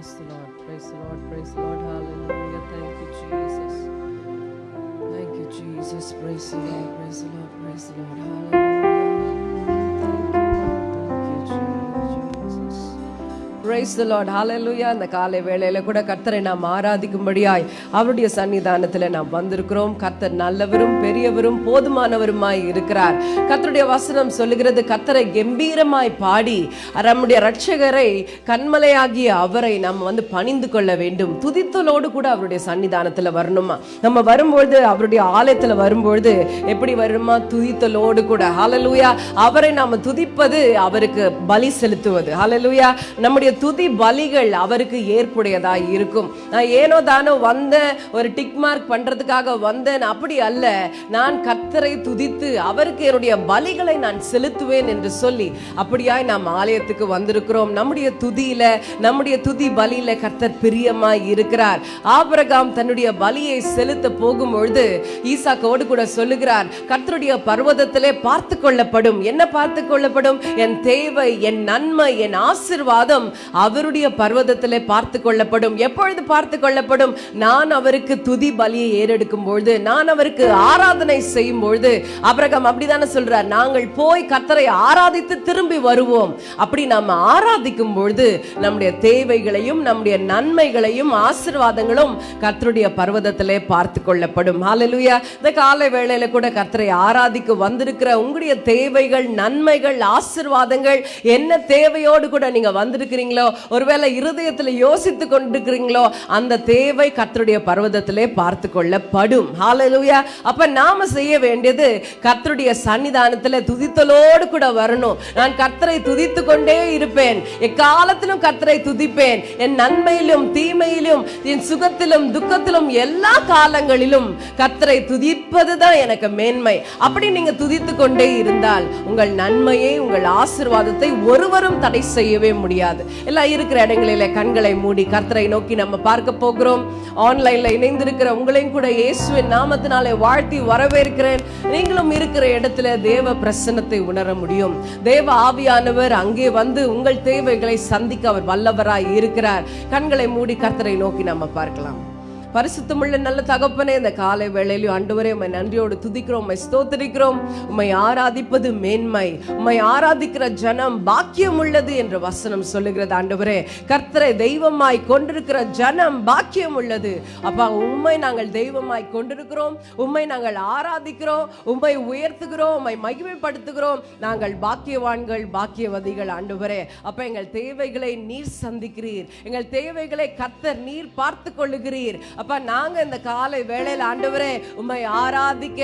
Praise the Lord, praise the Lord, praise the Lord. Hallelujah. Thank you, Jesus. Thank you, Jesus. Praise the Lord, praise the Lord, praise the Lord. Hallelujah. Praise the Lord. Hallelujah. அந்த காலை வேளையில கூட கர்த்தரை நாம் ஆராதிக்கும்படியாய் அவருடைய சன்னிதானத்தில் நாம் வந்திருக்கிறோம். கர்த்தர் நல்லவரும் பெரியவரும் போதுமானவருமாய் இருக்கிறார். கர்த்தருடைய வசனம் சொல்லுகிறது கர்த்தரை கம்பீரமாய் பாடி நம்முடைய ரட்சகரை கண்மலையாகிய அவரை நாம் வந்து பணிந்து கொள்ள வேண்டும். துதித்தலோடு கூட அவருடைய சன்னிதானத்தில் வரணுமா? நம்ம வரும்பொழுது அவருடைய ஆலயத்துல வரும்பொழுது எப்படி வருமா? துதித்தலோடு கூட. ஹalleluya அவரை நாம துதிப்பது அவருக்கு பலி செலுத்துவது. ஹalleluya நம்முடைய துதி பலிகள் அவருக்கு ஏற்புடையதா இருக்கும். நான் ஏனோ தானோ வந்தேன் ஒரு டிக் மார்க் பண்றதுக்காக வந்தேன். அப்படி அல்ல நான் கர்த்தரை துதித்து அவருக்கு என்னுடைய பலிகளை நான் செலுத்துவேன் என்று சொல்லி அப்படியாய் நாம் ஆலயத்துக்கு வந்திருக்கிறோம். நம்முடைய துதியில நம்முடைய துதி பலியில கர்த்தர் பிரியமாய் இருக்கிறார். ஆபரகாம் தன்னுடைய பலியை செலுத்த போகும் பொழுது ஈசாக்கோடு கூட சொல்லுகிறார் கர்த்தருடைய பர்வதத்திலே பார்த்து கொள்ளப்படும். என்ன பார்த்து கொள்ளப்படும்? என் தேவை என் நன்மை என் ஆசிர்வாதம். அவருடைய பர்வதத்தில் பார்த்து கொள்ளப்படும். எப்பொழுது பார்த்து கொள்ளப்படும்? நான் அவருக்கு துதி பலியை ஏறெடுக்கும் பொழுது நான் அவருக்கு ஆராதனை செய்யும் பொழுது. அப்ரகம் அப்படிதானே சொல்றார் நாங்கள் போய் கத்தரை ஆராதித்து திரும்பி வருவோம். அப்படி நாம் ஆராதிக்கும் பொழுது நம்முடைய தேவைகளையும் நம்முடைய நன்மைகளையும் ஆசிர்வாதங்களும் கத்தருடைய பர்வதத்திலே பார்த்து கொள்ளப்படும். ஹalleluya இந்த காலை வேளையில கூட கத்தரை ஆராதிக்க வந்திருக்கிற உங்களுடைய தேவைகள் நன்மைகள் ஆசிர்வாதங்கள் என்ன தேவையோடு கூட நீங்க வந்திருக்கிறீங்களோ ஒருவேளை இருதயத்துல யோசித்து கொண்டிருக்கிறீங்களோ? அந்த தேவை கத்தருடைய பர்வதத்திலே பார்த்து கொள்ளப்படும். ஹாலலூயா அப்ப நாம செய்ய வேண்டியது கர்த்தருடைய சன்னிதானத்தில் துதித்தலோடு கூட வரணும். நான் கத்தரை துதித்து கொண்டே இருப்பேன். எக்காலத்திலும் கத்தரை துதிப்பேன். என் நன்மையிலும் தீமையிலும் என் சுகத்திலும் துக்கத்திலும் எல்லா காலங்களிலும் கர்த்தரை துதிப்பதுதான் எனக்கு மேன்மை. அப்படி நீங்க துதித்து கொண்டே இருந்தால் உங்கள் நன்மையை உங்கள் ஆசிர்வாதத்தை ஒருவரும் தடை செய்யவே முடியாது. எல்லாம் இருக்கிற இடங்களில கண்களை மூடி கர்த்தரை நோக்கி நம்ம பார்க்க போகிறோம். ஆன்லைன்ல இணைந்திருக்கிற உங்களையும் கூட இயேசுவின் நாமத்தினாலே வாழ்த்தி வரவேற்கிறேன். நீங்களும் இருக்கிற இடத்துல தேவ பிரசன்னத்தை உணர முடியும். தேவ ஆவியானவர் அங்கே வந்து உங்கள் தேவைகளை சந்திக்க அவர் வல்லவராய் இருக்கிறார். கண்களை மூடி கர்த்தரை நோக்கி நம்ம பார்க்கலாம். பரிசுத்தமுள்ள நல்ல தகப்பனே இந்த காலை வேளையிலும் ஆண்டவரே உண்மை நன்றியோடு துதிக்கிறோம் உண்மை ஸ்தோத்திரிக்கிறோம் உம்மை ஆராதிப்பது மேன்மை உண்மை ஆராதிக்கிற ஜனம் பாக்கியம் உள்ளது என்ற வசனம் சொல்லுகிறது ஆண்டவரே. கர்த்தரை தெய்வமாய் கொண்டிருக்கிற ஜனம் பாக்கியம் உள்ளது அப்பா உண்மை நாங்கள் தெய்வமாய் கொண்டிருக்கிறோம் உண்மை நாங்கள் ஆராதிக்கிறோம் உண்மை உயர்த்துகிறோம் உண்மை மகிமைப்படுத்துகிறோம். நாங்கள் பாக்கியவான்கள் பாக்கியவதிகள் ஆண்டவரே. அப்ப எங்கள் தேவைகளை நீர் சந்திக்கிறீர். எங்கள் தேவைகளை கர்த்தர் நீர் பார்த்து கொள்ளுகிறீர். அப்ப நாங்க இந்த காலை வேளையில் ஆண்டவரே உம்மை ஆராதிக்க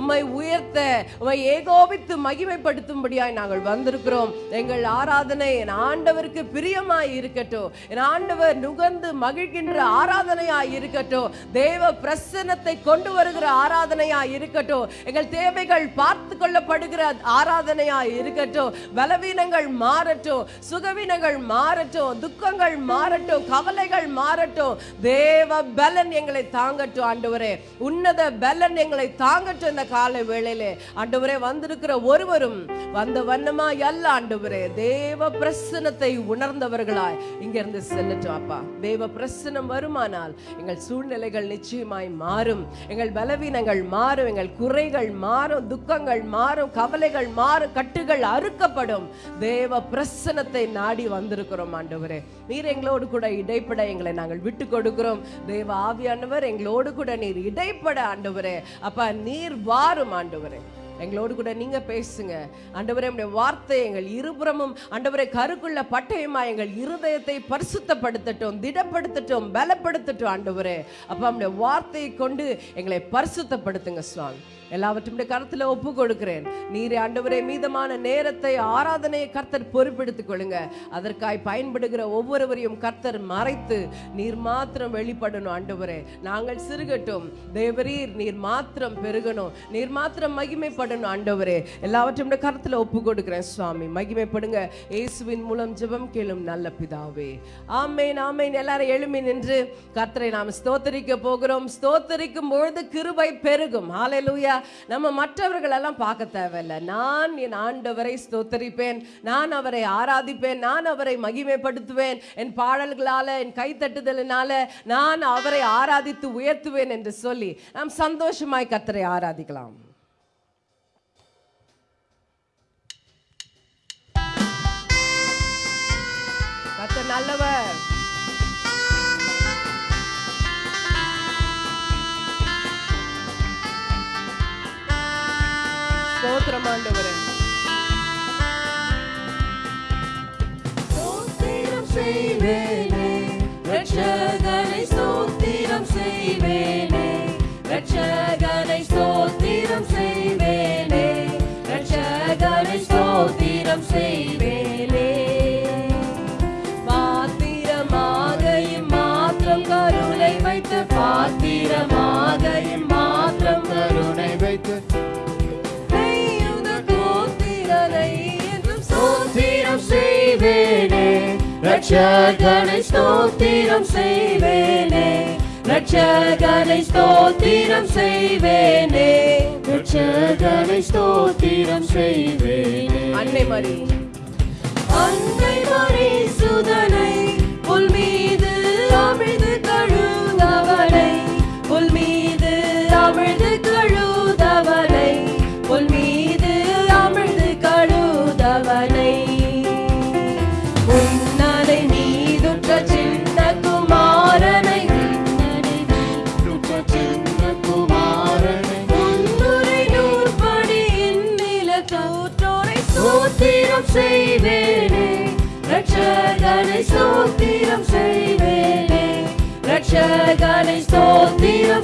உம்மை உயர்த்த உம்மை ஏகோபித்து மகிமைப்படுத்தும்படியாய் நாங்கள் வந்திருக்கிறோம். எங்கள் ஆராதனை என் ஆண்டவருக்கு பிரியமாய் இருக்கட்டும். என் ஆண்டவர் நுகர்ந்து மகிழ்கின்ற ஆராதனையாய் இருக்கட்டும். தேவ பிரசன்னத்தை கொண்டு வருகிற ஆராதனையாய் இருக்கட்டும். எங்கள் தேவைகள் பார்த்து கொள்ளப்படுகிற ஆராதனையாய் இருக்கட்டும். பலவீனங்கள் மாறட்டும் சுகவீனங்கள் மாறட்டும் துக்கங்கள் மாறட்டும் கவலைகள் மாறட்டும். தேவ பலன் எங்களை தாங்கட்டும் ஆண்டவரே. உன்னத பலன் எங்களை தாங்கட்டும் இந்த காலை வேளையிலே. ஆண்டவரே வந்திருக்கிற ஒருவரும் வந்த வண்ணமா அல்ல ஆண்டவரே. தேவ பிரசனத்தை உணர்ந்தவர்களாய் இங்கிருந்து செல்லட்டும் அப்பா. தேவ பிரசனம் வருமானால் எங்கள் சூழ்நிலைகள் நிச்சயமாய் மாறும். எங்கள் பலவீனங்கள் மாறும் எங்கள் குறைகள் மாறும் துக்கங்கள் மாறும் கவலைகள் மாறும் கட்டுகள் அறுக்கப்படும். தேவ பிரசனத்தை நாடி வந்திருக்கிறோம் ஆண்டவரே. நீர் எங்களோடு கூட இடைப்பட எங்களை நாங்கள் விட்டு கொடுக்கிறோம். தேவ ஆவியானவர் எங்களோடு கூட நீர் இடைப்பட ஆண்டவரே. அப்பா நீர் வாரும் ஆண்டவரே. எங்களோடு கூட நீங்க பேசுங்க. ஆண்டவரே உடைய வார்த்தை எங்கள் இருபுறமும் அண்டவரை கருக்குள்ள பட்டயமா எங்கள் இருதயத்தை பரிசுத்தப்படுத்தட்டும் திடப்படுத்தட்டும் பலப்படுத்தட்டும் ஆண்டவரே. அப்பா நம்முடைய வார்த்தையை கொண்டு எங்களை பரிசுத்தப்படுத்துங்க சுவாமி. எல்லாவற்றும் கருத்துல ஒப்பு கொடுக்கிறேன் நீர் ஆண்டவரே மீதமான நேரத்தை ஆராதனையை கர்த்தர் பொறுப்பெடுத்துக் கொள்ளுங்க அதற்காய் பயன்படுகிற ஒவ்வொருவரையும் கர்த்தர் மறைத்து நீர் மாத்திரம் வெளிப்படணும் ஆண்டவரே. நாங்கள் சிறுகட்டும். தேவரீர் நீர் மாத்திரம் பெருகணும். நீர் மாத்திரம் மகிமைப்படணும் ஆண்டவரே. எல்லாவற்றையும் கருத்துல ஒப்பு கொடுக்கிறேன் சுவாமி. மகிமைப்படுங்க. இயேசுவின் மூலம் ஜெபம் கேளும் நல்ல பிதாவே. ஆமேன் ஆமேன். எல்லாரும் எழுமி நின்று கர்த்தரை நாம் ஸ்தோத்தரிக்க போகிறோம். ஸ்தோத்தரிக்கும் பொழுது கிருபை பெருகும். ஹalleluya நம்ம மற்றவர்களெல்லாம் பார்க்க தேவையில்லை. நான் என் ஆண்டவரை ஸ்தோத்தரிப்பேன். நான் அவரை ஆராதிப்பேன். நான் அவரை மகிமைப்படுத்துவேன். என் பாடல்களால் என் கைத்தட்டுதலினால நான் அவரை ஆராதித்து உயர்த்துவேன் என்று சொல்லி நாம் சந்தோஷமாய் கத்தரை ஆராதிக்கலாம். கர்த்தர் நல்லவர். ஸ்தோத்திரம் ஆண்டவரே. ஸ்தோத்திரம் செய்வேனே. ரட்சகனை ஸ்தோத்திரம் செய்வேனே. ரட்சகனை ஸ்தோத்திரம் செய்வேனே. ரட்சகனை ஸ்தோத்திரம் செய்வேனே ரட்சகனை ஸ்தோத்திரம் செய்வேனே. ரட்சகனை ஸ்தோத்திரம் செய்வேனே. ரட்சகனை ஸ்தோத்திரம் செய்வேனே. அன்னை மரி அன்னை மரி சுதனை புல் மீது அமிழ்து கழுதவனை புல் மீது அமிழ்து கழுதவனை புல் மீது அமிழ்து கழுதவனை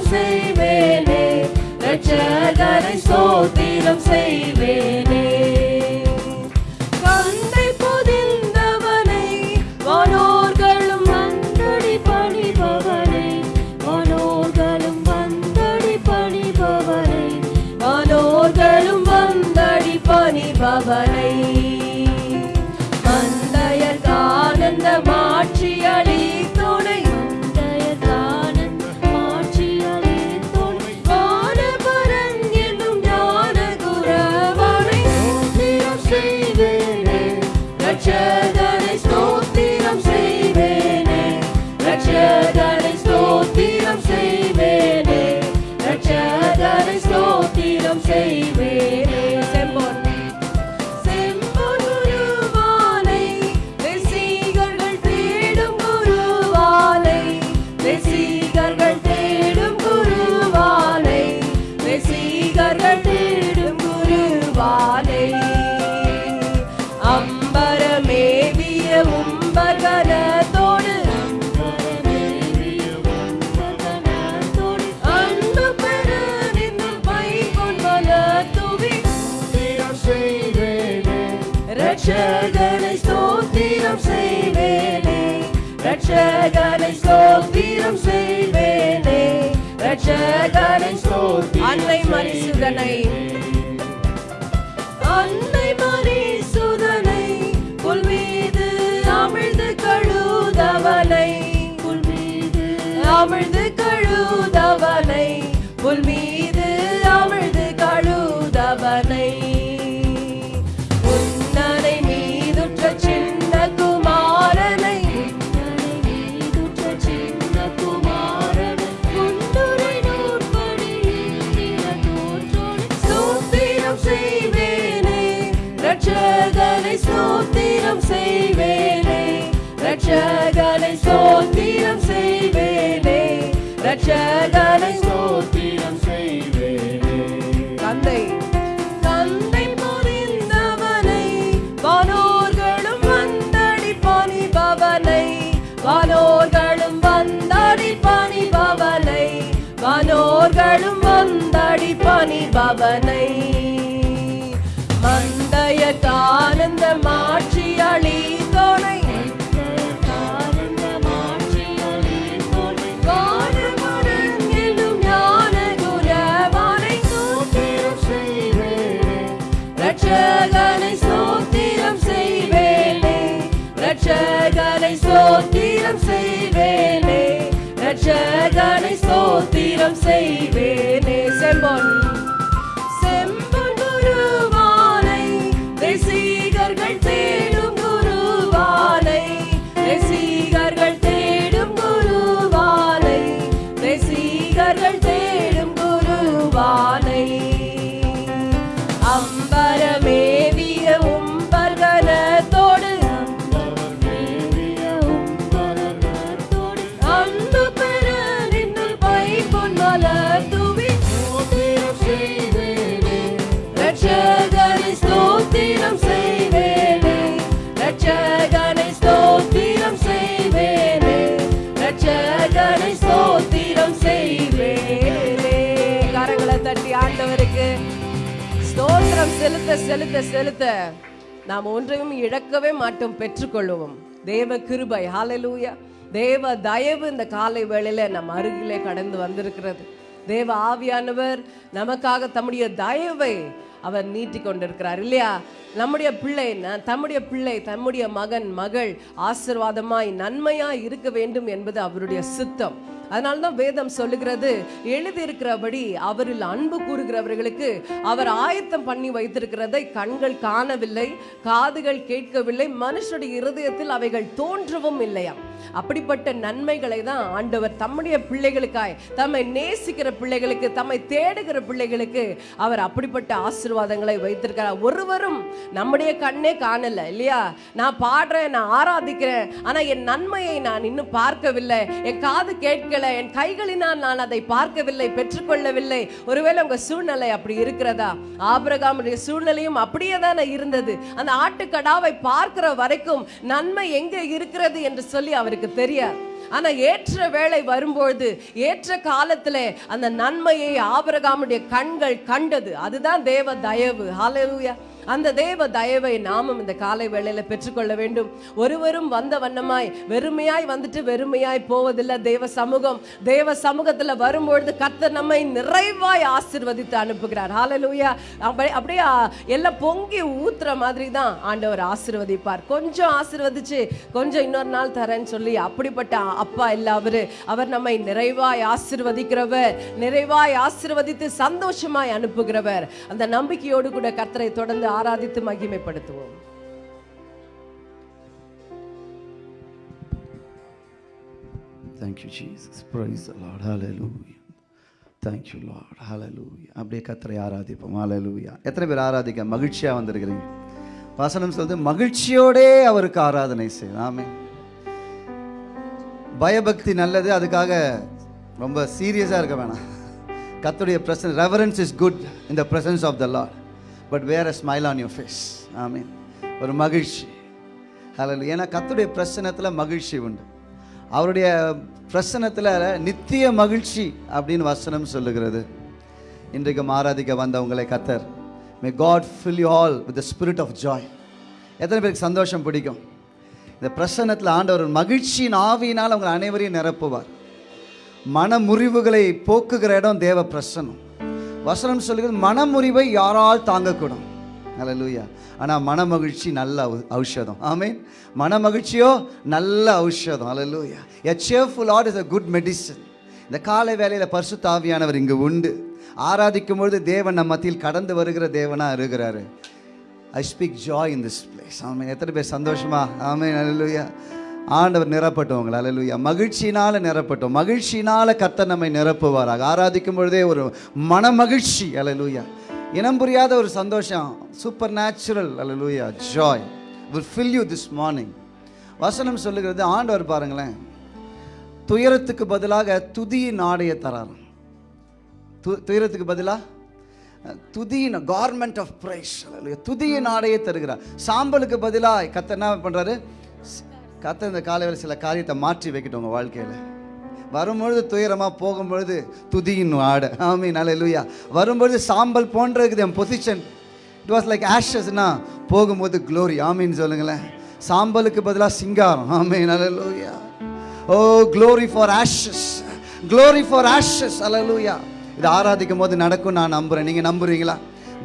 ஸ்தோத்திரம் ஸ்தோத்திரம் செய்வேனே. ரட்சகனை ஸ்தோத்திரம் அன்னை மரிசுதனை. அன்னை மரிசுதனை. புல் மீது அமிழ்ந்து கழுதவனை. புல் மீது அமிழ்து கழுதவனை. புல் மீது good. செலுத்த செலுத்த செலுத்த நாம் ஒன்றையும் இழக்கவே மாட்டோம் பெற்றுக்கொள்வோம் தேவ கிருபை ஹாலலூயா தேவ தயவு இந்த காலை வேளையில நம் அருகிலே கடந்து வந்திருக்கிறது. தேவ ஆவியானவர் நமக்காக தம்முடைய தயவை அவர் நீட்டி கொண்டிருக்கிறார். இல்லையா? நம்முடைய பிள்ளை தம்முடைய பிள்ளை தம்முடைய மகன் மகள் ஆசிர்வாதமாய் நன்மையாய் இருக்க வேண்டும் என்பது அவருடைய சித்தம். அதனால தான் வேதம் சொல்லுகிறது எழுதியிருக்கிறபடி அவரில் அன்பு கூறுகிறவர்களுக்கு அவர் ஆயத்தம் பண்ணி வைத்திருக்கிறதை கண்கள் காணவில்லை காதுகள் கேட்கவில்லை மனுஷனுடைய இருதயத்தில் அவைகள் தோன்றவும் இல்லையாம் அப்படிப்பட்ட நன்மைகளை தான் ஆண்டவர் தம்முடைய பிள்ளைகளுக்காய் தம்மை நேசிக்கிற பிள்ளைகளுக்கு தம்மை தேடுகிற பிள்ளைகளுக்கு அவர் அப்படிப்பட்ட ஆசீர்வாதங்களை வைத்திருக்கிறார். ஒருவரும் நம்முடைய கண்ணே காணல இல்லையா? நான் பாடுறேன் நான் ஆராதிக்கிறேன் ஆனா என் நன்மையை நான் இன்னும் பார்க்கவில்லை. என் காது கேட்க கேட்கல என் கைகளினால் நான் அதை பார்க்கவில்லை பெற்றுக்கொள்ளவில்லை. ஒருவேளை உங்க சூழ்நிலை அப்படி இருக்கிறதா? ஆபிரகாமுடைய சூழ்நிலையும் அப்படியே தானே இருந்தது. அந்த ஆட்டுக்கடாவை பார்க்கிற வரைக்கும் நன்மை எங்க இருக்கிறது என்று சொல்லி அவருக்கு தெரியாது ஆனா ஏற்ற வேலை வரும்பொழுது ஏற்ற காலத்துல அந்த நன்மையை ஆபிரகாமுடைய கண்கள் கண்டது. அதுதான் தேவ தயவு. ஹalleluya அந்த தேவ தயவை நாமும் இந்த காலை வேளையில பெற்றுக்கொள்ள வேண்டும். ஒருவரும் வந்த வண்ணமாய் வெறுமையாய் வந்துட்டு வெறுமையாய் போவதில்லை. தேவ சமூகம் தேவ சமூகத்துல வரும்பொழுது கர்த்தர் நம்மை நிறைவாய் ஆசிர்வதித்து அனுப்புகிறார். ஹாலலூயா அப்படியே எல்லாம் பொங்கி ஊத்துற மாதிரி தான் ஆண்டவர் ஆசிர்வதிப்பார். கொஞ்சம் ஆசிர்வதிச்சு கொஞ்சம் இன்னொரு நாள் தரேன்னு சொல்லி அப்படிப்பட்ட அப்பா இல்ல அவரு அவர் நம்மை நிறைவாய் ஆசிர்வதிக்கிறவர் நிறைவாய் ஆசிர்வதித்து சந்தோஷமாய் அனுப்புகிறவர். அந்த நம்பிக்கையோடு கூட கர்த்தரை தொடர்ந்து ஆராதித்து மகிமைப்படுத்துவோம் Thank you, Jesus. Praise the Lord. Hallelujah. Thank you, Lord. Hallelujah. அப்படியே கத்தரை ஆராதிப்போம் ஹalleluya எத்தனை பேர் ஆராதிக்க மகிழ்ச்சியா வந்திருக்கிறீங்க வசனம் சொல்லுது மகிழ்ச்சியோடே அவருக்கு ஆராதனை செய்யலாமே பயபக்தி நல்லது அதுக்காக ரொம்ப சீரியஸாக இருக்க வேணாம் கத்துடைய Prasan reverence is good in the presence of the Lord but wear a smile on you face ஆமீன் ஒரு மகிழ்ச்சி. அதில் ஏன்னா கத்துடைய பிரசனத்தில் மகிழ்ச்சி உண்டு. அவருடைய பிரசனத்தில் நித்திய மகிழ்ச்சி அப்படின்னு வசனம் சொல்லுகிறது. இன்றைக்கு ஆராதிக்க வந்தவங்களை கத்தர் may God fill you all with the spirit of joy எத்தனை பேருக்கு சந்தோஷம் பிடிக்கும்? இந்த பிரசன்னத்தில் ஆண்டவர் மகிழ்ச்சியின் ஆவியினால் அவங்க அனைவரையும் நிரப்புவார். மன முறிவுகளை போக்குகிற இடம் தேவ பிரசன்னம். வசனம் சொல்லுகிறது மனமுறிவை யாரால் தாங்கக்கூடும்? அல்லேலூயா ஆனால் மனமகிழ்ச்சி நல்ல ஔஷதம். ஆமீன். மனமகிழ்ச்சியோ நல்ல ஔஷதம். அலலூயா a cheerful heart is a good medicine இந்த காலை வேலையில் பரிசு தாவியானவர் இங்கு உண்டு. ஆராதிக்கும் பொழுது தேவன் நம்ம மத்தியில் கடந்து வருகிற தேவனாக இருக்கிறாரு. I speak joy in this place ஆமென். எத்தனை பேர் சந்தோஷமா? ஆமென். அல்லேலூயா ஆண்டவர் நிரப்பட்டோம் உங்களை. மகிழ்ச்சியினால் நிரப்பட்டோம். மகிழ்ச்சியினால் கத்த நம்மை நிரப்புவாராக. ஆராதிக்கும் பொழுதே ஒரு மனமகிழ்ச்சி அல்லேலூயா இனம் புரியாத ஒரு சந்தோஷம். Supernatural hallelujah joy will fill you this morning வசனம் சொல்லுகிறது ஆண்டவர் பாருங்களேன். துயரத்துக்கு பதிலாக துதியின் ஆடையை தரார். து- துயரத்துக்கு பதிலாக துதியின் கார்மெண்ட் ஆஃப் பிரைஸ் துதியின் ஆடையை தருகிறார். சாம்பலுக்கு பதிலாக கத்த என்ன பண்ணுறாரு கத்த இந்த காலையில் சில காரியத்தை மாற்றி வைக்கட்டும் உங்கள் வாழ்க்கையில். வரும்பொழுது துயரமாக போகும்பொழுது துதியின் ஆட. ஆமீன் நல்ல வரும்பொழுது சாம்பல் போன்ற இருக்குது என் பொசிஷன் இட் வாஸ் லைக் ஆஷஸ்னா போகும்போது க்ளோரி ஆமீன் சொல்லுங்களேன். சாம்பலுக்கு பதிலாக சிங்காரம். ஆமே நல்ல ஓ glory for ashes glory for ashes அல்லேலூயா இது ஆராதிக்கும் போது நடக்கும் நான் நம்புகிறேன் நீங்கள் நம்புறீங்களா?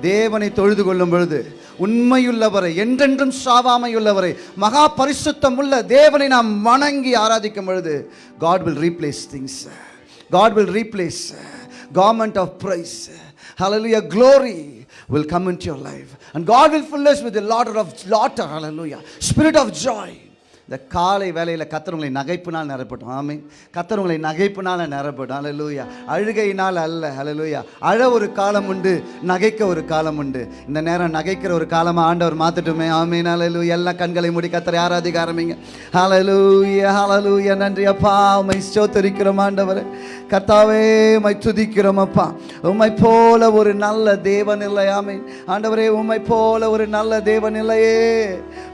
தேவனை தொழுது கொள்ளும் பொழுது உண்மையுள்ளவரை என்றென்றும் சாவாமையுள்ளவரை மகா பரிசுத்தம் உள்ள தேவனை நாம் வணங்கி ஆராதிக்கும் பொழுது God will replace things God will replace garment of praise hallelujah glory will come into your life and god will fill us with the laughter of laughter hallelujah spirit of joy இந்த காலை வேலையில் கத்தரவங்களை நகைப்புனால் நகைப்பினால் நிரப்பட்டும். ஆமீன். கத்தரவங்களை நகைப்பினால் நிரப்பட்டும். அலலூயா அழுகையினால் அல்ல. அலலூயா அழ ஒரு காலம் உண்டு நகைக்க ஒரு காலம் உண்டு. இந்த நேரம் நகைக்கிற ஒரு காலமாக ஆண்டவர் மாற்றட்டுமே ஆமீன். அலலூயா எல்லா கண்களை மூடி கத்தரை ஆராதிக்க ஆரம்பிங்க. ஹalleluya ஹalleluya நன்றி அப்பா. உம்மை ஸ்தோத்தரிக்கிறோம் ஆண்டவர். கர்த்தாவே உம்மை துதிக்கிறோம் அப்பா. உம்மை போல ஒரு நல்ல தேவன் இல்லையாமே ஆண்டவரே உம்மை போல ஒரு நல்ல தேவன் இல்லையே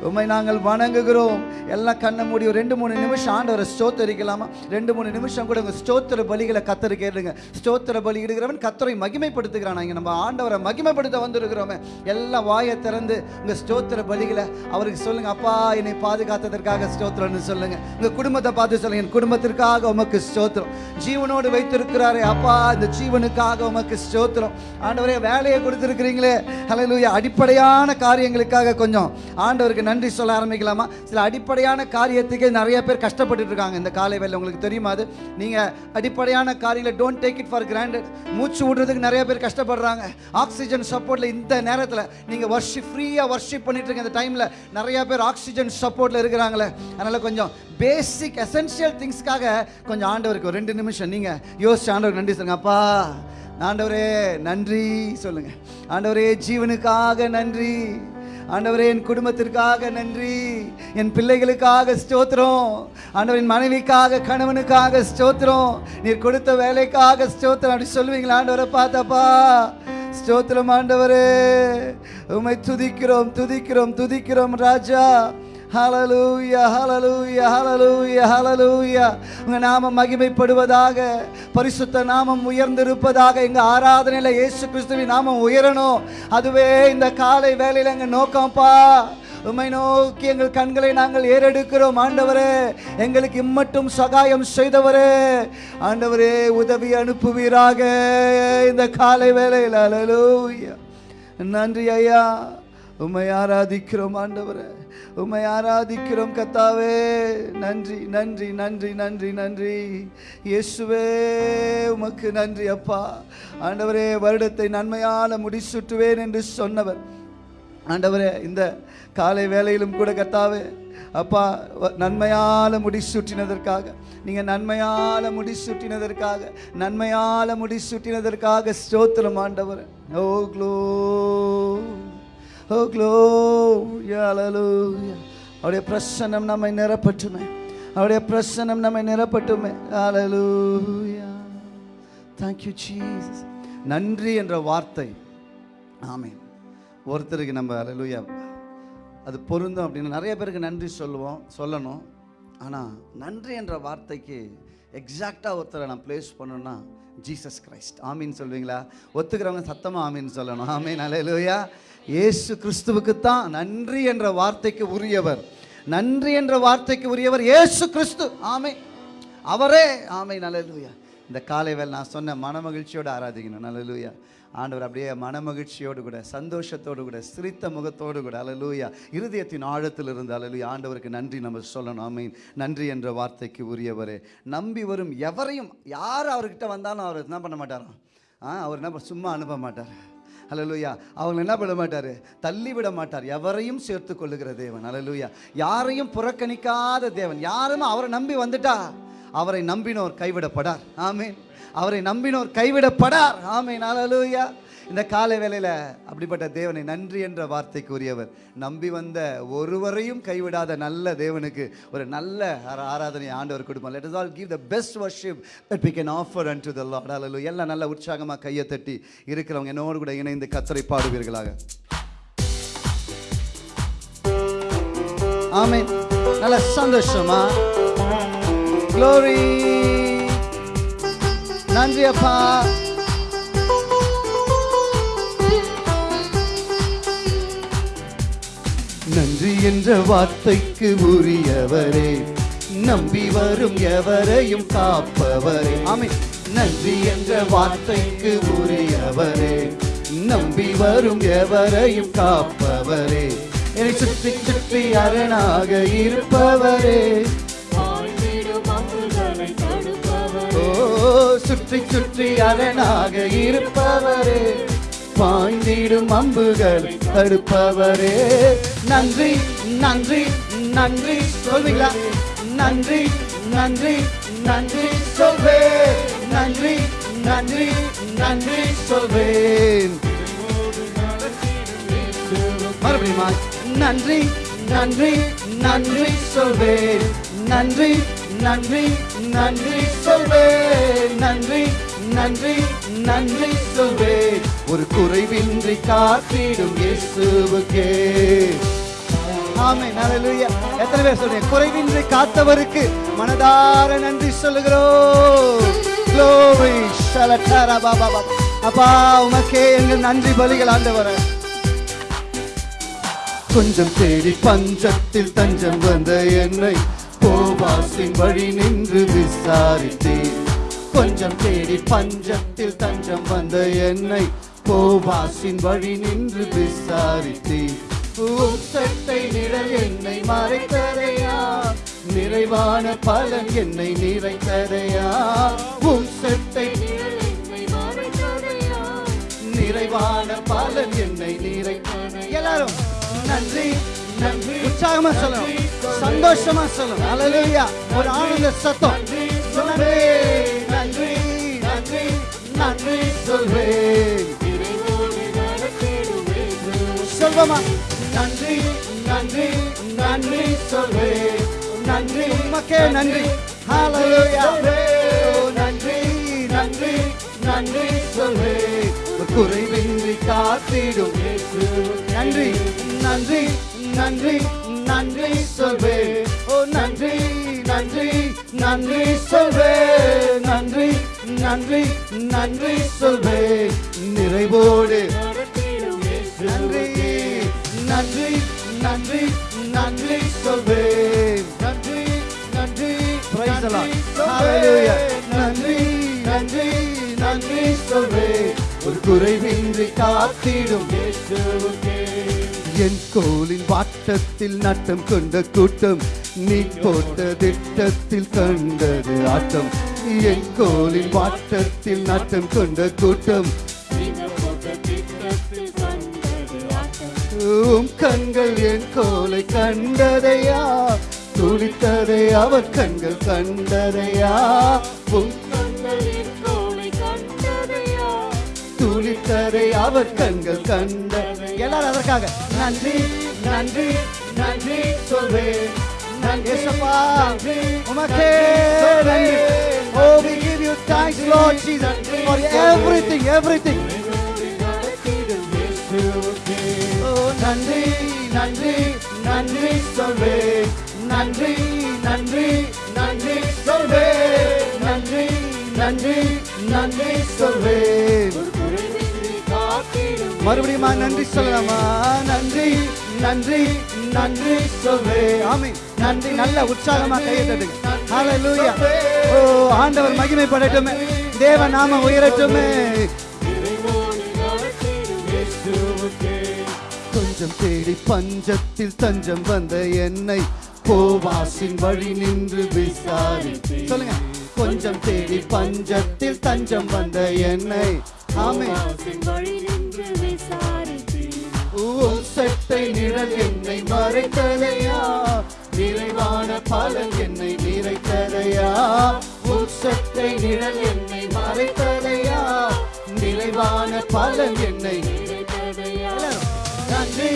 உம்மை நாங்கள் வணங்குகிறோம். எல்லாம் கண்ணை மூடி ஒரு ரெண்டு மூணு நிமிஷம் ஆண்டவரை ஸ்தோத்தரிக்கலாமா? ரெண்டு மூணு நிமிஷம் கூட உங்கள் ஸ்தோத்திர பலிகளை கத்தரு கேளுங்க. ஸ்தோத்திர பலி இடுகிறவன் கத்தரை மகிமைப்படுத்துகிறான். நம்ம ஆண்டவரை மகிமைப்படுத்த வந்திருக்கிறோமே. எல்லாம் வாயை திறந்து உங்க ஸ்தோத்திர பலிகளை அவருக்கு சொல்லுங்க. அப்பா என்னை பாதுகாத்ததற்காக ஸ்தோத்திரம்னு சொல்லுங்க. உங்க குடும்பத்தை பார்த்து சொல்லுங்க. என் குடும்பத்திற்காக உமக்கு ஸ்தோத்திரம். ஜீவனோடு வைத்திருக்கிறாரே. அப்பா இந்த ஜீவனுக்காக உமக்கு ஸ்தோத்திரம். ஆண்டவரே வேலையை கொடுத்துருக்கிறீங்களே. ஹalleluya அடிப்படையான காரியங்களுக்காக கொஞ்சம். ஆண்டவருக்கு நன்றி சொல்ல ஆரம்பிக்கலாமா? சில அடிப்படையான காரியத்துக்கு நிறைய பேர் கஷ்டப்பட்டு இருக்காங்க. இந்த காலை வேலை உங்களுக்கு தெரியுமா அது? நீங்க அடிப்படையான காரியங்களை don't take it for granted மூச்சு விடுறதுக்கு நிறைய பேர் கஷ்டப்படுறாங்க. ஆக்சிஜன் சப்போர்ட்ல இந்த நேரத்தில் நீங்க வர்ஷிப் ஃப்ரீயா வர்ஷிப் பண்ணிட்டு இருக்க இந்த டைம்ல நிறைய பேர் ஆக்சிஜன் சப்போர்ட்ல இருக்கிறாங்களே. அதனால கொஞ்சம் பேசிக் எசென்ஷியல் திங்ஸ்க்காக கொஞ்சம் ஆண்டவருக்கு ரெண்டு நிமிஷம் நீங்க யோசிச்சு ஆண்டவருக்கு நன்றி சொல்லுங்க. அப்பா ஆண்டவரே நன்றி சொல்லுங்க. ஆண்டவரே ஜீவனுக்காக நன்றி. ஆண்டவரே என் குடும்பத்திற்காக நன்றி. என் பிள்ளைகளுக்காக ஸ்தோத்திரம். ஆண்டவரின் மனைவிக்காக கணவனுக்காக ஸ்தோத்திரம். நீர் கொடுத்த வேலைக்காக ஸ்தோத்திரம். அப்படி சொல்லுவீங்களா ஆண்டவரை பார்த்தப்பா ஸ்தோத்திரம் ஆண்டவரே. உம்மை துதிக்கிறோம் துதிக்கிறோம் துதிக்கிறோம் ராஜா. ஹலலூயா ஹலலூயா ஹலலூயா ஹலலூயா உங்க நாமம் மகிமைப்படுவதாக பரிசுத்த நாமம் உயர்ந்திருப்பதாக எங்கள் ஆராதனையில் இயேசு கிறிஸ்துவின் நாமம் உயரணும். அதுவே இந்த காலை வேலையில் எங்கள் நோக்கம்ப்பா உம்மை நோக்கி எங்கள் கண்களை நாங்கள் ஏறெடுக்கிறோம் ஆண்டவரே. எங்களுக்கு இம்மட்டும் சகாயம் செய்தவரே. ஆண்டவரே உதவி அனுப்புவீராக இந்த காலை வேலையில் அலலூயா நன்றி ஐயா. உம்மை ஆராதிக்கிறோம் ஆண்டவரே. உம்மை ஆராதிக்கிறோம் கத்தாவே. நன்றி நன்றி நன்றி நன்றி நன்றி. இயேசுவே உமக்கு நன்றி அப்பா. ஆண்டவரே வருடத்தை நன்மையால முடிசுட்டுவேன் என்று சொன்னவர். ஆண்டவரே இந்த காலை வேலையிலும் கூட கத்தாவே. அப்பா வ- நன்மையால முடிசூட்டினதற்காக நீங்க நன்மையால முடிசூட்டினதற்காக நன்மையால முடிசூட்டினதற்காக ஸ்தோத்திரம் ஆண்டவர். Oh glory Oh, oh glory அவருடைய பிரசன்னம் நம்மை நிரப்பட்டுமே. அவருடைய பிரசன்னம் நம்மை நிரப்பட்டுமே. அலலூயா தேங்க்யூ you நன்றி என்ற வார்த்தை. ஆமீன். ஒருத்தருக்கு நம்ம அலலூயா அது பொருந்தும் அப்படின்னு நிறைய பேருக்கு நன்றி சொல்லுவோம் சொல்லணும். ஆனால் நன்றி என்ற வார்த்தைக்கு எக்ஸாக்டாக ஒருத்தரை நான் ப்ளேஸ் பண்ணணும்னா ஜீசஸ் கிரைஸ்ட் ஆமீன் சொல்வீங்களா? ஒத்துக்கிறவங்க சத்தமாக ஆமீன் சொல்லணும். ஆமீன் அல்லேலூயா இயேசு கிறிஸ்துவுக்கு தான் நன்றி என்ற வார்த்தைக்கு உரியவர். நன்றி என்ற வார்த்தைக்கு உரியவர் இயேசு கிறிஸ்து. ஆமை அவரே. ஆமை நல்லலூயா இந்த காலைவேல் நான் சொன்ன மனமகிழ்ச்சியோடு ஆராதிக்கணும். நல்லலூயா ஆண்டவர் அப்படியே மனமகிழ்ச்சியோடு கூட சந்தோஷத்தோடு கூட சிரித்த முகத்தோடு கூட அலலூயா இருதயத்தின் ஆழத்தில் இருந்து அலலூயா ஆண்டவருக்கு நன்றி நம்ம சொல்லணும். ஆமீன். நன்றி என்ற வார்த்தைக்கு உரியவரே. நம்பி வரும் எவரையும் யார் அவர்கிட்ட வந்தாலும் அவர் என்ன பண்ண மாட்டாராம் ஆ அவர் என்ன சும்மா அனுப்ப மாட்டார். அலலுயா அவங்களை என்ன பண்ண மாட்டார்? தள்ளி விட மாட்டார். எவரையும் சேர்த்து கொள்ளுகிற தேவன். அலலுயா யாரையும் புறக்கணிக்காத தேவன். யாரும் அவரை நம்பி வந்துட்டா அவரை நம்பினோர் கைவிடப்படார். ஆமீன் அவரை நம்பினோர் கைவிடப்படார். ஆமீன் அலலுயா இந்த காலை வேளையில் அப்படிப்பட்ட தேவனை நன்றி என்ற வார்த்தைக்கு உரியவர் நம்பி வந்த ஒருவரையும் கைவிடாத நல்ல தேவனுக்கு ஒரு நல்ல ஆராதனை ஆண்டவர் கொடுப்போம் let us all give the best worship that we can offer and to the lord. Hallelujah. எல்லாம் நல்ல உற்சாகமாக கையை தட்டி இருக்கிறவங்க என்னோடு கூட இணைந்து கத்தரை பாடுவீர்களாக. ஆமென். நல்ல சந்தோஷமா? க்ளோரி நன்றி அப்பா. என்ற வார்த்தைக்கு உரியவரே. நம்பி வரும் எவரையும் காப்பவரே. ஆமென். நன்றி என்ற வார்த்தைக்கு உரியவரே. நம்பி வரும் எவரையும் காப்பவரே. என்னை சுற்றி சுற்றி அரணாக இருப்பவரே. சுற்றி சுற்றி அரணாக இருப்பவரே. பாய்ந்திடும் அம்புகள் தடுப்பவரே. நன்றி நன்றி நன்றி சொல்வீங்களா? நன்றி நன்றி நன்றி சொல்வேன் நன்றி நன்றி நன்றி சொல்வேன் மறுபடியுமா நன்றி நன்றி நன்றி சொல்வேன் நன்றி நன்றி நன்றி சொல்வேன் நன்றி நன்றி நன்றி சொல்வே. ஒரு குறைவின்றி காத்திடும் இயேசுவுக்கே. ஆமே ஹalleluya. எத்தனை பேர் சொல்றேன் குறைவின்றி காத்தவருக்கு மனதார நன்றி சொல்லுகிறோம். Glory. ஷலட்டரா பாபா பாபா அப்பா உமக்கே எங்கள் நன்றி பலிகள் ஆண்டவர. கொஞ்சம் தேடி பஞ்சத்தில் தஞ்சம் வந்த என்னை போவாசின் வழி நின்று விசாரித்தேன் கொஞ்சம் தேடி பஞ்சத்தில் தஞ்சம் வந்த என்னை போவாசின் வழி நின்று விசாரித்தேன் சட்டை நிழல் என்னை மறைத்ததையா? நிறைவான பலன் என்னை நிறைத்ததையா? மறைத்ததையா? நிறைவான பலன் என்னை நிறைத்தது எல்லாரும் நன்றி நன்றி உற்சாகமா சொல்லணும். சந்தோஷமா சொல்லணும். அல்லேலூயா ஒரு ஆனந்த சத்தம். நன்றி சொல்வேன். இறைவோடு சொல்வமா நன்றி நன்றி நன்றி சொல்வேன். நன்றி உமக்கே நன்றி. ஹalleluya நன்றி நன்றி நன்றி சொல்வேன். ஒரு குறைவின்றி காத்திடும் நன்றி நன்றி நன்றி நன்றி சொல்வேன். ஓ நன்றி நன்றி நன்றி சொல்வேன். நன்றி. நன்றி நன்றி சொல்வேன் நிறைவோடு. நன்றி நன்றி நன்றி நன்றி சொல்வேன் நன்றி நன்றி. நன்றி நன்றி நன்றி சொல்வேன் ஒரு குறைவின்றி காத்திடும். என் கோலின் வாட்டத்தில் நட்டம் கொண்ட கூட்டம் நீ போட்ட திட்டத்தில் கண்டது ஆட்டம். என் கோலின் வாட்டத்தில் நாட்டம் கொண்ட கூட்டம். உம் கண்கள் என் கோலை கண்டதையா? துடித்ததை அவர் கண்கள் கண்டதையா? உம் கண்கள் துடித்ததை அவர் கண்கள் கண்ட எல்லாரும் அதற்காக நன்றி நன்றி நன்றி சொல்வேன். இயேசப்பா. உமக்கே நன்றி Oh, we give you thanks, Lord Jesus, for everything, everything. ஓ நன்றி நன்றி நன்றி சொல்வேன் நன்றி நன்றி நன்றி சொல்வேன் நன்றி நன்றி நன்றி சொல்வேன் மறுபடியும் நன்றி சொல்லலாமா நன்றி நன்றி நன்றி சொல்வேன் ஆமென். நன்றி நல்ல உற்சாகமா கையை தட்டுங்க ஹalleluya ஓ ஆண்டவர் மகிமைப்படட்டுமே. தேவ நாமம் உயரட்டுமே. கொஞ்சம் தேடி பஞ்சத்தில் தஞ்சம் வந்த என்னை போவாசின் வழி நின்று விசாரி சொல்லுங்க. கொஞ்சம் தேடி பஞ்சத்தில் தஞ்சம் வந்த என்னை. ஆமே வழி நின்று விசாரித்தேன் உம் சட்டை நிழல் என்னை மறைத்ததையா நிறைவான பலன் என்னை நிறைத்ததையா உம் சட்டை நிழல் என்னை மறைத்ததையா நிறைவான பலன் என்னை நன்றி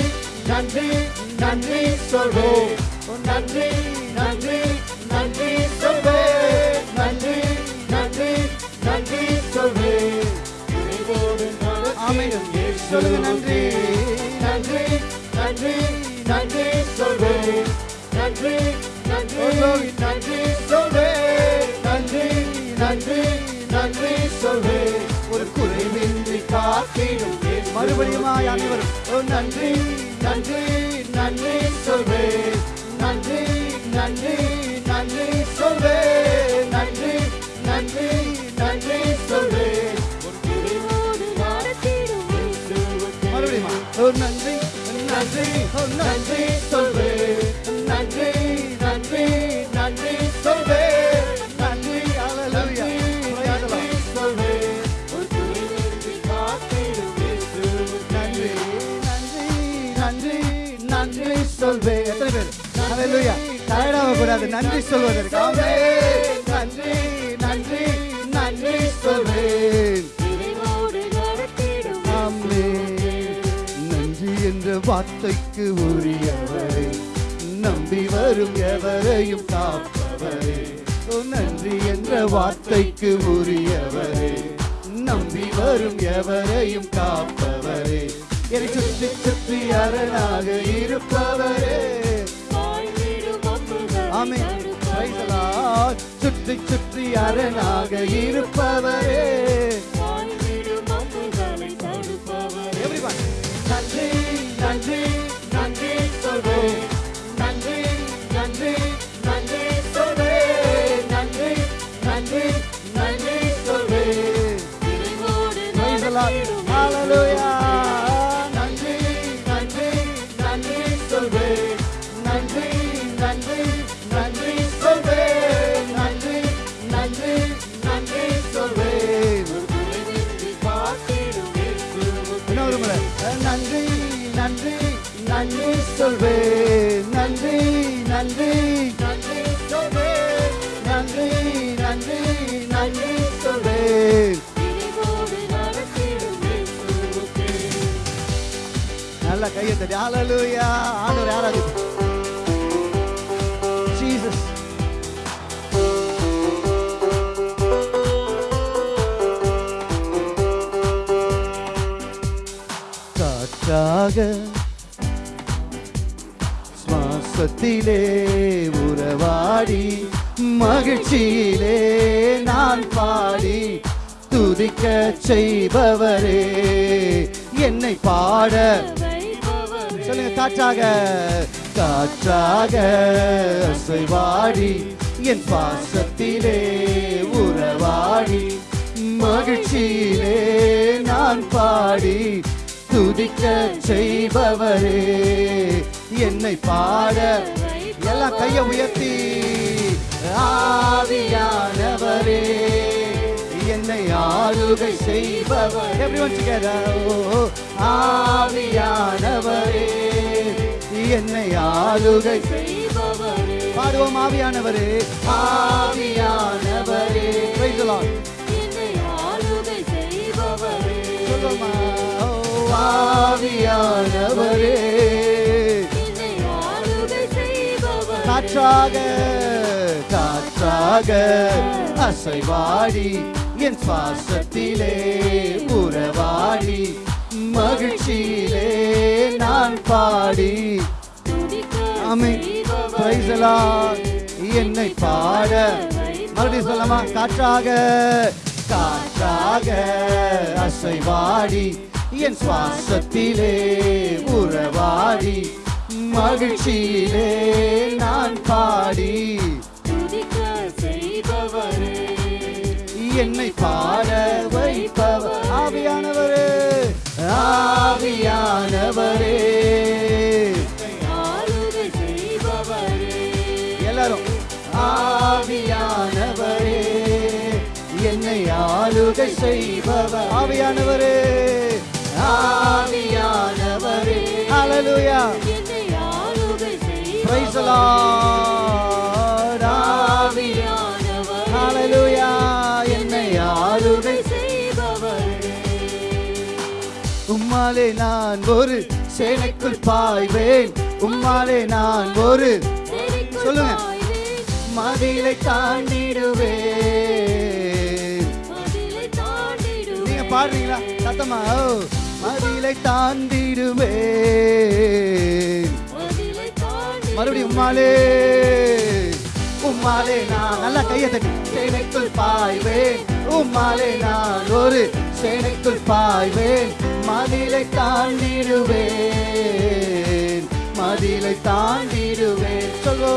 நன்றி நன்றி சொல்வேன். நன்றி நன்றி நன்றி சொல்வேன். நன்றி நன்றி நன்றி சொல்வேன். சொல்லுங்க நன்றி. நன்றி நன்றி நன்றி சொல்வே. நன்றி நன்றி நன்றி சொல்வே. ஒரு குறைவின்றி காத்திடும் மறுபடியுமாய் அனைவரும். ஓ நன்றி நன்றி நன்றி சொல்வே. நன்றி நன்றி நன்றி சொல்வே. நன்றி நன்றி நன்றி சொல்வே. மறுபடியுமா நன்றி நன்றி நன்றி கூடாது நன்றி சொல்வதற்கு. நன்றி நன்றி நன்றி சொல்வேன். நன்றி என்ற வார்த்தைக்கு உரியவரே. நம்பி வரும் எவரையும் காப்பவரே. நன்றி என்ற வார்த்தைக்கு உரியவரே. நம்பி வரும் எவரையும் காப்பவரே. என்னை சுற்றி சுற்றி அரணாக இருப்பவரே. ஆமென். சுற்றி சுற்றி அரணாக இருப்பவரே. முறை நன்றி நன்றி நன்றி சொல்வேன். நன்றி நன்றி நன்றி சொல்வேன். நன்றி நன்றி நன்றி சொல்வேன். நல்ல கையை தட்டி ஹalleluya. ஆண்டவர் ஆராதி காற்றாக சுவாசத்திலே உறவாடி மகிழ்ச்சியிலே நான் பாடி துதிக்க செய்பவரே. என்னை பாட. சொல்லுங்க காற்றாக காற்றாக அசைவாடி என் பாசத்திலே உறவாடி மகிழ்ச்சியிலே நான் பாடி துதிக்க செய்பவரே. என்னை பாட எல்லாம் கையை உயர்த்தி. ஆவியானவரே. என்னை ஆளுகை செய்பவர். Together. ஓ, ஆவியானவரே. என்னை ஆளுகை பாடுவோம் ஆவியானவரே. ஆவியானவரே. Praise ஆவியானவரே. காற்றாக காற்றாக அசைவாடி என் சுவாசத்திலே உறவாடி மகிழ்ச்சியிலே நான் பாடி. ஆமென். Praise என்னை பாட. மறுபடியும் சொல்லமா காற்றாக காற்றாக அசைவாடி என் சுவாசத்திலே உறவாடி மகிழ்ச்சியிலே நான் பாடி. என்னை பாட வைப்பவர் ஆவியானவரே ஆவியானவரே. எல்லாரும் ஆவியானவரே. என்னை ஆளுகை செய்பவர் ஆவியானவரே. ஆவியானவரே. ஹalleluya ஆவியானவரே. ஹalleluya என்னை ஆளுகை உம்மாலே நான் ஒரு சேனைக்குள் பாய்வேன். உம்மாலே நான் ஒரு சொல்லுங்க. மதிலை தாண்டிடுவேன். நீங்க பாடுறீங்களா? சத்தமா? ஓ, மதிலை தாண்டிடுவேன். மறுபடியும் உம்மாலே உம்மாலே நான் நல்லா கையை தட்டி. சேனைக்குள் பாய்வேன். உம்மாலே நான் ஒரு சேனைக்குள் பாய்வேன். மதிலை தாண்டிடுவேன். மதிலை தாண்டிடுவேன். சொல்லோ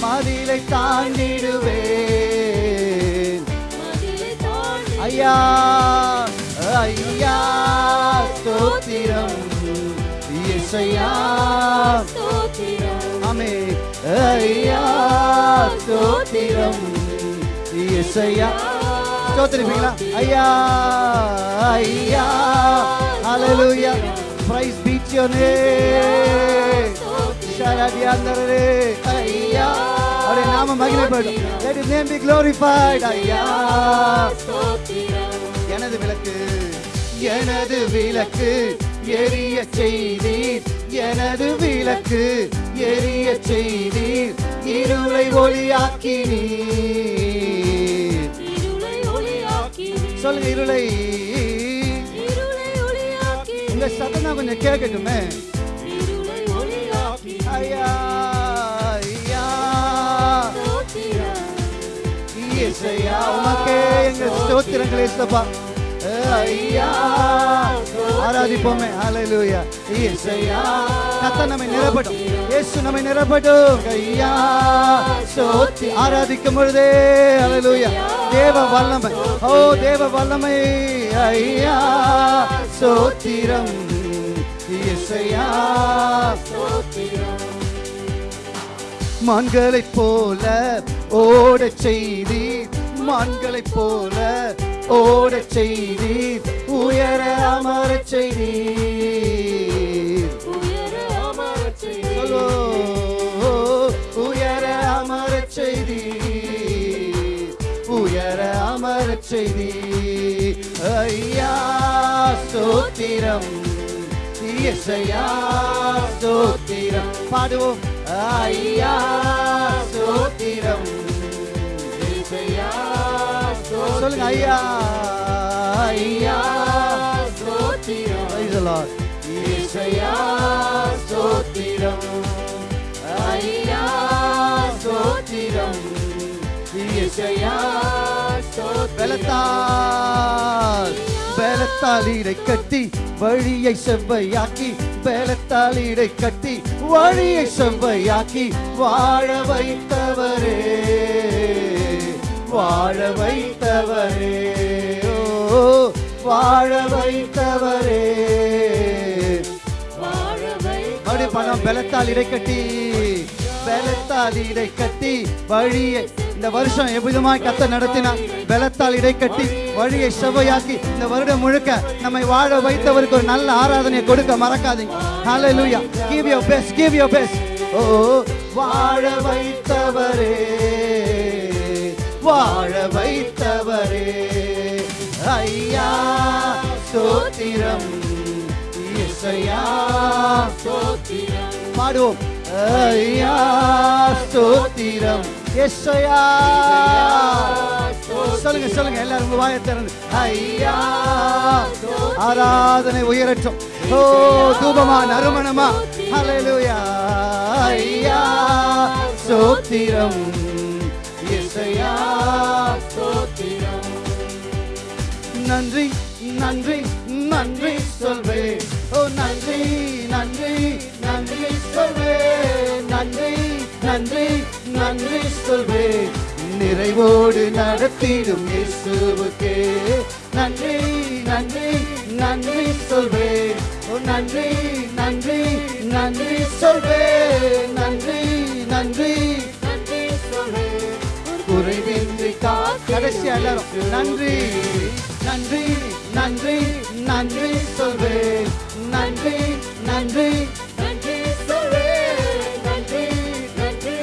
மதிலை தாண்டிடுவேன். ஐயா ஐயா ஸ்தோத்திரம் இயேசையா ஸ்தோத்திரம் ஆமே ஐயா ஸ்தோத்திரம் இயேசையா ஸ்தோத்திரிப்பீங்களா ஐயா ஐயா ஹalleluya praise be to your name ஷரடியாந்தரே ஐயா அவருடைய நாம மகிமைப்படும் let his name be glorified ஐயா ஸ்தோத்திரம் எனது விளக்கு எனது விளக்கு எரிய செய்தீர். எனது விளக்கு எரிய செய்தீர். இருளை ஒளியாக்கினீர். சொல்லுங்க இருளை. உங்க சத்தம் கொஞ்சம் கேட்கட்டுமே. ஐயா ஐயா. உமக்கே எங்கள் ஸ்தோத்திரங்கள் ஐயா ஆராதிப்போமே. ஹalleluya இயேசையா கத்த நம்மை நிரப்பட்டும். இயேசு நம்மை நிரப்பட்டும். ஐயா ஸ்தோத்தி ஆராதிக்கும் பொழுதே. ஹalleluya தேவ வல்லமை. ஓ தேவ வல்லமை. ஐயா ஸ்தோத்திரம் இயேசையா ஸ்தோத்திரம் மான்களைப் போல ஓடச் செய்தீர். மான்களைப் போல ஓடச் செய்தீர். உயர அமரச் செய்தீர். உயர அமரச் செய்தீர். உயர அமரச் செய்தீர். ஐயா ஸ்தோத்திரம் இயேசையா ஸ்தோத்திரம் பாடுவோம். ஐயா ஸ்தோத்திரம் சொல்லுங்க ஐயா. ஐயா. ஸ்தோத்திரம் Lord. இயேசையா ஸ்தோத்திரம் ஐயா ஸ்தோத்திரம் இயேசையா ஸ்தோத்திரம் பலத்தால் பலத்தால் இடை கட்டி வழியை செவ்வையாக்கி பலத்தால் இடை கட்டி வழியை செவ்வையாக்கி வாழ வைத்தவரே. வாழ வைத்தவரே. ஓ வாழ வைத்தவரே. வாழவை மறுபடி பணம் பலத்தால் இடைக்கட்டி பெலத்தால் பலத்தால் இடை கட்டி வழியை இந்த வருஷம் எவ்விதமாய் கத்த நடத்தினா பலத்தால் இடை கட்டி வழியை செவ்வையாக்கி இந்த வருடம் முழுக்க நம்மை வாழ வைத்தவருக்கு ஒரு நல்ல ஆராதனையை கொடுக்க மறக்காதீங்க. ஹலோ லூயா give yo best give yo best ஓ வாழ வைத்தவரே. வாழ வைத்தவரே. ஐயா ஸ்தோத்திரம் இயேசையா ஸ்தோத்திரம் பாடுவோம். ஐயா ஸ்தோத்திரம் எஸ்ஐயா சொல்லுங்க சொல்லுங்க எல்லாரும் உங்க வாயை திறந்து. ஐயா ஆராதனை உயரட்டும். ஓ தூபமா நறுமணமா. ஹalleluya ஐயா ஸ்தோத்திரம் நன்றி நன்றி நன்றி சொல்வேன் ஓ நன்றி நன்றி நன்றி சொல்வேன் நன்றி நன்றி நன்றி சொல்வேன் நிறைவோடு நடத்திடும் இயேசுவுக்கே. நன்றி நன்றி நன்றி சொல்வேன் ஓ நன்றி நன்றி நன்றி சொல்வேன் நன்றி நன்றி நன்றி சொல்வேன் குறைவின்றி கா எல்லாரும் நன்றி. நன்றி நன்றி நன்றி சொல்வேன் நன்றி நன்றி நன்றி சொல்வேன் நன்றி நன்றி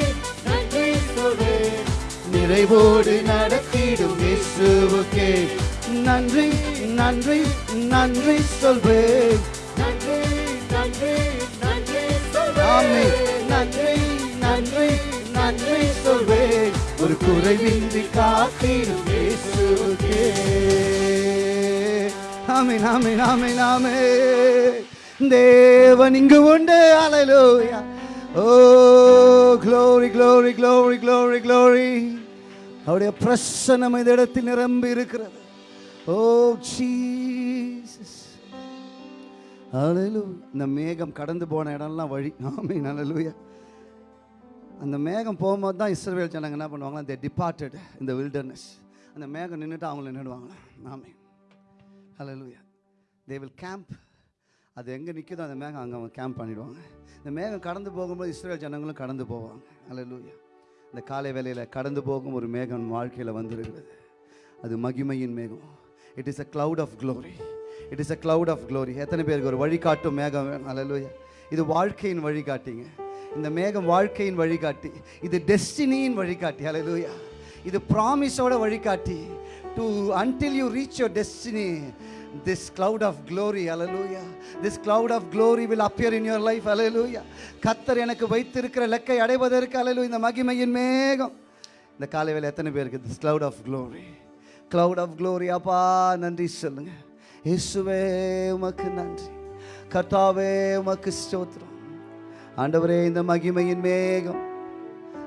நன்றி சொல்வேன் நிறைவோடு நடத்திடும் இயேசுவுக்கே. நன்றி நன்றி நன்றி சொல்வேன் நன்றி நன்றி நன்றி சொல்வேன் நன்றி நன்றி நன்றி சொல்வேன் ஒரு குறைவின்றி காத்திடும் இயேசுவுக்கே. ஆமென் நாமே நாமே நாமே தேவன் இங்கு உண்டு. அலலோயா ஓ glory glory glory glory glory அவருடைய பிரசனம் இந்த இடத்தில் நிரம்பி இருக்கிறது. ஓ ஜீசஸ் அலலு இந்த மேகம் கடந்து போன இடம்லாம் வழி. ஆமென் அலலுயா அந்த மேகம் போகும்போது தான் இஸ்ரவேல் ஜனங்க என்ன பண்ணுவாங்களா தே டிபார்ட்டட் இந்த வில்டர்னஸ் அந்த மேகம் நின்றுட்டு அவங்கள நின்றுடுவாங்களா ஆமென். ஹalleluya தே வில் கேம்ப் அது எங்கே நிற்குதோ அந்த மேகம் அங்கே அவங்க கேம்ப் பண்ணிடுவாங்க. இந்த மேகம் கடந்து போகும்போது இஸ்ரேல் ஜனங்களும் கடந்து போவாங்க. அல்லேலூயா இந்த காலை வேலையில் கடந்து போகும் ஒரு மேகம் வாழ்க்கையில் வந்திருக்கிறது. அது மகிமையின் மேகம். It is a cloud of glory it is a cloud of glory எத்தனை பேருக்கு ஒரு வழிகாட்டும் மேகம் வேணும்? அல்லேலூயா இது வாழ்க்கையின் வழிகாட்டிங்க. இந்த மேகம் வாழ்க்கையின் வழிகாட்டி. இது டெஸ்டினியின் வழிகாட்டி. அலலுயா இது ப்ராமிஸோட வழிகாட்டி. To until you reach your destiny this cloud of glory hallelujah. This cloud of glory will appear in your life hallelujah. கத்தர் எனக்கு வைத்திருக்கிற லக்கை அடைவதற்கு hallelujah இந்த மகிமையின் மேகம். இந்த காலை வேலை எத்தனை பேருக்கு this cloud of glory? Cloud of glory அப்பா நன்றி சொல்லுங்க. இயேசுவே உமக்கு நன்றி. கர்த்தாவே உமக்கு ஸ்தோத்திரம். ஆண்டவரே இந்த மகிமையின் மேகம்.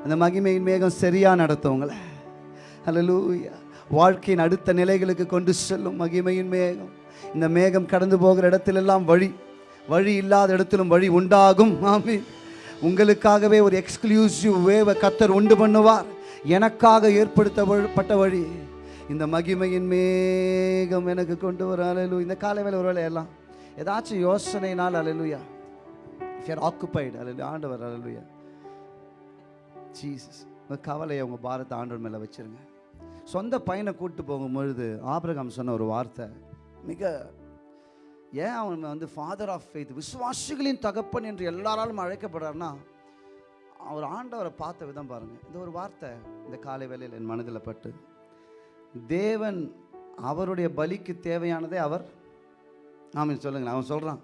அந்த மகிமையின் மேகம் சரியா நடத்துவங்களே ஹalleluya வாழ்க்கையின் அடுத்த நிலைகளுக்கு கொண்டு செல்லும் மகிமையின் மேகம். இந்த மேகம் கடந்து போகிற இடத்திலெல்லாம் வழி வழி இல்லாத இடத்திலும் வழி உண்டாகும். மாமி உங்களுக்காகவே ஒரு எக்ஸ்க்ளூசிவ் வேவ கத்தர் உண்டு பண்ணுவார். எனக்காக ஏற்படுத்தப்பட்ட வழி இந்த மகிமையின் மேகம் எனக்கு கொண்டு வர அலலு இந்த காலை வேலை ஒருவேளை எல்லாம் ஏதாச்சும் யோசனைனால் அலலுயா இஃப் ஆக்குப்பைடு அலலு ஆண்டவர் அலலுயா ஜீசஸ் உங்கள் கவலையை உங்கள் பாரத்தை ஆண்டவர் மேலே வச்சிருங்க. சொந்த பையனை கூப்பிட்டு போகும்பொழுது ஆபிரகாம் சொன்ன ஒரு வார்த்தை. மிக ஏன் அவன் வந்து ஃபாதர் ஆஃப் ஃபெய்த் விசுவாசிகளின் தகப்பன் என்று எல்லாராலும் அழைக்கப்படுறாருன்னா அவர் ஆண்டவரை பார்த்த விதம் பாருங்கள் இந்த ஒரு வார்த்தை இந்த காலை வேளையில் என் மனதில் பட்டு தேவன் அவருடைய பலிக்கு தேவையானதே அவர் ஆமாம் சொல்லுங்களேன். அவன் சொல்கிறான்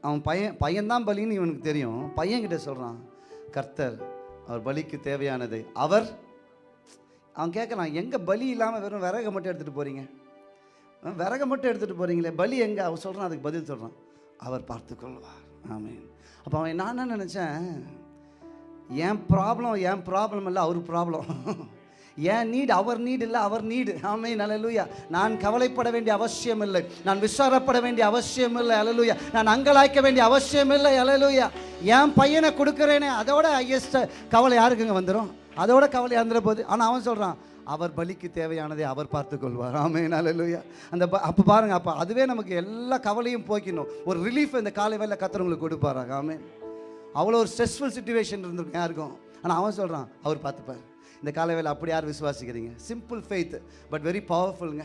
அவன் பையன் பையன்தான் பலின்னு இவனுக்கு தெரியும். பையன்கிட்ட சொல்கிறான் கர்த்தர் அவர் பலிக்கு தேவையானதை அவர் அவன் கேட்கலாம் எங்கே பலி இல்லாமல் வெறும் விறகை மட்டும் எடுத்துகிட்டு போகிறீங்க விறகை மட்டும் எடுத்துகிட்டு போகிறீங்களே பலி எங்கே? அவன் சொல்கிறான் அதுக்கு பதில் சொல்கிறான் அவர் பார்த்துக்கொள்வார் ஆமீன். அப்போ அவன் நான் என்ன நினச்சேன்? என் ப்ராப்ளம் என் ப்ராப்ளம் இல்லை அவர் ப்ராப்ளம் என் நீடு அவர் நீடு இல்லை அவர் நீடு ஆமே அலலுயா நான் கவலைப்பட வேண்டிய அவசியம் இல்லை. நான் விசாரப்பட வேண்டிய அவசியம் இல்லை அலலுயா நான் அங்கலாய்க்க வேண்டிய அவசியம் இல்லை அலலுயா என் பையனை கொடுக்குறேனே அதோட ஐயஸ்ட கவலை யாருக்குங்க வந்துடும் அதோட கவலை வந்துட போகுது ஆனால் அவன் சொல்கிறான் அவர் பலிக்கு தேவையானதை அவர் பார்த்துக்கொள்வார். ஆமே அலலுயா அந்த ப- அப்போ பாருங்க அப்போ அதுவே நமக்கு எல்லா கவலையும் போக்கிடணும் ஒரு ரிலீஃப் இந்த காலை வேலை கத்துறவங்களுக்கு கொடுப்பாராங்க ஆமே அவ்வளோ ஒரு ஸ்ட்ரெஸ்ஃபுல் சுச்சுவேஷன் இருந்திருக்கும் யாருக்கும் ஆனால் அவன் சொல்கிறான் அவர் பார்த்துப்பார். இந்த காலவேளை அப்படி யார் விசுவாசிக்கிறீங்க? Simple faith but very பவர்ஃபுல்ங்க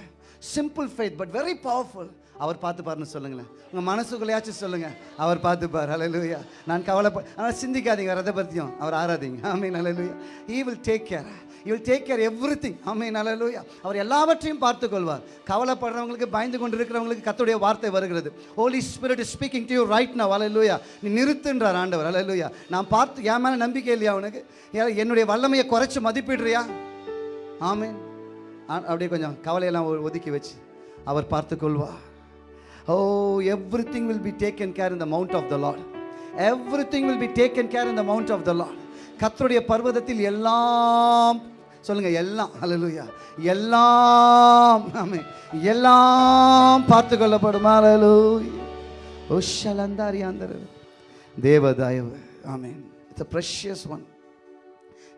simple faith but very powerful அவர் பார்த்துப்பாருன்னு சொல்லுங்களேன். உங்கள் மனசுக்குள்ளையாச்சும் சொல்லுங்கள் அவர் பார்த்துப்பார். அலையிலுயா நான் கவலைப்பட ஆனால் சிந்திக்காதீங்க ரத பற்றியும் அவர் ஆராதிங்க. ஆமீன் ஹalleluya he will take care he will take care everything ஆமீன் ஹalleluya அவர் எல்லாவற்றையும் பார்த்துக்கொள்வார். கவலைப்படுறவங்களுக்கு பயந்து கொண்டு இருக்கிறவங்களுக்கு கத்துடைய வார்த்தை வருகிறது. Holy Spirit is speaking to you right now. அலையிலுயா நீ நிறுத்துன்றார் ஆண்டவர். அலையிலுயா நான் பார்த்து என் மேலே நம்பிக்கை இல்லையா உனக்கு? என்னுடைய வல்லமையை குறைச்சி மதிப்பிடுறியா? ஆமென் ஆ, அப்படியே கொஞ்சம் கவலையெல்லாம் ஒ- ஒதுக்கி வச்சு அவர் பார்த்துக்கொள்வார். ஓ everything will be taken care in the mount of the Lord everything will be taken care in the mount of the Lord கத்தருடைய பர்வதத்தில் எல்லாம் சொல்லுங்க எல்லாம். அலலுயா எல்லாம். எல்லாம் பார்த்து கொள்ளப்படுமா அலலு ஓ தேவ தயவு ஆமேன் இட்ஸ் அ ப்ரெஷியஸ் ஒன்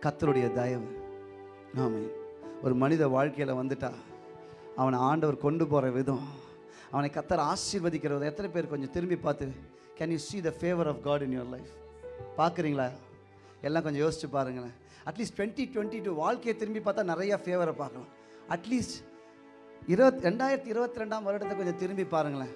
கத்தருடைய தயவு. ஆமேன் ஒரு மனித வாழ்க்கையில் வந்துட்டா அவனை ஆண்டவர் கொண்டு போகிற விதம் அவனை கத்தர் ஆசீர்வதிக்கிற எத்தனை பேர் கொஞ்சம் திரும்பி பார்த்து can you see the favour of God in your life பார்க்குறீங்களா? எல்லாம் கொஞ்சம் யோசிச்சு பாருங்களேன். அட்லீஸ்ட் டுவெண்ட்டி டுவெண்ட்டி டூ வாழ்க்கையை திரும்பி பார்த்தா நிறையா ஃபேவரை பார்க்கலாம். அட்லீஸ்ட் இருபத் ரெண்டாயிரத்தி இருபத்தி ரெண்டாம் வருடத்தை கொஞ்சம் திரும்பி பாருங்களேன்.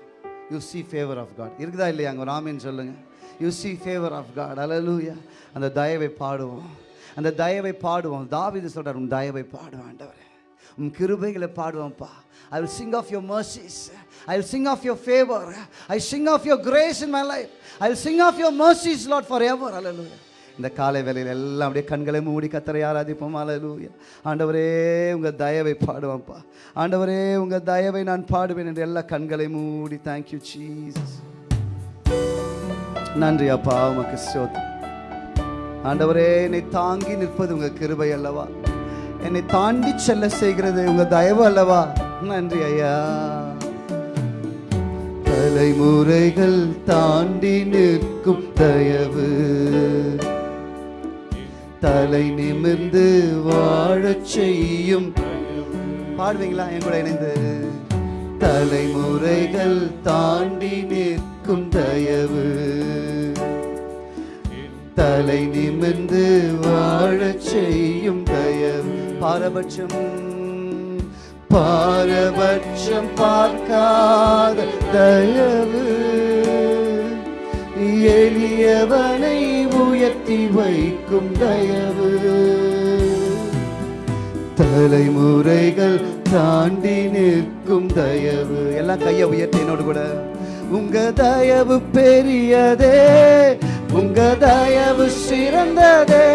You see favour of God இருக்குதா இல்லையா? அங்கே ராமின்னு சொல்லுங்கள் you see favour of God அலலூயா அந்த தயவை பாடுவோம். அந்த தயவை பாடுவோம். தாவிது சொல்கிறார் உன் தயவை பாடுவோம் ஆண்டவரே. உன் கிருபைகளை பாடுவோம்ப்பா. I will sing of your mercies I'll sing sing of favor. I I sing of grace in my my life sing of sing of mercies Lord forever இந்த காலை வேலையில் எல்லாம் அப்படியே கண்களை மூடி கத்தரை ஆராதிப்போம். அலலூயா ஆண்டவரே உங்கள் தயவை பாடுவோம்ப்பா. ஆண்டவரே உங்கள் தயவை நான் பாடுவேன் என்று எல்லா கண்களை மூடி. தேங்க்யூ சீஸ் நன்றி அப்பா உமக்கு ஸ்தோத்திரம். ஆண்டவரே என்னை தாங்கி நிற்பது உங்கள் கிருபை அல்லவா? என்னை தாண்டி செல்ல செய்கிறது உங்கள் தயவு அல்லவா? நன்றி ஐயா. தலைமுறைகள் தாண்டி நிற்கும் தயவு. தலை நிமிர்ந்து வாழச் செய்யும் பாடுவீங்களா? என் கூட இணைந்து. தலைமுறைகள் தாண்டி நிற்கும் தயவு. தலை நிமிர்ந்து வாழச் செய்யும் தயவு. பாரபட்சம் பாரபட்சம் பார்க்காத தயவு. எளியவனை உயர்த்தி வைக்கும் தயவு. தலைமுறைகள் தாண்டி நிற்கும் தயவு. எல்லாம் கையை உயர்த்தி என்னோடு கூட. உங்க தயவு பெரியதே உங்க தயவு சிறந்ததே.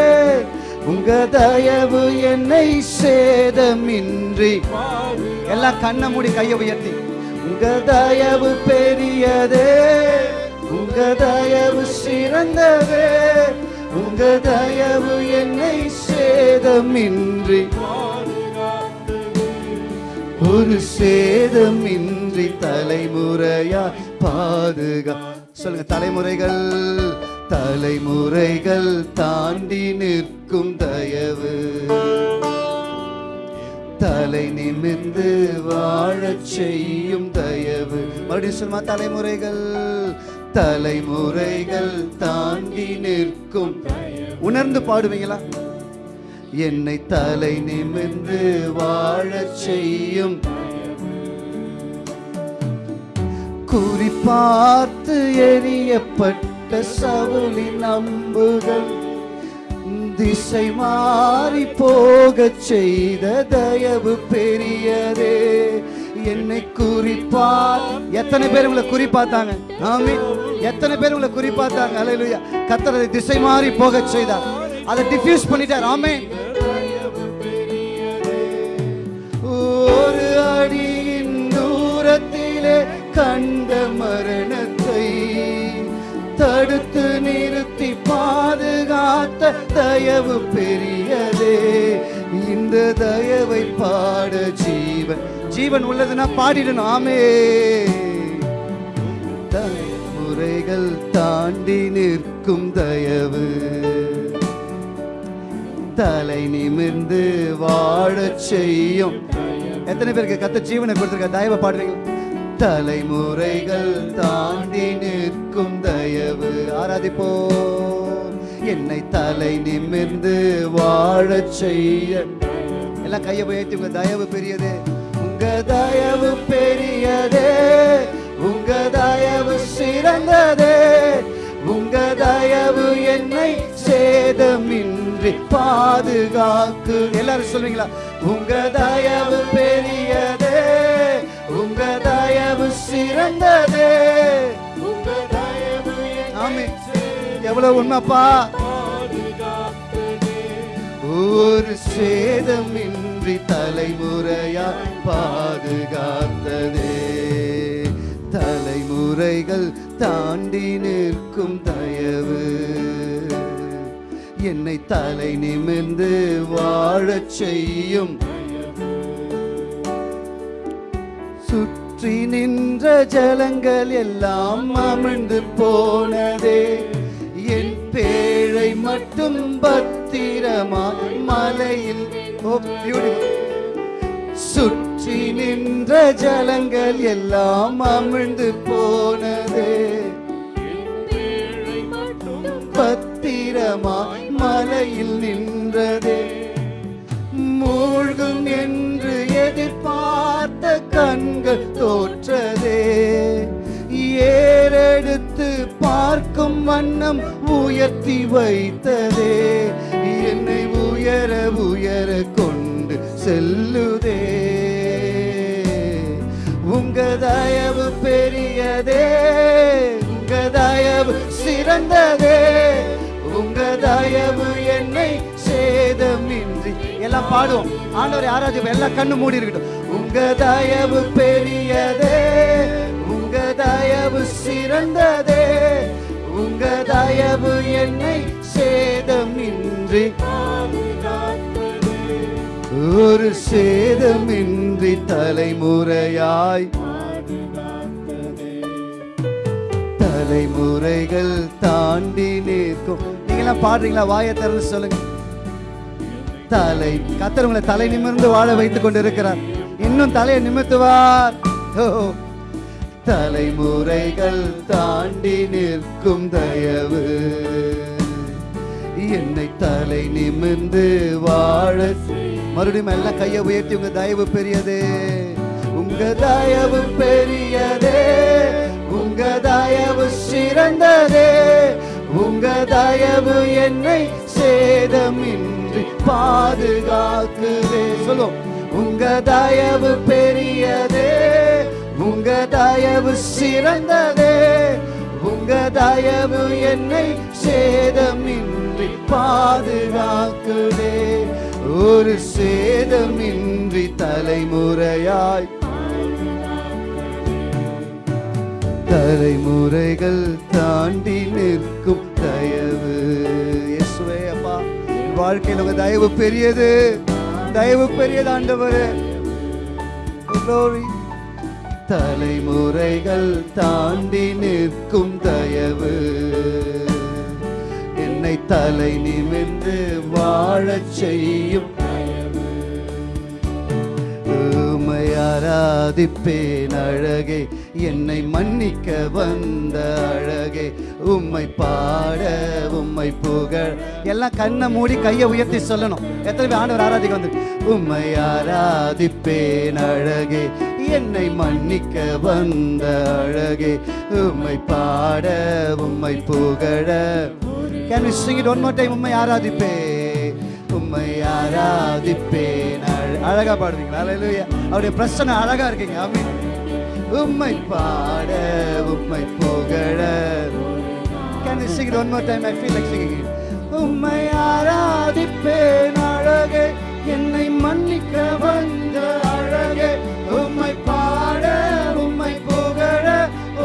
உங்க தயவு என்னை சேதமின்றி. எல்லாம் கண்ணை மூடி கையை உயர்த்தி. உங்க தயவு பெரியதே உங்க தயவு சிறந்ததே உங்க தயவு என்னை சேதமின்றி. ஒரு சேதமின்றி தலைமுறையா பாதுகா சொல்லுங்க தலைமுறைகள். தலைமுறைகள் தாண்டி நிற்கும் தயவு. தலை நிமிர்ந்து வாழச் செய்யும் தயவு. மறுபடியும் சொல்லுமா தலைமுறைகள் தலைமுறைகள் தாண்டி நிற்கும் உணர்ந்து பாடுவீங்களா? என்னை தலை நிமிர்ந்து வாழச் செய்யும் குறிப்பார்த்து எரியப்பட்டு சவுளின் அம்புகள் திசை மாறி போகச் செய்த தயவு பெரியதே. என்னை குறிப்பா எத்தனை பேர் உங்களை குறிப்பாத்தாங்க? ஆமி எத்தனை பேர் உங்களை குறிப்பாத்தாங்க? அலையிலுயா கத்தரதை திசை மாறி போகச் செய்தார். அதை டிஃப்யூஸ் பண்ணிட்டார். ஆமே ஒரு அடியின் தூரத்திலே கண்ட மரணத்தை தடுத்து நிறுத்தி பாதுகாத்த தயவு பெரியதே. இந்த தயவை பாட ஜீவன். ஜீவன் உள்ளதுன்னா பாடிடணும். ஆமே தலைமுறைகள் தாண்டி நிற்கும் தயவு. தலை நிமிர்ந்து வாழச் செய்யும். எத்தனை பேருக்கு கத்த ஜீவனை கொடுத்துருக்க? தயவை பாடுறீங்க தலைமுறைகள் தாண்டி நிற்கும் தயவு ஆராதிப்போ என்னை தலை நிமிர்ந்து வாழச் செய்ய. எல்லாம் கையை உயர்த்தி உங்க தயவு பெரியது. உங்க தயவு பெரியதே. உங்க தயவு சிறந்ததே. உங்க தயவு என்னை சேதமின்றி பாதுகாக்கு. எல்லாரும் சொல்றீங்களா? உங்க தயவு பெரியதே. ஆமே. எவ்வளவு உண்மைப்பா? ஒரு சேதமின்றி தலைமுறையா பாதுகாத்ததே. தலைமுறைகள் தாண்டி நிற்கும் தயவு. என்னை தலை நிமிர்ந்து வாழச் செய்யும். சுற்றி சுற்றி நின்ற ஜலங்கள் எல்லாம் அமிழ்ந்து போனதே. என் பேழை மட்டும் பத்திரமாய் மலையில் சுற்றி நின்ற ஜலங்கள் எல்லாம் அமிழ்ந்து போனதே. பத்திரமாய் மலையில் நின்றதே. மூழ்கும் என்று எதிர்பார்த்த கண்கள் தோற்றதே. ஏறெடுத்து பார்க்கும் வண்ணம் உயர்த்தி வைத்ததே. என்னை உயர உயர கொண்டு செல்லுதே. உங்க தயவு பெரியதே உங்க தயவு சிறந்ததே. உங்க தயவு என்னை சேதமின்றி எல்லாம் பாடுவோம். ஆண்டவர் யாராச்சும் எல்லாம் கண்ணு மூடி இருக்கட்டும். உங்க தயவு பெரியதே உங்க தயவு சிறந்ததே உங்க தயவு என்னை சேதமின்றி ஒரு சேதமின்றி தலைமுறையாய் தலைமுறைகள் தாண்டி நிற்கும். நீங்களாம் பாடுறீங்களா? வாயை திறந்து சொல்லுங்க. தலை. கத்தர் உங்களை தலை நிமிர்ந்து வாழ வைத்துக் கொண்டிருக்கிறார். இன்னும் தலையை நிமித்துவார் ஓ தலைமுறைகள் தாண்டி நிற்கும் தயவு. என்னை தலை நிமிர்ந்து வாழ மறுபடியும் எல்லாம் கையை உயர்த்தி உங்க தயவு பெரியதே. உங்க தயவு பெரியதே. உங்க தயவு சிறந்ததே. உங்க தயவு என்னை சேதமின் பாதுகாக்குதே. சொல்லும். உங்க தயவு பெரியதே உங்க தயவு சிறந்ததே. உங்க தயவு என்னை சேதமின்றி பாதுகாக்குதே. ஒரு சேதமின்றி தலைமுறையாய் தலைமுறைகள் தாண்டி நிற்கும் தயவு. என் வாழ்க்கையில் உங்க தயவு பெரியது. தயவு பெரியது ஆண்டவர். தலைமுறைகள் தாண்டி நிற்கும் தயவு. என்னை தலை நிமிர்ந்து வாழச் செய்யும் உம்மை ஆராதிப்பேன் அழகே. என்னை மன்னிக்க வந்த அழகே. உம்மை பாட உம்மை புகழ். எல்லாம் கண்ணை மூடி கையை உயர்த்தி சொல்லணும். எத்தனை பேர் ஆண்டவர் ஆராதிக்க வந்து உம்மை ஆராதிப்பேன் அழகே. என்னை மன்னிக்க வந்த அழகே. உம்மை பாட உம்மை புகழ. Can we sing it one more time? உம்மை ஆராதிப்பே உம்மை ஆராதிப்பேன். அழகா பாடுவீங்களா? அல்லேலூயா அவருடைய பிரச்சனை அழகா இருக்கீங்க. ஆமென் உம்மை பாட உம்மை புகழ. Can you sing it one more time? I feel like singing it. உம்மை ஆராதிப்பேன் அழகே என்னை மன்னிக்க வந்த அழகே. உம்மை பாட உம்மை புகழ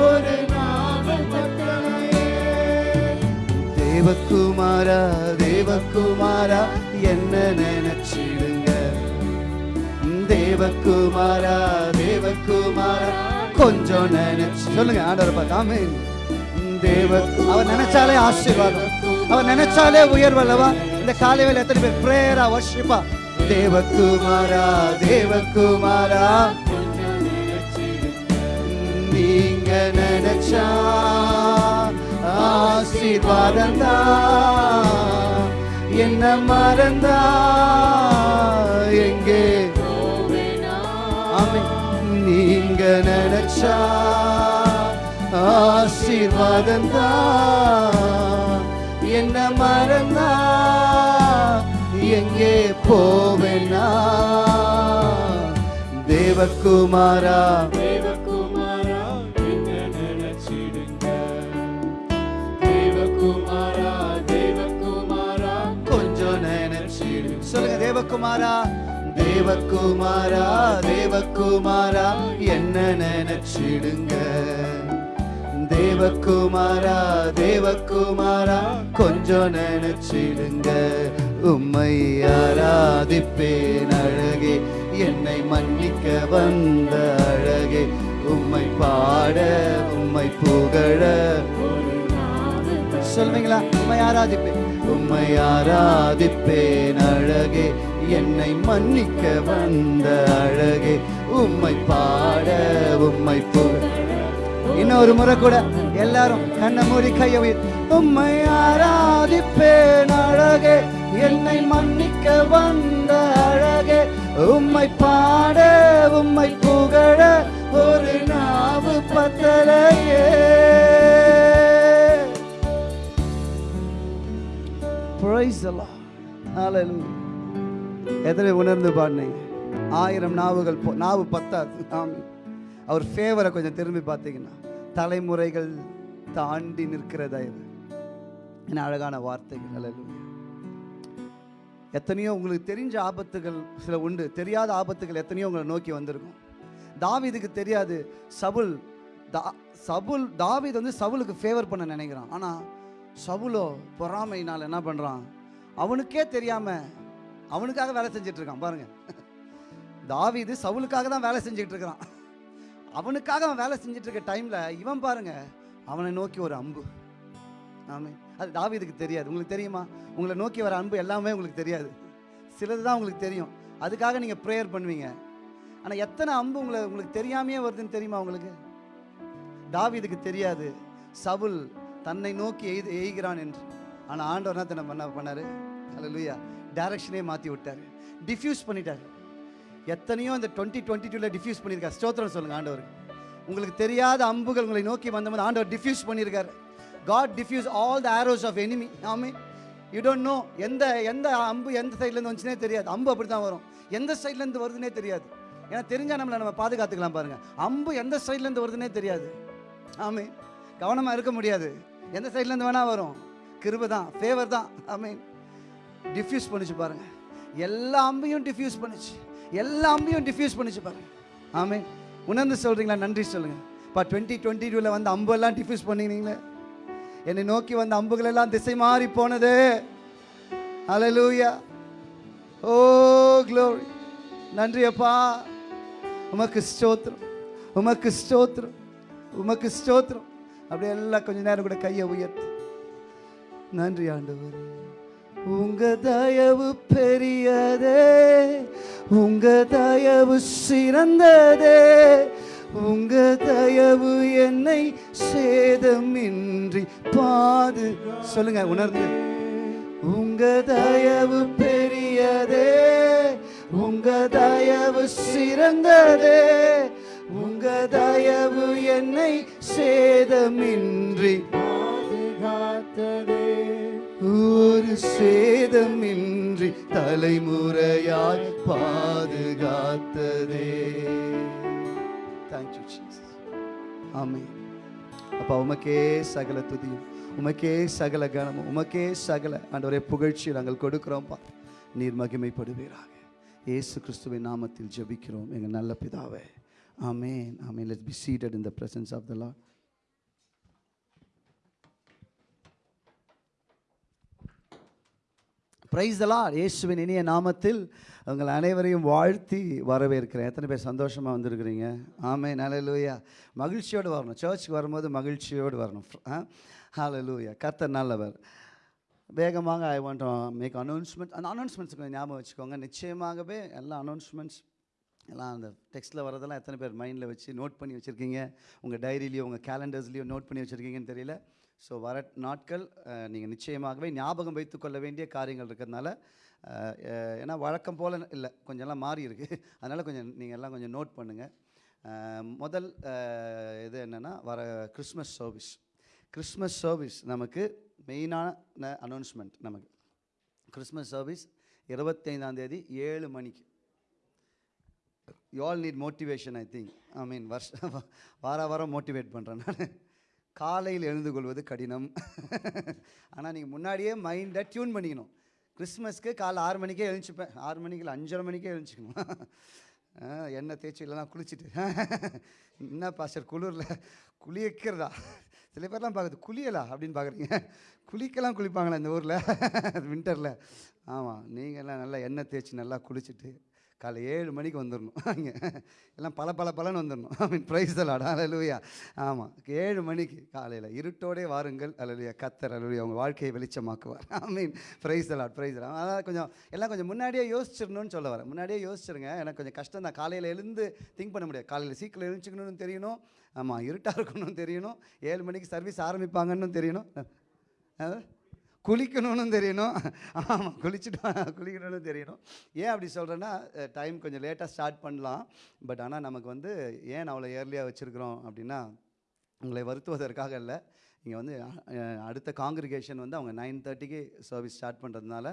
ஒரு நாவல் கட்டளையே தேவக்குமாரா தேவகுமாரா என்ன நினைச்சிடுங்க? தேவக்குமாரா தேவக்குமாரா கொஞ்சம் நினைச்சு. சொல்லுங்க ஆண்டவர் பார்த்தாமே தேவ அவர் நினைச்சாலே ஆசீர்வாதம். அவர் நினைச்சாலே உயர்வல்லவா? இந்த காலை வேலை எத்தனை பேர் பிரேயரா வர்ஷிப்பா தேவகுமாரா தேவகுமாரா. நீங்க நினைச்சா ஆசீர்வாதம் தான் என்ன மறந்தா? எங்கே நீங்க நினைச்சா ஆசீர்வாதம் தான் என்ன மறந்தா? எங்கே போவேனா? தேவகுமாரா. தேவகுமாரா என்ன நினைச்சிடுங்க. தேவகுமாரா தேவகுமாரா. கொஞ்சம் நினைச்சிடு. சொல்லுங்க தேவகுமாரா. தேவகுமாரா தேவகுமாரா என்ன நினைச்சிடுங்க? தேவகுமாரா தேவகுமாரா கொஞ்சம் நினைச்சிடுங்க. உம்மை ஆராதிப்பேன் அழகே என்னை மன்னிக்க வந்த அழகே. உம்மை பாட உம்மை புகழ. சொல்வீங்களா உம்மை ஆராதிப்பேன். உம்மை ஆராதிப்பேன் அழகே. என்னை மன்னிக்க வந்த அழகே உம்மை பாட உம்மை புகழ இன்னொரு முறை கூட எல்லாரும் கண்ண மூடி கைய உம்மை ஆராதிப்பேன் அழகே என்னை மன்னிக்க வந்த அழகே உம்மை பாட உம்மை புகழ ஒரு நாவு பத்தலையே Praise the Lord. Hallelujah. எத்தனை உணர்ந்து பாடினீங்க? ஆயிரம் நாவுகள் போ- நாவு பத்தாது. ஆமென் அவர் ஃபேவரை கொஞ்சம் திரும்பி பார்த்தீங்கன்னா தலைமுறைகள் தாண்டி நிற்கிற தயவு. என்ன அழகான வார்த்தைகள். அல்ல எத்தனையோ உங்களுக்கு தெரிஞ்ச ஆபத்துகள் சில உண்டு. தெரியாத ஆபத்துகள் எத்தனையோ உங்களை நோக்கி வந்திருக்கும். தாவிதுக்கு தெரியாது. சவுல் தா சவுல் தாவீது வந்து சவுலுக்கு ஃபேவர் பண்ண நினைக்கிறான். ஆனால் சவுலோ பொறாமைனால் என்ன பண்ணுறான் அவனுக்கே தெரியாமல் அவனுக்காக வேலை செஞ்சுட்டு இருக்கான் பாருங்க. தாவிது சவுலுக்காக தான் வேலை செஞ்சுட்டு இருக்கிறான் அவனுக்காக அவன் வேலை செஞ்சுட்டு இருக்க டைமில் இவன் பாருங்க அவனை நோக்கி ஒரு அம்பு. ஆமே அது தாவிதுக்கு தெரியாது. உங்களுக்கு தெரியுமா? உங்களை நோக்கி வர அன்பு எல்லாமே உங்களுக்கு தெரியாது. சிலது தான் உங்களுக்கு தெரியும். அதுக்காக நீங்கள் ப்ரேயர் பண்ணுவீங்க. ஆனால் எத்தனை அம்பு உங்களை உங்களுக்கு தெரியாமையே வருதுன்னு தெரியுமா உங்களுக்கு? தாவிதுக்கு தெரியாது. சவுல் தன்னை நோக்கி எய்து எய்கிறான் என்று. ஆனால் ஆண்டவர் என்ன பண்ண பண்ண பண்ணாரு? அல்லேலூயா டைரக்ஷனே மாற்றி விட்டார். டிஃப்யூஸ் பண்ணிட்டார். எத்தனையோ இந்த டுவெண்ட்டி டுவெண்ட்டி டூவில் டிஃப்யூஸ் பண்ணியிருக்கார். ஸ்தோத்திரம் சொல்லுங்கள் ஆண்டவர். உங்களுக்கு தெரியாத அம்புகள் உங்களை நோக்கி வந்தபோது ஆண்டவர் டிஃப்யூஸ் பண்ணியிருக்காரு. God diffuse all the arrows of enemy ஆமே. யூ டோன்ட் நோ எந்த எந்த அம்பு எந்த சைட்லேருந்து வந்துச்சுனே தெரியாது. அம்பு அப்படி தான் வரும். எந்த சைட்லேருந்து வருதுன்னே தெரியாது. ஏன்னா தெரிஞ்சால் நம்மளை நம்ம பாதுகாத்துக்கலாம் பாருங்கள் அம்பு எந்த சைட்லேருந்து வருதுன்னே தெரியாது. ஆமே. கவனமாக இருக்க முடியாது. எந்த சைட்லேருந்து வேணால் வரும். கிருப தான் ஃபேவர் தான். ஆமே. டிஃப்யூஸ் பண்ணிச்சு பாருங்க. எல்லா அம்பையும் டிஃப்யூஸ் பண்ணுச்சு. எல்லா அம்பையும் டிஃப்யூஸ் பண்ணிச்சு பாருங்க. ஆமே உணர்ந்து சொல்றீங்களா? நன்றி சொல்லுங்க. இப்போ டுவெண்ட்டி டுவெண்ட்டி டூவில் வந்து அம்பெல்லாம் டிஃப்யூஸ் பண்ணினீங்களே. என்னை நோக்கி வந்த அம்புகள் எல்லாம் திசை மாறி போனது. அலலூயா ஓ க்ளோரி நன்றி அப்பா. உமக்கு ஸ்தோத்திரம். உமக்கு ஸ்தோத்திரம். உமக்கு ஸ்தோத்திரம். அப்படியே எல்லாம் கொஞ்ச நேரம் கூட கையை உயர்த்து. நன்றி ஆண்டவர். உங்க தயவு பெரியதே உங்க தயவு சிறந்ததே உங்க தயவு என்னை சேதமின்றி பாது சொல்லுங்க உணர்ந்து. உங்க தயவு பெரியதே உங்க தயவு சிறந்ததே உங்க தயவு என்னை சேதமின்றி பாதுகாத்ததே. ஒரு சேதமின்றி தலைமுறையாய் பாதுகாத்ததே. தேங்க்யூ ஜீசஸ் ஆமே அப்பா உமக்கே சகல துதியும் உமக்கே சகல கனமும் உமக்கே சகல ஆண்டவரே புகழ்ச்சி நாங்கள் கொடுக்கிறோம்ப்பா. நீர் மகிமைப்படுவீராக. இயேசு கிறிஸ்துவின் நாமத்தில் ஜெபிக்கிறோம். எங்கள் நல்ல பிதாவே. ஆமேன் ஆமென் let's be seated in the presence of the Lord praise எல்லாம் இயேசுவின் இனிய நாமத்தில் உங்கள் அனைவரையும் வாழ்த்தி வரவேற்கிறேன். எத்தனை பேர் சந்தோஷமாக வந்திருக்கிறீங்க? ஆமே நல்லலூயா மகிழ்ச்சியோடு வரணும். சர்ச்சுக்கு வரும்போது மகிழ்ச்சியோடு வரணும். ஹலலூயா கர்த்தர் நல்லவர். வேகமாக ஐ வாண்ட் மேக் அனௌன்ஸ்மெண்ட் அந்த அனௌன்ஸ்மெண்ட்ஸ் கொஞ்சம் ஞாபகம் வச்சுக்கோங்க. நிச்சயமாகவே எல்லா அனௌன்ஸ்மெண்ட்ஸ் எல்லாம் அந்த டெக்ஸ்ட்டில் வரதெல்லாம் எத்தனை பேர் மைண்டில் வச்சு நோட் பண்ணி வச்சுருக்கீங்க? உங்கள் டைரியிலையோ உங்கள் கேலண்டர்ஸ்லையோ நோட் பண்ணி வச்சுருக்கீங்கன்னு தெரியல. ஸோ வர நாட்கள் நீங்கள் நிச்சயமாகவே ஞாபகம் வைத்துக்கொள்ள வேண்டிய காரியங்கள் இருக்கிறதுனால ஏன்னா வழக்கம் போல் இல்லை கொஞ்சம் எல்லாம் மாறி இருக்குது அதனால் கொஞ்சம் நீங்கள் எல்லாம் கொஞ்சம் நோட் பண்ணுங்கள் முதல் இது என்னென்னா வர கிறிஸ்மஸ் சர்வீஸ் கிறிஸ்மஸ் சர்வீஸ் நமக்கு மெயினான அனௌன்ஸ்மெண்ட் நமக்கு. கிறிஸ்மஸ் சர்வீஸ் இருபத்தைந்தாந்தேதி ஏழு மணிக்கு. You all need motivation I think I mean வருஷம் வார வாரம் மோட்டிவேட் பண்ணுறேன் நான். காலையில் எழுந்து கொள்வது கடினம். ஆனால் நீங்கள் முன்னாடியே மைண்டை டியூன் பண்ணிக்கணும். கிறிஸ்மஸ்க்கு காலை ஆறு மணிக்கே எழுந்துச்சுப்பேன். ஆறு மணிக்கு இல்லை அஞ்சரை மணிக்கே எழுந்துச்சிக்கணும். ஆ, எண்ணெய் தேய்ச்சி இல்லைனா குளிச்சுட்டு. என்ன பாஸ்டர் குளிரில்? குளிக்கிறதா சில பேர்லாம் பார்க்குது குளியலா அப்படின்னு பார்க்குறீங்க குளிக்கலாம் குளிப்பாங்களா இந்த ஊரில். வின்டரில் ஆமாம் நீங்கள்லாம் நல்லா எண்ணெய் தேய்ச்சி நல்லா குளிச்சுட்டு காலை ஏழு மணிக்கு வந்துடணும் அங்கே. எல்லாம் பல பல பலன்னு வந்துடணும் ஐ மீன் ப்ரைஸ் தலாடா அலலுயா ஆமாம் ஏழு மணிக்கு காலையில் இருட்டோடே வாருங்கள். அலலுயா கத்தர் அலலுயா உங்கள் வாழ்க்கையை வெளிச்சமாக்குவார். ஐ மீன் ப்ரைஸ் தலாட் ப்ரைஸ் தலாட் அதான் கொஞ்சம் எல்லாம் கொஞ்சம் முன்னாடியே யோசிச்சிடணும்னு சொல்ல வரேன். முன்னாடியே யோசிச்சிருங்க. எனக்கு கொஞ்சம் கஷ்டம் தான். காலையில் எழுந்து திங்க் பண்ண முடியாது. காலையில் சீக்கிரம் எழுந்துக்கணும்னு தெரியணும். ஆமாம் இருட்டாக இருக்கணும்னு தெரியணும். ஏழு மணிக்கு சர்வீஸ் ஆரம்பிப்பாங்கன்னு தெரியணும். ஆ குளிக்கணும்னு தெரியணும். ஆமாம் குளிச்சுட்டு குளிக்கணும்னு தெரியணும். ஏன் அப்படி சொல்கிறேன்னா டைம் கொஞ்சம் லேட்டாக ஸ்டார்ட் பண்ணலாம். பட் ஆனால் நமக்கு வந்து ஏன் அவ்வளோ ஏர்லியாக வச்சுருக்குறோம் அப்படின்னா உங்களை வருத்துவதற்காக இல்லை. இங்கே வந்து அடுத்த காங்கிரிகேஷன் வந்து அவங்க நைன் தேர்ட்டிக்கு சர்வீஸ் ஸ்டார்ட் பண்ணுறதுனால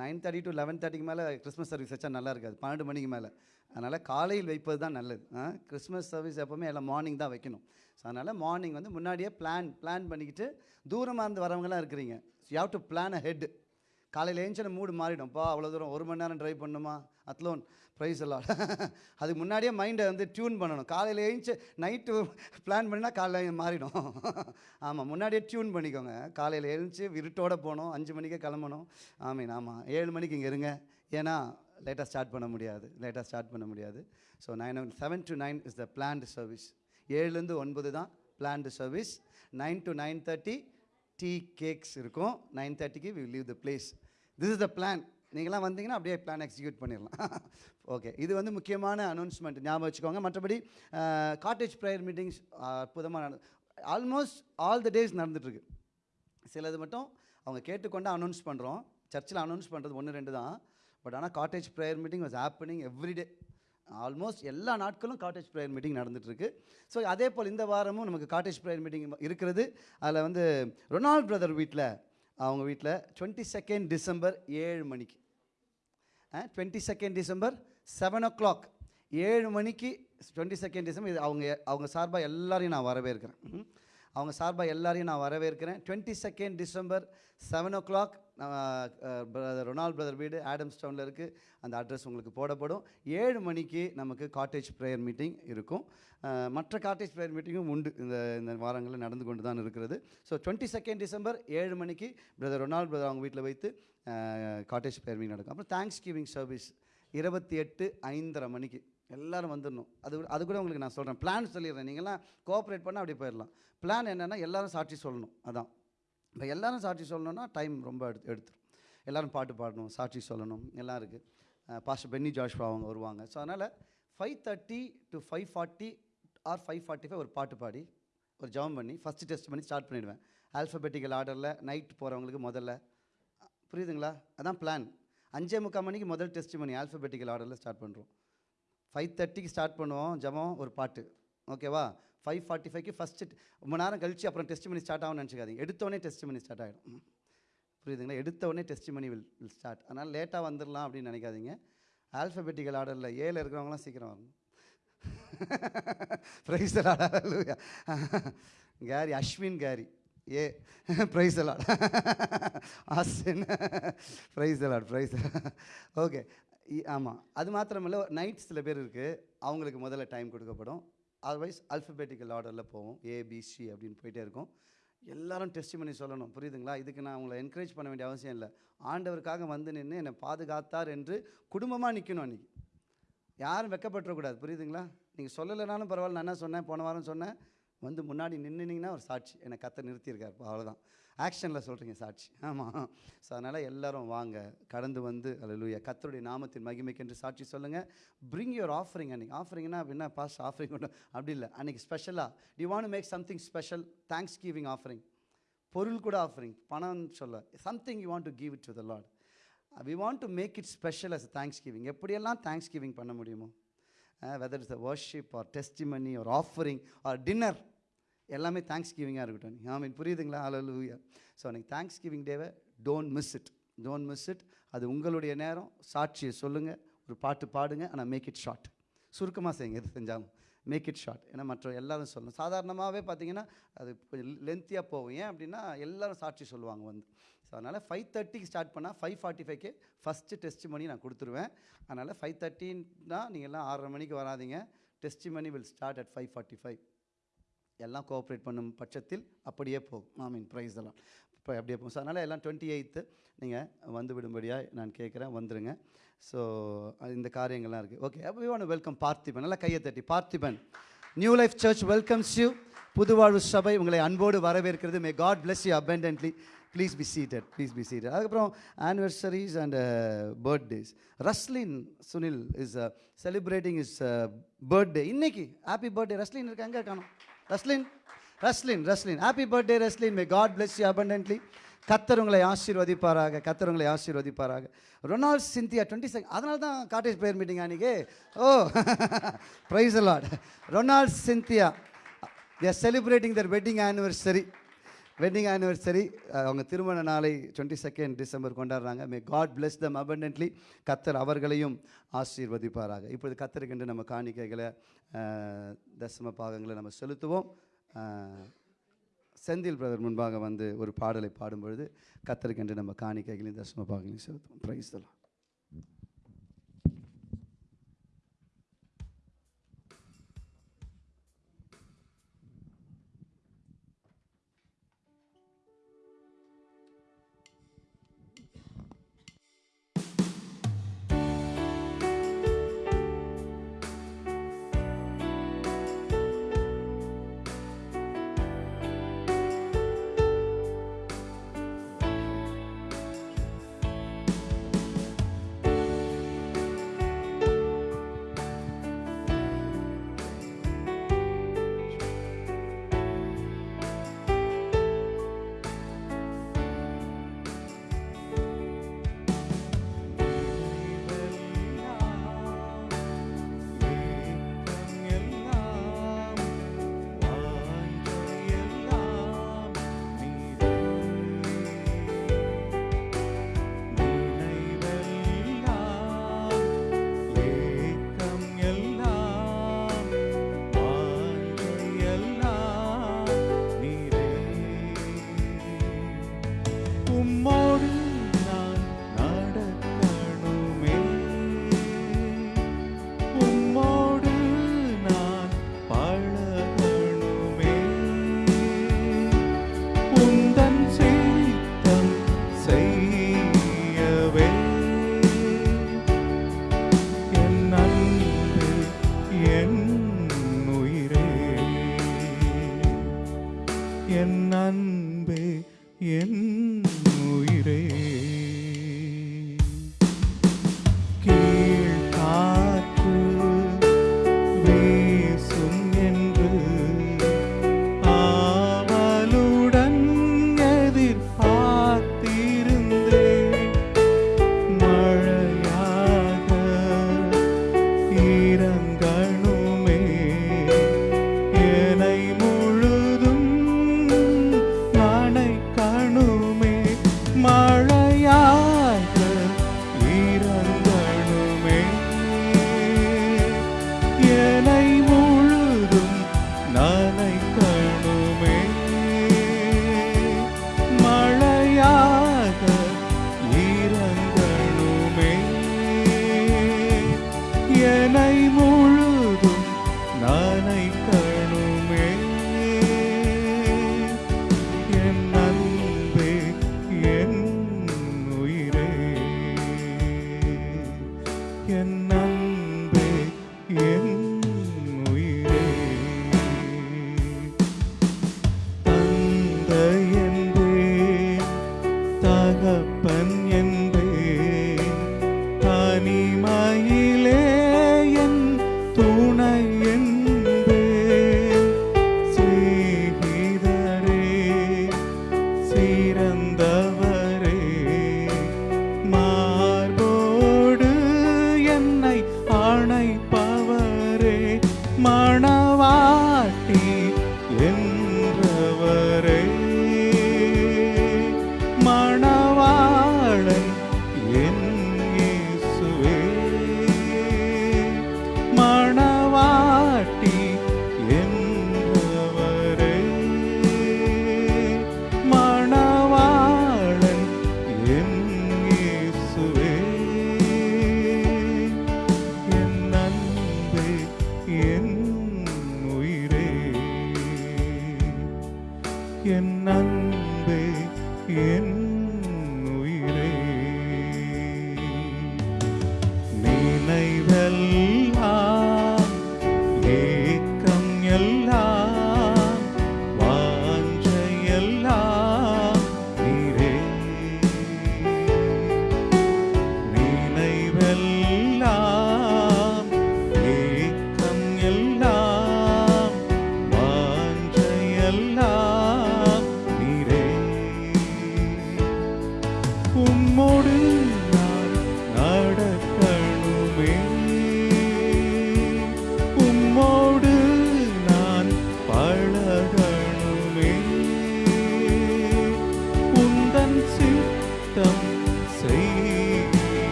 நைன் தேர்ட்டி டு லெவன் தேர்ட்டிக்கு மேலே கிறிஸ்மஸ் சர்வீஸ் வச்சா நல்லா இருக்காது. பன்னெண்டு மணிக்கு மேலே. அதனால் காலையில் வைப்பது தான் நல்லது. கிறிஸ்மஸ் சர்வீஸ் எப்போவுமே எல்லாம் மார்னிங் தான் வைக்கணும். ஸோ அதனால் மார்னிங் வந்து முன்னாடியே பிளான் பிளான் பண்ணிக்கிட்டு தூரமாக இருந்து வரவங்களாம் இருக்கிறீங்க. You have to plan ahead காலையில் ஏஞ்சின மூடு மாறிடும்ப்பா அவ்வளோ தூரம் ஒரு மணி நேரம் ட்ரைவ் பண்ணுமா? அத்லோன் ப்ரைஸ் எல்லாம் அதுக்கு முன்னாடியே மைண்டை வந்து டியூன் பண்ணணும். காலையில் ஏஞ்சி நைட்டு பிளான் பண்ணினா காலையில் மாறிடும். ஆமாம் முன்னாடியே டியூன் பண்ணிக்கோங்க. காலையில் எழுந்துச்சி இருட்டோட போகணும் அஞ்சு மணிக்கே கிளம்பணும். ஆமீன் ஆமாம் ஏழு மணிக்கு இங்கே இருங்க. ஏன்னா லேட்டாக ஸ்டார்ட் பண்ண முடியாது. லேட்டாக ஸ்டார்ட் பண்ண முடியாது. So nine seven to nine is the planned service ஏழுலேருந்து ஒன்பது தான் planned service nine to nine thirty tea cakes இருக்கும். நைன் தேர்ட்டிக்கு we leave the place this is the plan நீங்களாம் வந்தீங்கன்னா அப்படியே பிளான் எக்ஸிக்யூட் பண்ணிடலாம். ஓகே இது வந்து முக்கியமான அனௌன்ஸ்மெண்ட் ஞாபகம் வச்சுக்கோங்க. மற்றபடி காட்டேஜ் ப்ரேயர் மீட்டிங்ஸ் அற்புதமாக ஆல்மோஸ்ட் ஆல் த டேஸ் நடந்துட்டுருக்கு. சிலது மட்டும் அவங்க கேட்டுக்கொண்டு அனௌன்ஸ் பண்ணுறோம் சர்ச்சில் அனௌன்ஸ் பண்ணுறது ஒன்று ரெண்டு தான். பட் ஆனால் cottage prayer meeting was happening every day almost எல்லா நாட்களும் காட்டேஜ் ப்ரேயர் மீட்டிங் நடந்துகிட்ருக்கு ஸோ அதே போல் இந்த வாரமும் நமக்கு காட்டேஜ் ப்ரேயர் மீட்டிங் இருக்கிறது. அதில் வந்து ரொனால்ட் பிரதர் வீட்டில் அவங்க வீட்டில் டுவெண்ட்டி செகண்ட் டிசம்பர் ஏழு மணிக்கு. Twenty second December seven o'clock ஏழு மணிக்கு டுவெண்ட்டி செகண்ட் டிசம்பர் இது அவங்க அவங்க சார்பாக எல்லாரையும் நான் வரவேற்கிறேன். அவங்க சார்பாக எல்லாரையும் நான் வரவேற்கிறேன். Twenty second December seven o'clock brother Ronald brother வீடு ஆடம்ஸ் டவுனில் இருக்குது அந்த அட்ரஸ் உங்களுக்கு போடப்படும். ஏழு மணிக்கு நமக்கு காட்டேஜ் ப்ரேயர் மீட்டிங் இருக்கும். மற்ற காட்டேஜ் ப்ரேயர் மீட்டிங்கும் உண்டு. இந்த இந்த வாரங்களில் நடந்து கொண்டு தான் இருக்கிறது. ஸோ டுவெண்ட்டி செகண்ட் டிசம்பர் ஏழு மணிக்கு பிரதர் ரொனால்ட் பிரதர் அவங்க வீட்டில் வைத்து காட்டேஜ் ப்ரேயர் மீட்டிங் நடக்கும். அப்புறம் தேங்க்ஸ் கிவிங் சர்வீஸ் இருபத்தி எட்டு ஐந்தரை மணிக்கு. எல்லோரும் வந்துடணும். அது அது கூட உங்களுக்கு நான் சொல்கிறேன் பிளான் சொல்லிடுறேன். நீங்கள்லாம் கோஆப்ரேட் பண்ணால் அப்படி போயிடலாம். பிளான் என்னென்னா எல்லோரும் சாட்சி சொல்லணும். அதான். இப்போ எல்லோரும் சாட்சி சொல்லணும்னா டைம் ரொம்ப எடுத்து எடுத்துரும். எல்லோரும் பாட்டு பாடணும் சாட்சி சொல்லணும் எல்லாம் இருக்குது பாஸ்டர் பென்னி ஜாஷ்வா அவங்க வருவாங்க. ஸோ அதனால் five thirty to five forty or five forty five ஒரு பாட்டு பாடி ஒரு ஜெபம் பண்ணி ஃபஸ்ட்டு டெஸ்ட் பண்ணி ஸ்டார்ட் பண்ணிவிடுவேன் ஆல்ஃபபெட்டிக்கல் ஆர்டரில் நைட் போகிறவங்களுக்கு முதல்ல புரியுதுங்களா? அதான் பிளான் அஞ்சே முக்கால் மணிக்கு முதல் டெஸ்ட் பண்ணி ஆல்ஃபபெட்டிக்கல் ஆர்டரில் ஸ்டார்ட் பண்ணுறோம் ஃபைவ் தேர்ட்டிக்கு ஸ்டார்ட் பண்ணுவோம் ஜெபம் ஒரு பாட்டு. ஓகேவா ஃபைவ் ஃபார்ட்டி ஃபைவ்க்கு ஃபஸ்ட்டு ரொம்ப நேரம் கழிச்சு அப்புறம் டெஸ்ட் மணி ஸ்டார்ட் ஆகும்னு நினச்சிக்காதீங்க. எடுத்தோடனே டெஸ்ட் மணி ஸ்டார்ட் ஆகிடும் புரியுதுங்களா? எடுத்தவொடனே டெஸ்ட் மணி வில் வில் ஸ்டார்ட் அதனால் லேட்டாக வந்துடலாம் அப்படின்னு நினைக்காதீங்க. ஆல்ஃபபெட்டிக்கல் ஆர்டரில் ஏழில் இருக்கிறவங்களாம் சீக்கிரம் வரணும். ப்ரைஸ் கேரி அஸ்வின் கேரி ஏ praise the Lord Asim praise the Lord praise okay ஆமாம் அது மாத்திரமில்ல நைட் சில பேர் இருக்குது அவங்களுக்கு முதல்ல டைம் கொடுக்கப்படும். அதர்வைஸ் அல்ஃபபெட்டிக்கல் ஆர்டரில் போவோம். ஏபிசி அப்படின்னு போயிட்டே இருக்கும். எல்லாரும் டெஸ்ட் பண்ணி சொல்லணும். புரியுதுங்களா? இதுக்கு நான் உங்களை என்கரேஜ் பண்ண வேண்டிய அவசியம் இல்லை. ஆண்டவருக்காக வந்து நின்று என்னை பாதுகாத்தார் என்று குடும்பமாக நிற்கணும் அன்றைக்கி யாரும் வெக்கப்பட்டுறக்கூடாது புரியுதுங்களா? நீங்கள் சொல்லலைனாலும் பரவாயில்ல. நான் என்ன சொன்னேன்? போன வாரம் சொன்னேன். வந்து முன்னாடி நின்றுனீங்கன்னா ஒரு சாட்சி. என்னை கத்தை நிறுத்தியிருக்காரு. அவ்வளோதான் ஆக்ஷனில் சொல்கிறீங்க சாட்சி. ஆமாம் ஸோ அதனால் எல்லோரும் வாங்க. கடந்து வந்து அலலூயா கத்தருடைய நாமத்தின் மகிமைக்கென்று சாட்சி சொல்லுங்கள் பிரிங் யுவர் ஆஃபரிங் அன்றைக்கி ஆஃபரிங்னா அப்படின்னா பாஸ் ஆஃபரிங் கொண்டு அப்படி இல்லை. அன்றைக்கி ஸ்பெஷலாக D want make something special thanksgiving offering பொருள் கூட ஆஃபரிங் பணம்னு சொல்ல. Something you want to give it to the Lord we want to make it special as thanksgiving எப்படியெல்லாம் தேங்க்ஸ் கிவிங் பண்ண முடியுமோ? Whether is a worship or testimony or offering or dinner எல்லாமே தேங்க்ஸ் கிவிங்காக இருக்கட்டும். நீ ஆமீன். புரியுதுங்களா? அலலூயா ஸோ அன்றைக்கி தேங்க்ஸ் கிவிங் டேவை don't miss it don't miss it அது உங்களுடைய நேரம். சாட்சியை சொல்லுங்கள் ஒரு பாட்டு பாடுங்க. ஆனால் மேக் இட் ஷார்ட் சுருக்கமாக செய்யுங்க எது செஞ்சாலும். மேக் இட் ஷார்ட் ஏன்னா மற்ற எல்லாரும் சொல்லணும். சாதாரணமாகவே பார்த்தீங்கன்னா அது கொஞ்சம் லென்த்தியாக போகும். ஏன் அப்படின்னா எல்லாரும் சாட்சி சொல்லுவாங்க வந்து. ஸோ அதனால் ஃபைவ் தேர்ட்டிக்கு ஸ்டார்ட் பண்ணால் ஃபைவ் ஃபார்ட்டி ஃபைவ்க்கு ஃபஸ்ட்டு டெஸ்ட் மணி நான் கொடுத்துருவேன். அதனால் ஃபைவ் தேர்ட்டின்னா நீங்கள் எல்லாம் ஆறரை மணிக்கு வராதீங்க. Test money will start at five forty five எல்லாம் கோஆப்ரேட் பண்ணும் பட்சத்தில் அப்படியே போகும். ஐ மீன் ப்ரைஸ் எல்லாம். இப்போ அப்படியே போகும். ஸோ அதனால் எல்லாம் டுவெண்ட்டி எயித்து நீங்கள் வந்து விடும்படியாக நான் கேட்குறேன். வந்துடுங்க ஸோ இந்த காரியங்கள்லாம் இருக்குது ஓகே அப்போ ஒன்று வெல்கம் பார்த்திபன். நல்லா கையை தட்டி. Parthiban new life church welcomes you புதுவாழ்வு சபை உங்களை அன்போடு வரவேற்கிறது. May God bless you abundantly please be seated please be seated அதுக்கப்புறம் anniversaries and birthdays Roslin Sunil is celebrating his birthday இன்னைக்கு ஹாப்பி பர்த்டே ரஸ்லின் இருக்கா எங்கே காணும் Roslin Roslin Roslin happy birthday Roslin may God bless you abundantly கத்தர் உங்களை ஆசீர்வதிப்பாராக கத்தர் உங்களை ஆசீர்வதிப்பாராக. ரொனால்ட் சிந்தியா டுவெண்ட்டி செகண்ட் அதனால தான் காட்டேஜ் ப்ரேயர் மீட்டிங் அன்றைக்கி ஓ praise the Lord Ronald Cynthia. They're celebrating their wedding anniversary wedding anniversary அவங்க திருமண நாளை டுவெண்ட்டி செகண்ட் டிசம்பர் கொண்டாடுறாங்க. May God bless them abundantly கத்தர் அவர்களையும் ஆசீர்வதிப்பாராக. இப்பொழுது கத்தருக்கென்று நம்ம காணிக்கைகளை தசம பாகங்களை நம்ம செலுத்துவோம். செந்தில் பிரதர் முன்பாக வந்து ஒரு பாடலை பாடும்பொழுது கத்தருக்கென்று நம்ம காணிக்கைகளையும் தசம பாகங்களையும் செலுத்துவோம். Praise the Lord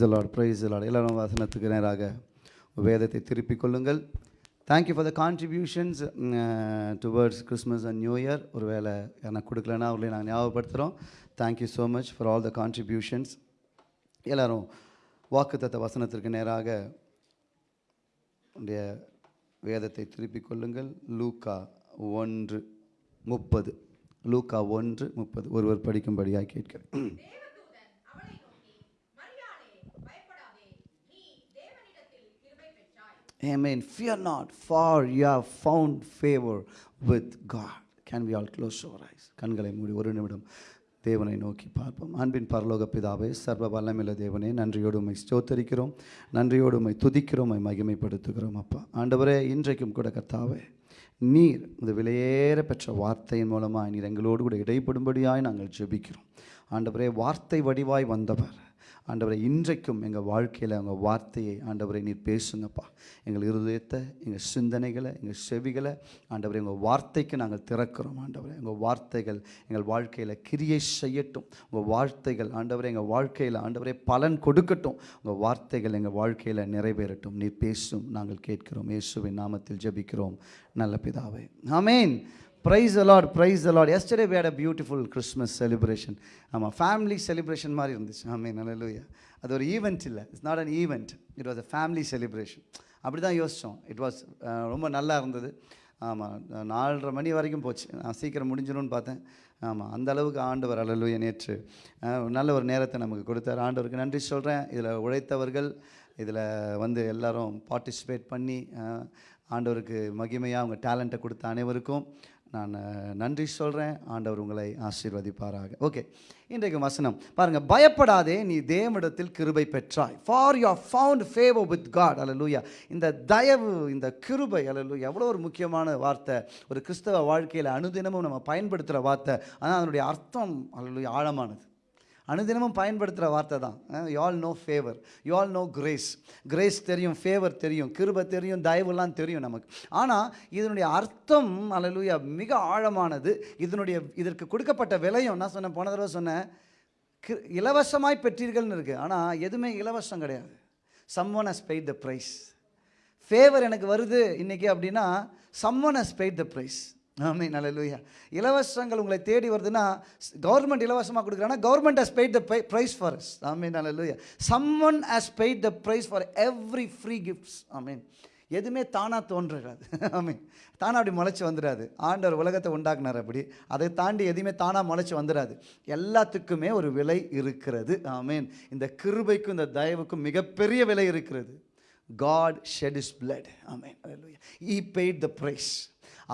praise Lord praise எல்லாரும் வசனத்துக்கு நேராக வேதத்தை திருப்பிக் கொள்ளுங்கள். Thank you for the contributions towards Christmas and new year ஒரு வேலை எனக்கு கொடுக்கலன்னா அவர்களையும் நாங்கள் ஞாபகப்படுத்துகிறோம் thank you so much for all the contributions எல்லாரும் வாக்குத்தத்த வசனத்திற்கு நேராக உடைய வேதத்தை திருப்பிக் கொள்ளுங்கள். லூக்கா ஒன்று முப்பது. லூக்கா ஒன்று முப்பது. ஒருவர் படிக்கும்படியாக கேட்கிறேன் தேவதூதன் அவளை நோக்கி மரியாளே பயப்படாதே நீ தேவனிடத்தில் கிருபை பெற்றாய் Amen. Fear not, for you have found favor with God. Can we all close our eyes? கண்களை மூடி ஒரு நிமிடம் தேவனை நோக்கி பார்ப்போம் அன்பின் பரலோக பிதாவே சர்வ வல்லமில்ல தேவனே நன்றியோடு ஸ்தோத்தரிக்கிறோம் நன்றியோடு உம்மை துதிக்கிறோம் மகிமைப்படுத்துகிறோம் அப்பா ஆண்டவரே இன்றைக்கும் கூட கர்த்தாவே நீர் இந்த விலையேற பெற்ற வார்த்தையின் மூலமாக நீர் எங்களோடு கூட இடைப்படும்படியாய் நாங்கள் ஜெபிக்கிறோம் ஆண்டவரே வார்த்தை வடிவாய் வந்தவர் ஆண்டவரை இன்றைக்கும் எங்கள் வாழ்க்கையில் உங்கள் வார்த்தையை ஆண்டவரை நீர் பேசுங்கப்பா. எங்கள் இருதயத்தை எங்கள் சிந்தனைகளை எங்கள் செவிகளை ஆண்டவரை உங்கள் வார்த்தைக்கு நாங்கள் திறக்கிறோம் ஆண்டவரை. உங்கள் வார்த்தைகள் எங்கள் வாழ்க்கையில் கிரியை செய்யட்டும். உங்கள் வார்த்தைகள் ஆண்டவரை எங்கள் வாழ்க்கையில் ஆண்டவரை பலன் கொடுக்கட்டும். உங்கள் வார்த்தைகள் எங்கள் வாழ்க்கையில் நிறைவேறட்டும். நீர் பேசும் நாங்கள் கேட்கிறோம். இயேசுவின் நாமத்தில் ஜெபிக்கிறோம். நல்ல பிதாவே. ஆமேன். Praise the Lord praise the Lord yesterday we had beautiful Christmas celebration ஆமாம் ஃபேமிலி செலிப்ரேஷன் மாதிரி இருந்துச்சு. ஆமே நல்ல அது ஒரு ஈவெண்ட் இல்லை. It's not an event it was a family celebration அப்படி தான் யோசித்தோம் இட் வாஸ் ரொம்ப நல்லா இருந்தது. ஆமாம் நாலரை மணி வரைக்கும் போச்சு. நான் சீக்கிரம் முடிஞ்சிடும்னு பார்த்தேன். ஆமாம் அந்த அளவுக்கு ஆண்டவர் அலலுய நேற்று நல்ல ஒரு நேரத்தை நமக்கு கொடுத்தார். ஆண்டவருக்கு நன்றி சொல்கிறேன் இதில் உழைத்தவர்கள் இதில் வந்து எல்லாரும் பார்ட்டிசிபேட் பண்ணி ஆண்டவருக்கு மகிமையாக அவங்க டேலண்ட்டை கொடுத்த அனைவருக்கும் நான் நன்றி சொல்கிறேன் ஆண்டவர் உங்களை ஆசீர்வதிப்பாராக. ஓகே இன்றைக்கு வசனம். பாருங்கள் பயப்படாதே நீ தேவனிடத்தில் கிருபை பெற்றாய். For you found favour with God அல்லூயா இந்த தயவு இந்த கிருபை அல்லூயா எவ்வளோ ஒரு முக்கியமான வார்த்தை. ஒரு கிறிஸ்தவ வாழ்க்கையில் அனுதினமும் நம்ம பயன்படுத்துகிற வார்த்தை. ஆனால் அதனுடைய அர்த்தம் அல்லூயா ஆழமானது. அனுதினமும் பயன்படுத்துகிற வார்த்தை தான். You all know favour you all know grace grace தெரியும் ஃபேவர் தெரியும் கிருபை தெரியும் தயவுலாம் தெரியும் நமக்கு. ஆனால் இதனுடைய அர்த்தம் அல்லேலூயா மிக ஆழமானது. இதனுடைய இதற்கு கொடுக்கப்பட்ட விலையும் நான் சொன்னேன் போன தடவை சொன்னேன் கி- இலவசமாய் பெற்றீர்கள்னு இருக்குது ஆனால் எதுவுமே இலவசம் கிடையாது. Someone has paid the price favour எனக்கு வருது இன்றைக்கி அப்படின்னா someone has paid the price ஆமே நல்லலூயா இலவசங்கள் உங்களை தேடி வருதுன்னா கவர்மெண்ட் இலவசமாக கொடுக்குறாங்கன்னா government has paid the price for us ஆமே some someone has paid the price for every free gifts ஆமீன். எதுவுமே தானாக தோன்றுறாது ஆமீன். தானாக அப்படி முளைச்சி வந்துடாது. ஆண்டவர் உலகத்தை உண்டாக்குனார் அப்படி. அதை தாண்டி எதுவுமே தானாக முளைச்சி வந்துடாது. எல்லாத்துக்குமே ஒரு விலை இருக்கிறது. ஆமீன். இந்த கிருபைக்கும் இந்த தயவுக்கும் மிகப்பெரிய விலை இருக்கிறது. காட் ஷெட் இஸ் பிளட் ஆமீன் ஈ பெய்ட் த ப்ரைஸ்.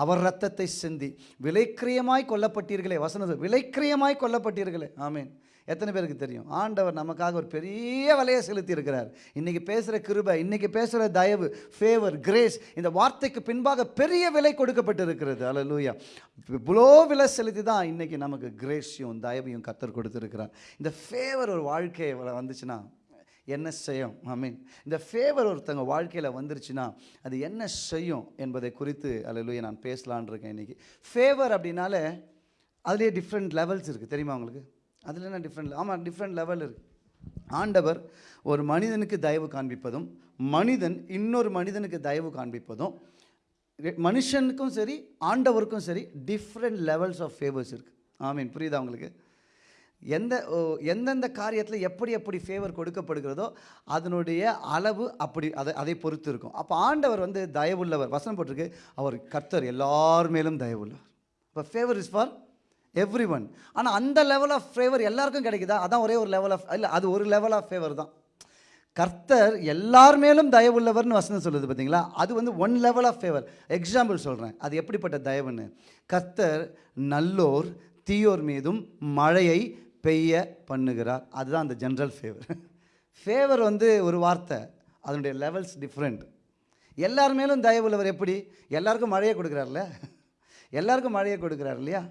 அவர் ரத்தத்தை சிந்தி. விலைக்கிரியமாய் கொல்லப்பட்டீர்களே வசனது விலைக்கிரியமாய் கொல்லப்பட்டீர்களே. ஆமீன். எத்தனை பேருக்கு தெரியும்? ஆண்டவர் நமக்காக ஒரு பெரிய விலையை செலுத்தி இருக்கிறார் இன்றைக்கி பேசுகிற கிருபை இன்றைக்கி பேசுகிற தயவு ஃபேவர் கிரேஸ் இந்த வார்த்தைக்கு பின்பாக பெரிய விலை கொடுக்கப்பட்டு இருக்கிறது அல்லூயா இவ்வளோ விலை செலுத்தி தான் இன்றைக்கி நமக்கு கிரேஸையும் தயவையும் கத்தர் கொடுத்துருக்கிறார். இந்த ஃபேவர் ஒரு வாழ்க்கை வந்துச்சுன்னா என்ன செய்யும்? ஐ மீன் இந்த ஃபேவர் ஒருத்தங்க வாழ்க்கையில் வந்துருச்சுன்னா அது என்ன செய்யும் என்பதை குறித்து அல்லையா நான் பேசலான் இருக்கேன் இன்றைக்கி ஃபேவர் அப்படின்னாலே அதுலேயே டிஃப்ரெண்ட் லெவல்ஸ் இருக்குது தெரியுமா உங்களுக்கு? அதில் என்ன டிஃப்ரெண்ட் ஆமாம் டிஃப்ரெண்ட் லெவல் இருக்குது ஆண்டவர் ஒரு மனிதனுக்கு தயவு காண்பிப்பதும் மனிதன் இன்னொரு மனிதனுக்கு தயவு காண்பிப்பதும் மனுஷனுக்கும் சரி ஆண்டவருக்கும் சரி டிஃப்ரெண்ட் லெவல்ஸ் ஆஃப் ஃபேவர்ஸ் இருக்குது ஆமீன் புரியுதா உங்களுக்கு? எந்த ஓ, எந்தெந்த காரியத்தில் எப்படி எப்படி ஃபேவர் கொடுக்கப்படுகிறதோ அதனுடைய அளவு அப்படி அதை அதை பொறுத்து இருக்கும். அப்போ ஆண்டவர் வந்து தயவுள்ளவர். வசனம் போட்டிருக்கு அவர் கர்த்தர் எல்லார் மேலும் தயவுள்ளவர். இப்போ favour is for everyone ஆனால் அந்த லெவல் ஆஃப் ஃபேவர் எல்லாருக்கும் கிடைக்குதா? அதான் ஒரே ஒரு லெவல் ஆஃப் இல்லை அது ஒரு லெவல் ஆஃப் ஃபேவர் தான். கர்த்தர் எல்லார் மேலும் தயவுள்ளவர்னு வசனம் சொல்லுது பார்த்தீங்களா அது வந்து one level of favour example சொல்கிறேன் அது எப்படிப்பட்ட தயவுன்னு? கர்த்தர் நல்லோர் தீயோர் மீதும் மழையை பெய்ய பண்ணுகிறார். அதுதான் அந்த ஜென்ரல் ஃபேவர் ஃபேவர் வந்து ஒரு வார்த்தை. அதனுடைய லெவல்ஸ் டிஃப்ரெண்ட் எல்லார் மேலும் தயவுள்ளவர் எப்படி? எல்லாருக்கும் மழையை கொடுக்குறாருல்ல எல்லாருக்கும் மழையை கொடுக்குறாரு இல்லையா?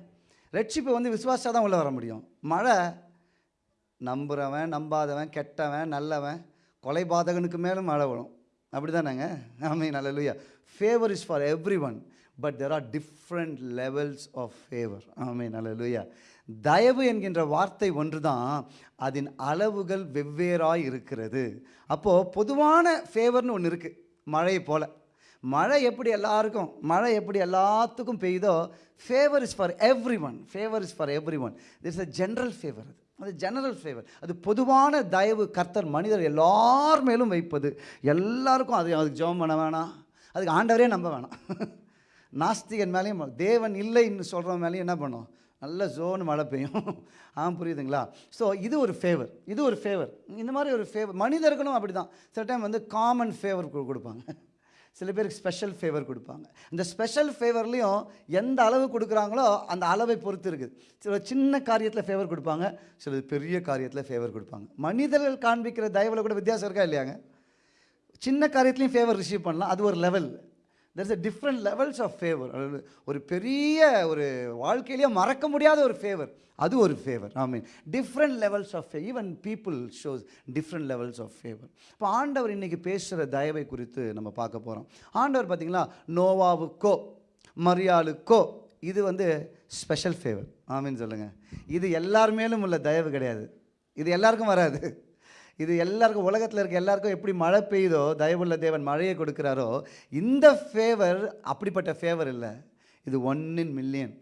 ரட்சிப்பு வந்து விசுவாசா தான் உள்ளே வர முடியும். மழை நம்புகிறவன் நம்பாதவன் கெட்டவன் நல்லவன் கொலைபாதகனுக்கு மேலும் மழை வரும். அப்படி தானேங்க ஆமே நல்ல favour is for everyone but there are different levels of favour ஆமே நல்ல தயவு என்கின்ற வார்த்தை ஒன்று தான் அதன் அளவுகள் வெவ்வேறாய் இருக்கிறது. அப்போது பொதுவான ஃபேவர்னு ஒன்று இருக்குது மழையை போல். மழை எப்படி எல்லாருக்கும் மழை எப்படி எல்லாத்துக்கும் பெய்யுதோ favour is for everyone favour is for everyone this a general favour அது. அது ஜெனரல் ஃபேவர் அது பொதுவான தயவு கர்த்தர் மனிதர் எல்லார் மேலும் வைப்பது. எல்லாருக்கும் அது அதுக்கு ஜெபம் பண்ண வேணாம். அதுக்கு ஆண்டவரே நம்ப வேணாம். நாஸ்திகன் மேலேயும் தேவன் இல்லைன்னு சொல்கிறவன் மேலேயும் என்ன பண்ணும்? நல்ல ஜோன்னு மழை பெய்யும். ஆ புரியுதுங்களா? ஸோ இது ஒரு ஃபேவர் இது ஒரு ஃபேவர் இந்த மாதிரி ஒரு ஃபேவர் மனிதர்களும் அப்படி தான் சில டைம் வந்து காமன் ஃபேவர் கொடுப்பாங்க. சில பேருக்கு ஸ்பெஷல் ஃபேவர் கொடுப்பாங்க. இந்த ஸ்பெஷல் ஃபேவர்லேயும் எந்த அளவு கொடுக்குறாங்களோ அந்த அளவை பொறுத்து இருக்குது. சில சின்ன காரியத்தில் ஃபேவர் கொடுப்பாங்க சில பெரிய காரியத்தில் ஃபேவர் கொடுப்பாங்க. மனிதர்கள் காண்பிக்கிற தயவில் கூட வித்தியாசம் இருக்கா இல்லையாங்க? சின்ன காரியத்துலையும் ஃபேவர் ரிசீவ் பண்ணலாம். அது ஒரு level there's a different levels of favour ஒரு பெரிய ஒரு வாழ்க்கையிலேயே மறக்க முடியாத ஒரு ஃபேவர் அது ஒரு favour I mean different levels of even people shows different levels of favour இப்போ ஆண்டவர் இன்னைக்கு பேசுகிற தயவை குறித்து நம்ம பார்க்க போகிறோம் ஆண்டவர் பார்த்தீங்களா நோவாவுக்கோ மரியாளுக்கோ இது வந்து ஸ்பெஷல் ஃபேவர் ஆமீன் சொல்லுங்கள் இது எல்லார் மேலும் உள்ள தயவு கிடையாது. இது எல்லாருக்கும் வராது. இது எல்லாருக்கும் உலகத்தில் இருக்க எல்லாருக்கும் எப்படி மழை பெய்யுதோ தயவுள்ள தேவன் மழையை கொடுக்குறாரோ இந்த ஃபேவர் அப்படிப்பட்ட ஃபேவர் இல்லை. இது one in million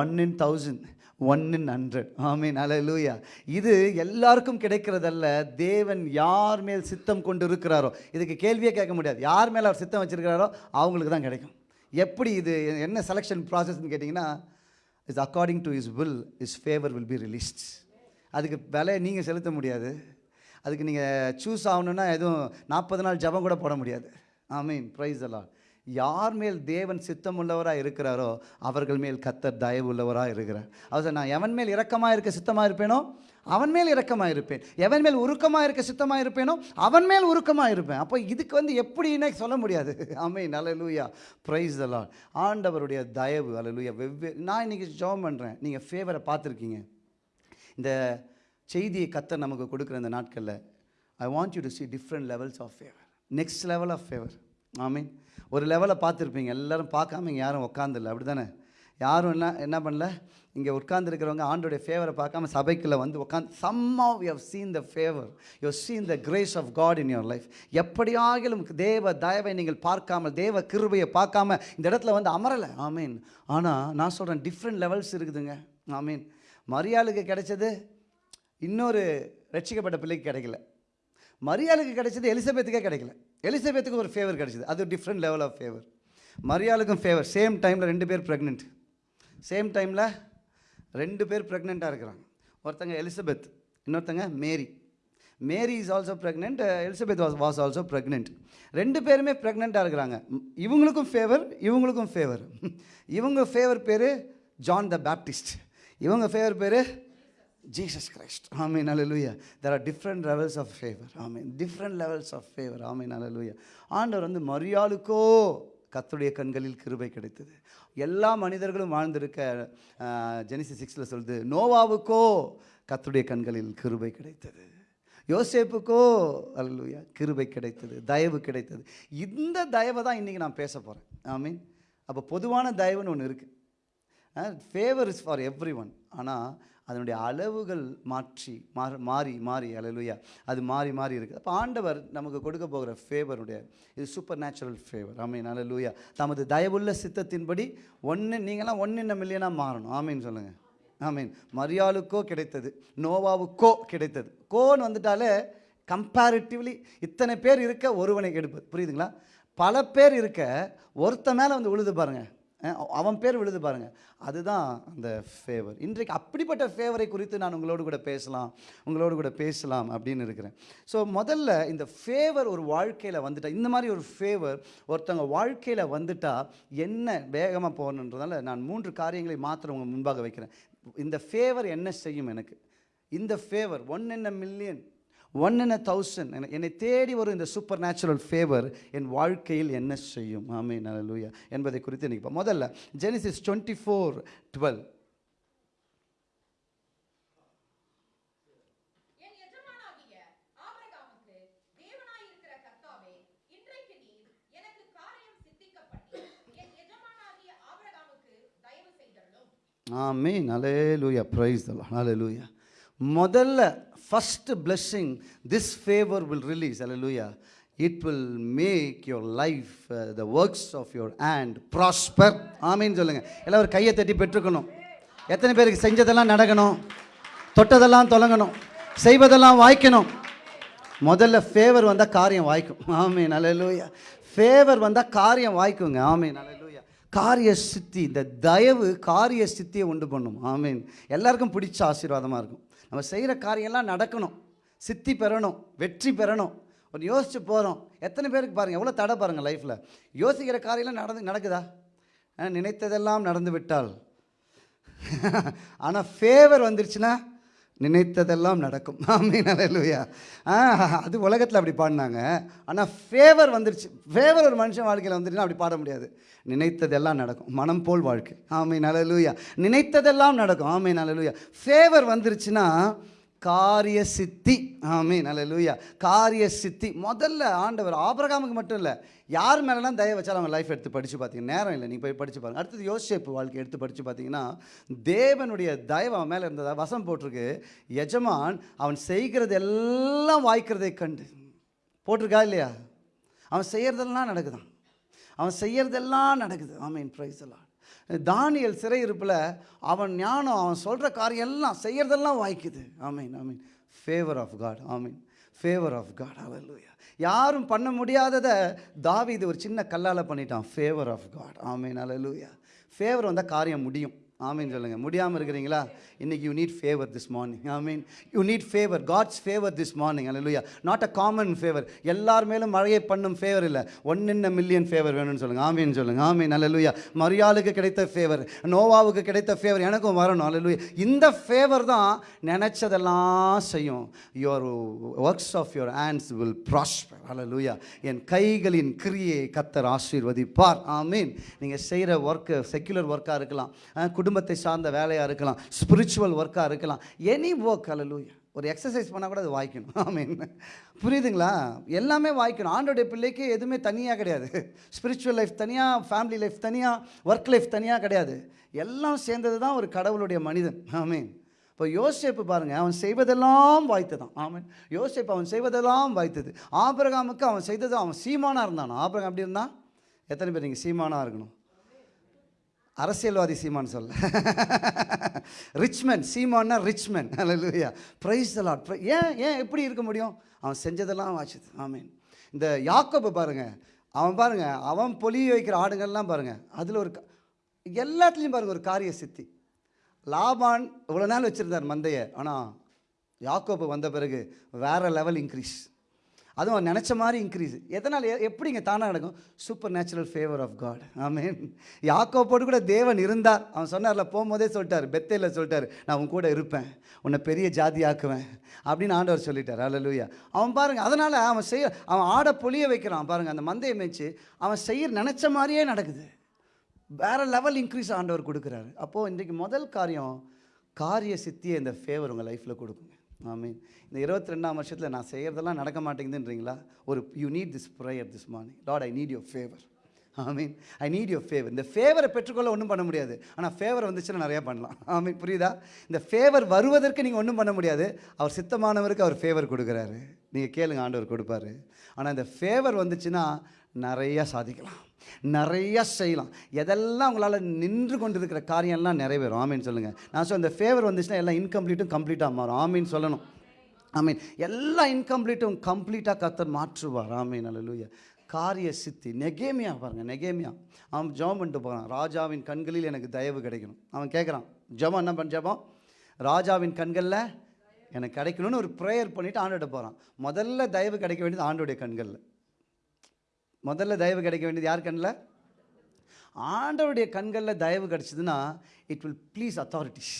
one in thousand one in hundred ஆமீன் அலலூயா இது எல்லாருக்கும் கிடைக்கிறதல்ல தேவன் யார் மேல் சித்தம் கொண்டு இருக்கிறாரோ இதுக்கு கேள்வியே கேட்க முடியாது. யார் மேலே அவர் சித்தம் வச்சுருக்கிறாரோ அவங்களுக்கு தான் கிடைக்கும். எப்படி இது என்ன செலெக்ஷன் ப்ராசஸ்ன்னு கேட்டிங்கன்னா his according to his will his favour will be released அதுக்கு விலையை நீங்கள் செலுத்த முடியாது. அதுக்கு நீங்கள் சூஸ் ஆகணுன்னா எதுவும் நாற்பது நாள் ஜெபம் கூட போட முடியாது. ஆமீன் ப்ரைஸ் எல்லாம் யார் மேல் தேவன் சித்தம் உள்ளவராக இருக்கிறாரோ அவர்கள் மேல் கத்தர் தயவு உள்ளவராக இருக்கிறார். அவர் நான் எவன் மேல் இரக்கமாக இருக்க சித்தமாக இருப்பேனோ அவன் மேல் இரக்கமாக இருப்பேன். எவன் மேல் உருக்கமாக இருக்க சித்தமாக இருப்பேனோ அவன் மேல் உருக்கமாக இருப்பேன். அப்போ இதுக்கு வந்து எப்படின்னே சொல்ல முடியாது. ஆமீன் அல்லூயா ப்ரைஸ் எல்லாம் ஆண்டவருடைய தயவு அல்லூயா வெவ்வேறு நான் இன்றைக்கி ஜெபம் பண்ணுறேன் நீங்கள் ஃபேவரை பார்த்துருக்கீங்க. இந்த செய்தியை கத்த நமக்கு கொடுக்குற இந்த நாட்களில் I want you to see different levels of favour next level of favour ஆமீன் ஒரு லெவலை பார்த்துருப்பீங்க. எல்லோரும் பார்க்காம இங்கே யாரும் உட்காந்துல அப்படி தானே யாரும் என்ன என்ன பண்ணல? இங்கே உட்காந்துருக்கிறவங்க ஆண்டோடைய ஃபேவரை பார்க்காம சபைக்குள்ளே வந்து உட்காந்து some of you seen the favour you seen the grace of God in in life life. எப்படியாகிலும் தேவ தயவை நீங்கள் பார்க்காமல் தேவ கிருபையை பார்க்காம இந்த இடத்துல வந்து அமரலை. ஆமீன் ஆனால் நான் சொல்கிறேன் டிஃப்ரெண்ட் லெவல்ஸ் இருக்குதுங்க. ஆமீன் மரியாளுக்கு கிடைச்சது இன்னொரு ரட்சிக்கப்பட்ட பிள்ளைக்கு கிடைக்கல. மரியாளுக்கு கிடைச்சது எலிசபெத்துக்கே கிடைக்கல. எலிசபெத்துக்கு ஒரு ஃபேவர் கிடைச்சிது. அது டிஃப்ரெண்ட் லெவல் ஆஃப் ஃபேவர் மரியாளுக்கும் ஃபேவர் சேம் டைமில் ரெண்டு பேர் ப்ரெக்னென்ட் சேம் டைமில் ரெண்டு பேர் ப்ரெக்னெண்ட்டாக இருக்கிறாங்க. ஒருத்தங்க எலிசபெத் இன்னொருத்தங்க Mary. Mary is also pregnant Elizabeth was was also pregnant ரெண்டு பேருமே ப்ரெக்னெண்ட்டாக இருக்கிறாங்க. இவங்களுக்கும் ஃபேவர் இவங்களுக்கும் ஃபேவர் இவங்க ஃபேவர் பேர் ஜான் த பேப்டிஸ்ட் இவங்க ஃபேவர் பேர் ஜீசஸ் கிரைஸ்ட் ஆமீன் அல்லேலூயா there are different levels of favour ஆமீன் டிஃப்ரெண்ட் லெவல்ஸ் ஆஃப் ஃபேவர் ஆமீன் அல்லேலூயா ஆண்டவர் வந்து மரியாளுக்கோ கத்துடைய கண்களில் கிருபை கிடைத்தது. எல்லா மனிதர்களும் வாழ்ந்திருக்க ஜெனிசி சிக்ஸில் சொல்லுது நோவாவுக்கோ கத்துடைய கண்களில் கிருபை கிடைத்தது. யோசேப்புக்கோ அல்லூயா கிருபை கிடைத்தது தயவு கிடைத்தது. இந்த தயவை தான் இன்றைக்கி நான் பேச போகிறேன் ஆமீன் அப்போ பொதுவான தயவுன்னு ஒன்று இருக்குது favour is for everyone ஆனால் அதனுடைய அளவுகள் மாற்றி மாறி மாறி மாறி அலலுயா அது மாறி மாறி இருக்குது அப்போ ஆண்டவர் நமக்கு கொடுக்க போகிற ஃபேவருடைய இது சூப்பர் நேச்சுரல் ஃபேவர் ஆமீன் அலலுயா தமது தயவுள்ள சித்தத்தின்படி ஒன்று நீங்களாம் ஒன்று இன்னும் மில்லியனாக மாறணும். ஆமீன் சொல்லுங்கள் ஆமீன் மரியாளுக்கோ கிடைத்தது நோவாவுக்கோ கிடைத்தது. கோன்னு வந்துட்டாலே கம்பேரிட்டிவ்லி இத்தனை பேர் இருக்க ஒருவனை எடுப்பது புரியுதுங்களா? பல பேர் இருக்க ஒருத்த மேலே வந்து உழுது பாருங்கள் அவன் பேர் விழுது பாருங்க. அதுதான் அந்த ஃபேவர் இன்றைக்கு அப்படிப்பட்ட ஃபேவரை குறித்து நான் உங்களோடு கூட பேசலாம் உங்களோடு கூட பேசலாம் அப்படின்னு இருக்கிறேன். ஸோ முதல்ல இந்த ஃபேவர் ஒரு வாழ்க்கையில் வந்துட்டா இந்த மாதிரி ஒரு ஃபேவர் ஒருத்தவங்க வாழ்க்கையில் வந்துட்டா என்ன வேகமாக போகணுன்றதால நான் மூன்று காரியங்களை மாத்திரம் உங்கள் முன்பாக வைக்கிறேன். இந்த ஃபேவர் என்ன செய்யும் எனக்கு? இந்த favour one in a million one in a thousand என்னை தேடி வரும் இந்த சூப்பர் நேச்சுரல் ஃபேவர் என் வாழ்க்கையில் என்ன செய்யும்? ஆமே நல்லூயா என்பதை குறித்து இன்னைக்கு பா- முதல்ல ஜெனிசிஸ் டுவெண்ட்டி ஃபோர் டுவெல் என் எஜமானாகிய ஆபிரகாமுக்கு தேவனாயிருக்கிற கர்த்தாவே இன்றைக்கு நீர் முதல்ல first blessing this favour will release hallelujah it will make your life the works of your hand prosper ஆமின்னு சொல்லுங்கள் எல்லாம் ஒரு கையை தட்டி பெற்றுக்கணும். எத்தனை பேருக்கு செஞ்சதெல்லாம் நடக்கணும்? தொட்டதெல்லாம் தொடங்கணும். செய்வதெல்லாம் வாய்க்கணும். முதல்ல ஃபேவர் வந்தால் காரியம் வாய்க்கும். ஆமே நல்லலூயா ஃபேவர் வந்தால் காரியம் வாய்க்குங்க. ஆமே நல்லலூயா காரிய சித்தி இந்த தயவு காரிய சித்தியை உண்டு பண்ணும். ஆமீன் எல்லாருக்கும் பிடிச்ச ஆசீர்வாதமாக இருக்கும். நம்ம செய்கிற காரியம்லாம் நடக்கணும். சித்தி பெறணும் வெற்றி பெறணும். ஒன்று யோசித்து போகிறோம் எத்தனை பேருக்கு பாருங்கள் எவ்வளோ தடை பாருங்கள் லைஃப்பில் யோசிக்கிற காரியம்லாம் நடந்து நடக்குதா? நினைத்ததெல்லாம் நடந்து விட்டால் ஆனால் ஃபேவர் வந்துருச்சுன்னா நினைத்ததெல்லாம் நடக்கும். ஆமீன் அல்லேலூயா அது உலகத்தில் அப்படி பாடினாங்க. ஆனால் ஃபேவர் வந்துருச்சு. ஃபேவர் ஒரு மனுஷன் வாழ்க்கையில் வந்துருச்சுன்னா அப்படி பாட முடியாது. நினைத்ததெல்லாம் நடக்கும். மனம் போல் வாழ்க்கை. ஆமீன் அல்லேலூயா நினைத்ததெல்லாம் நடக்கும். ஆமீன் அல்லேலூயா ஃபேவர் வந்துருச்சுன்னா காரிய சித்தி ஆமே நல்ல லூயா காரிய சித்தி முதல்ல ஆண்டவர் ஆபரகாமுக்கு மட்டும் இல்லை யார் மேலெல்லாம் தயவு வச்சாலும் அவங்க லைஃப் எடுத்து படித்து பார்த்தீங்கன்னா நேரம் இல்லை நீங்கள் போய் படித்து பாருங்க. அடுத்தது யோசிப்பு வாழ்க்கை எடுத்து படித்து பார்த்தீங்கன்னா தேவனுடைய தயவு அவன் மேலே இருந்ததா? வசம் போட்டிருக்கு. எஜமான் அவன் செய்கிறது எல்லாம் வாய்க்கிறதை கண்டு. போட்டிருக்கா இல்லையா? அவன் செய்கிறதெல்லாம் நடக்குதான். அவன் செய்கிறதெல்லாம் நடக்குது. ஆமீன். ப்ரைஸ் எல்லாம் தானியல் சிறையிருப்பில் அவன் ஞானம் அவன் சொல்கிற காரியம் எல்லாம் செய்கிறதெல்லாம் வாய்க்குது. ஆமீன் ஆமீன். ஃபேவர் ஆஃப் காட் ஆமீன். ஃபேவர் ஆஃப் காட் அவல்லூயா யாரும் பண்ண முடியாததை தாவி இது ஒரு சின்ன கல்லால் பண்ணிட்டான். ஃபேவர் ஆஃப் காட் ஆமீன் அலலூயா ஃபேவர் வந்தால் காரியம் முடியும். ஆமீன் சொல்லுங்கள் முடியாமல் இருக்கிறீங்களா? இன்னைக்கு you need favour this morning ஆமீன் you need favour God's favour this morning அல்லையா நாட் அ காமன் ஃபேவர் எல்லார் மேலும் மழையை பண்ணும் ஃபேவர் இல்லை. ஒன் இன் மில்லியன் ஃபேவர் வேணும்னு சொல்லுங்கள் ஆமீன் சொல்லுங்கள் ஆமீன் அல்லையா மரியாளுக்கு கிடைத்த ஃபேவர் நோவாவுக்கு கிடைத்த ஃபேவர் எனக்கும் வரணும். அல்லையா இந்த ஃபேவர் தான் நினச்சதெல்லாம் செய்யும். Your works of your hands will prosper அல்லையா என் கைகளின் கிரியை கத்தர் ஆசீர்வதிப்பார். ஆமீன் நீங்கள் செய்கிற ஒர்க்கு செக்குலர் ஒர்க்காக இருக்கலாம். குடும்ப குடும்பத்தை சார்ந்த வேலையாக இருக்கலாம் ஸ்பிரிச்சுவல் ஒர்க்காக இருக்கலாம். எனி ஒர்க் அலலூயா ஒரு எக்ஸசைஸ் பண்ணால் கூட அது வாய்க்கணும். ஆமீன் புரியுதுங்களா? எல்லாமே வாய்க்கணும். ஆண்டோடைய பிள்ளைக்கு எதுவுமே தனியாக கிடையாது. ஸ்பிரிச்சுவல் லைஃப் தனியாக ஃபேமிலி லைஃப் தனியாக ஒர்க் லைஃப் தனியாக கிடையாது. எல்லாம் சேர்ந்தது தான் ஒரு கடவுளுடைய மனிதன். ஆமீன் இப்போ யோசிப்பு பாருங்கள் அவன் செய்வதெல்லாம் வாய்த்ததான். ஆமீன் யோசிப்பு அவன் செய்வதெல்லாம் வாய்த்தது. ஆபிரகாமுக்கு அவன் செய்தது அவன் சீமானாக இருந்தான். ஆபிரகாம் அப்படி இருந்தான்? எத்தனை பேர் நீங்கள் சீமானாக இருக்கணும்? அரசியல்வாதி சீமான் சொல்ல. Rich man சீமான்னா rich man praise the Lord ஏன் ஏன் எப்படி இருக்க முடியும்? அவன் செஞ்சதெல்லாம் வாச்சுது ஆமீன். இந்த யாக்கோபு பாருங்கள் அவன் பாருங்கள் அவன் பொலி வைக்கிற ஆடுங்கள்லாம் பாருங்கள் அதில் ஒரு எல்லாத்துலேயும் பாருங்க ஒரு காரிய சித்தி. லாபான் இவ்வளோ நாள் வச்சுருந்தார் மந்தையை ஆனால் யாக்கோப்பு வந்த பிறகு வேறு லெவல் இன்க்ரீஸ் அதுவும் அவன் நினச்ச மாதிரி இன்க்ரீஸ் எதனால் எப்படிங்க தானாக நடக்கும்? Supernatural favour of God ஆமீன் யாக்கோப்போடு கூட தேவன் இருந்தார். அவன் சொன்னார்ல போகும்போதே சொல்லிட்டார் பெத்தையில் சொல்லிட்டார் நான் உன் கூட இருப்பேன் உன்னை பெரிய ஜாதி ஆக்குவேன் அப்படின்னு ஆண்டவர் சொல்லிட்டார். அல்லேலூயா அவன் பாருங்க அதனால் அவன் செய்ய அவன் ஆடை பொழிய வைக்கிறான். பாருங்கள் அந்த மந்தையை மேய்ச்சி அவன் செய்ய நினச்ச மாதிரியே நடக்குது. வேற லெவல் இன்க்ரீஸ் ஆண்டவர் கொடுக்குறாரு. அப்போது இன்றைக்கு முதல் காரியம் காரிய சித்தியை இந்த ஃபேவர் உங்கள் லைஃப்பில் கொடுக்குங்க. ஆமீன். இந்த இருபத்தி ரெண்டாம் வருஷத்தில் நான் செய்கிறதெல்லாம் நடக்க மாட்டேங்குதுன்றீங்களா? ஒரு you need this prayer this morning Lord I need your favour ஆமீன். ஐ நீட் யோர் ஃபேவர் இந்த ஃபேவரை பெற்றுக்கொள்ள ஒன்றும் பண்ண முடியாது. ஆனால் ஃபேவர் வந்துச்சுன்னா நிறையா பண்ணலாம். ஆமீன். புரியுதா? இந்த ஃபேவர் வருவதற்கு நீங்கள் ஒன்றும் பண்ண முடியாது. அவர் சித்தமானவருக்கு அவர் ஃபேவர் கொடுக்குறாரு. நீங்கள் கேளுங்க ஆண்டவர் கொடுப்பாரு. ஆனால் இந்த ஃபேவர் வந்துச்சுன்னா நிறையா சாதிக்கலாம். நிறைய செய்யலாம். எதெல்லாம் உங்களால் நின்று கொண்டு இருக்கிற காரியம்லாம் நிறைவேறும். ஆமீன் சொல்லுங்கள் நான் சொல்ல இந்த ஃபேவர் வந்துச்சுன்னா எல்லாம் இன்கம்ப்ளீட்டும் கம்ப்ளீட்டாக மாறும். ஆமீன் சொல்லணும். ஆமீன். எல்லா இன்கம்ப்ளீட்டும் கம்ப்ளீட்டாக கத்தர் மாற்றுவார். ஆமீன். அல்லேலூயா காரிய சித்தி. நெகேமியா பாருங்கள் நெகேமியா. அவன் ஜெபம் பண்ணிட்டு போகிறான் ராஜாவின் கண்களில் எனக்கு தயவு கிடைக்கணும். அவன் கேட்குறான் ஜபம் என்ன பண்ண ஜெபம்? ராஜாவின் கண்களில் எனக்கு கிடைக்கணும்னு ஒரு ப்ரேயர் பண்ணிவிட்டு ஆண்டோட போகிறான் முதல்ல தயவு கிடைக்க வேண்டியது ஆண்டோடைய கண்களில். முதல்ல தயவு கிடைக்க வேண்டியது யார் கண்ணில்? ஆண்டவருடைய கண்களில் தயவு கிடச்சிதுன்னா இட் வில் ப்ளீஸ் அத்தாரிட்டிஸ்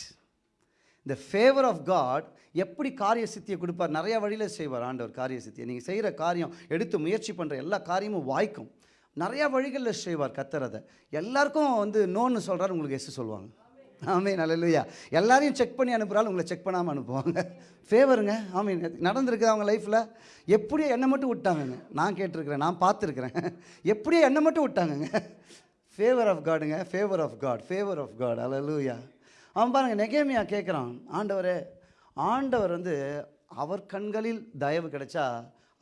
இந்த ஃபேவர் ஆஃப் காட் எப்படி காரிய சித்தியை கொடுப்பார்? நிறைய வழியில் செய்வார் ஆண்டவர் காரிய சித்தியை நீங்கள் செய்கிற காரியம் எடுத்து முயற்சி பண்ணுற எல்லா காரியமும் வாய்க்கும். நிறையா வழிகளில் செய்வார் கத்துறதை எல்லாருக்கும் வந்து நோன்னு சொல்கிறாரு உங்களுக்கு எஸ் சொல்லுவாங்க. ஆமீன் அல்லேலூயா எல்லாரையும் செக் பண்ணி அனுப்புகிறாலும் உங்களை செக் பண்ணாமல் அனுப்புவாங்க. ஃபேவருங்க ஆமீன். நடந்திருக்குது அவங்க லைஃப்பில் எப்படியோ என்னை மட்டும் விட்டாங்கங்க. நான் கேட்டிருக்கிறேன் நான் பார்த்துருக்குறேன். எப்படியோ என்னை மட்டும் விட்டாங்கங்க. Favour of காடுங்க favour of God favour of God அலலூயா அவன் பாருங்க நெகேமியா கேட்குறான் ஆண்டவரே ஆண்டவர் வந்து அவர் கண்களில் தயவு கிடைச்சா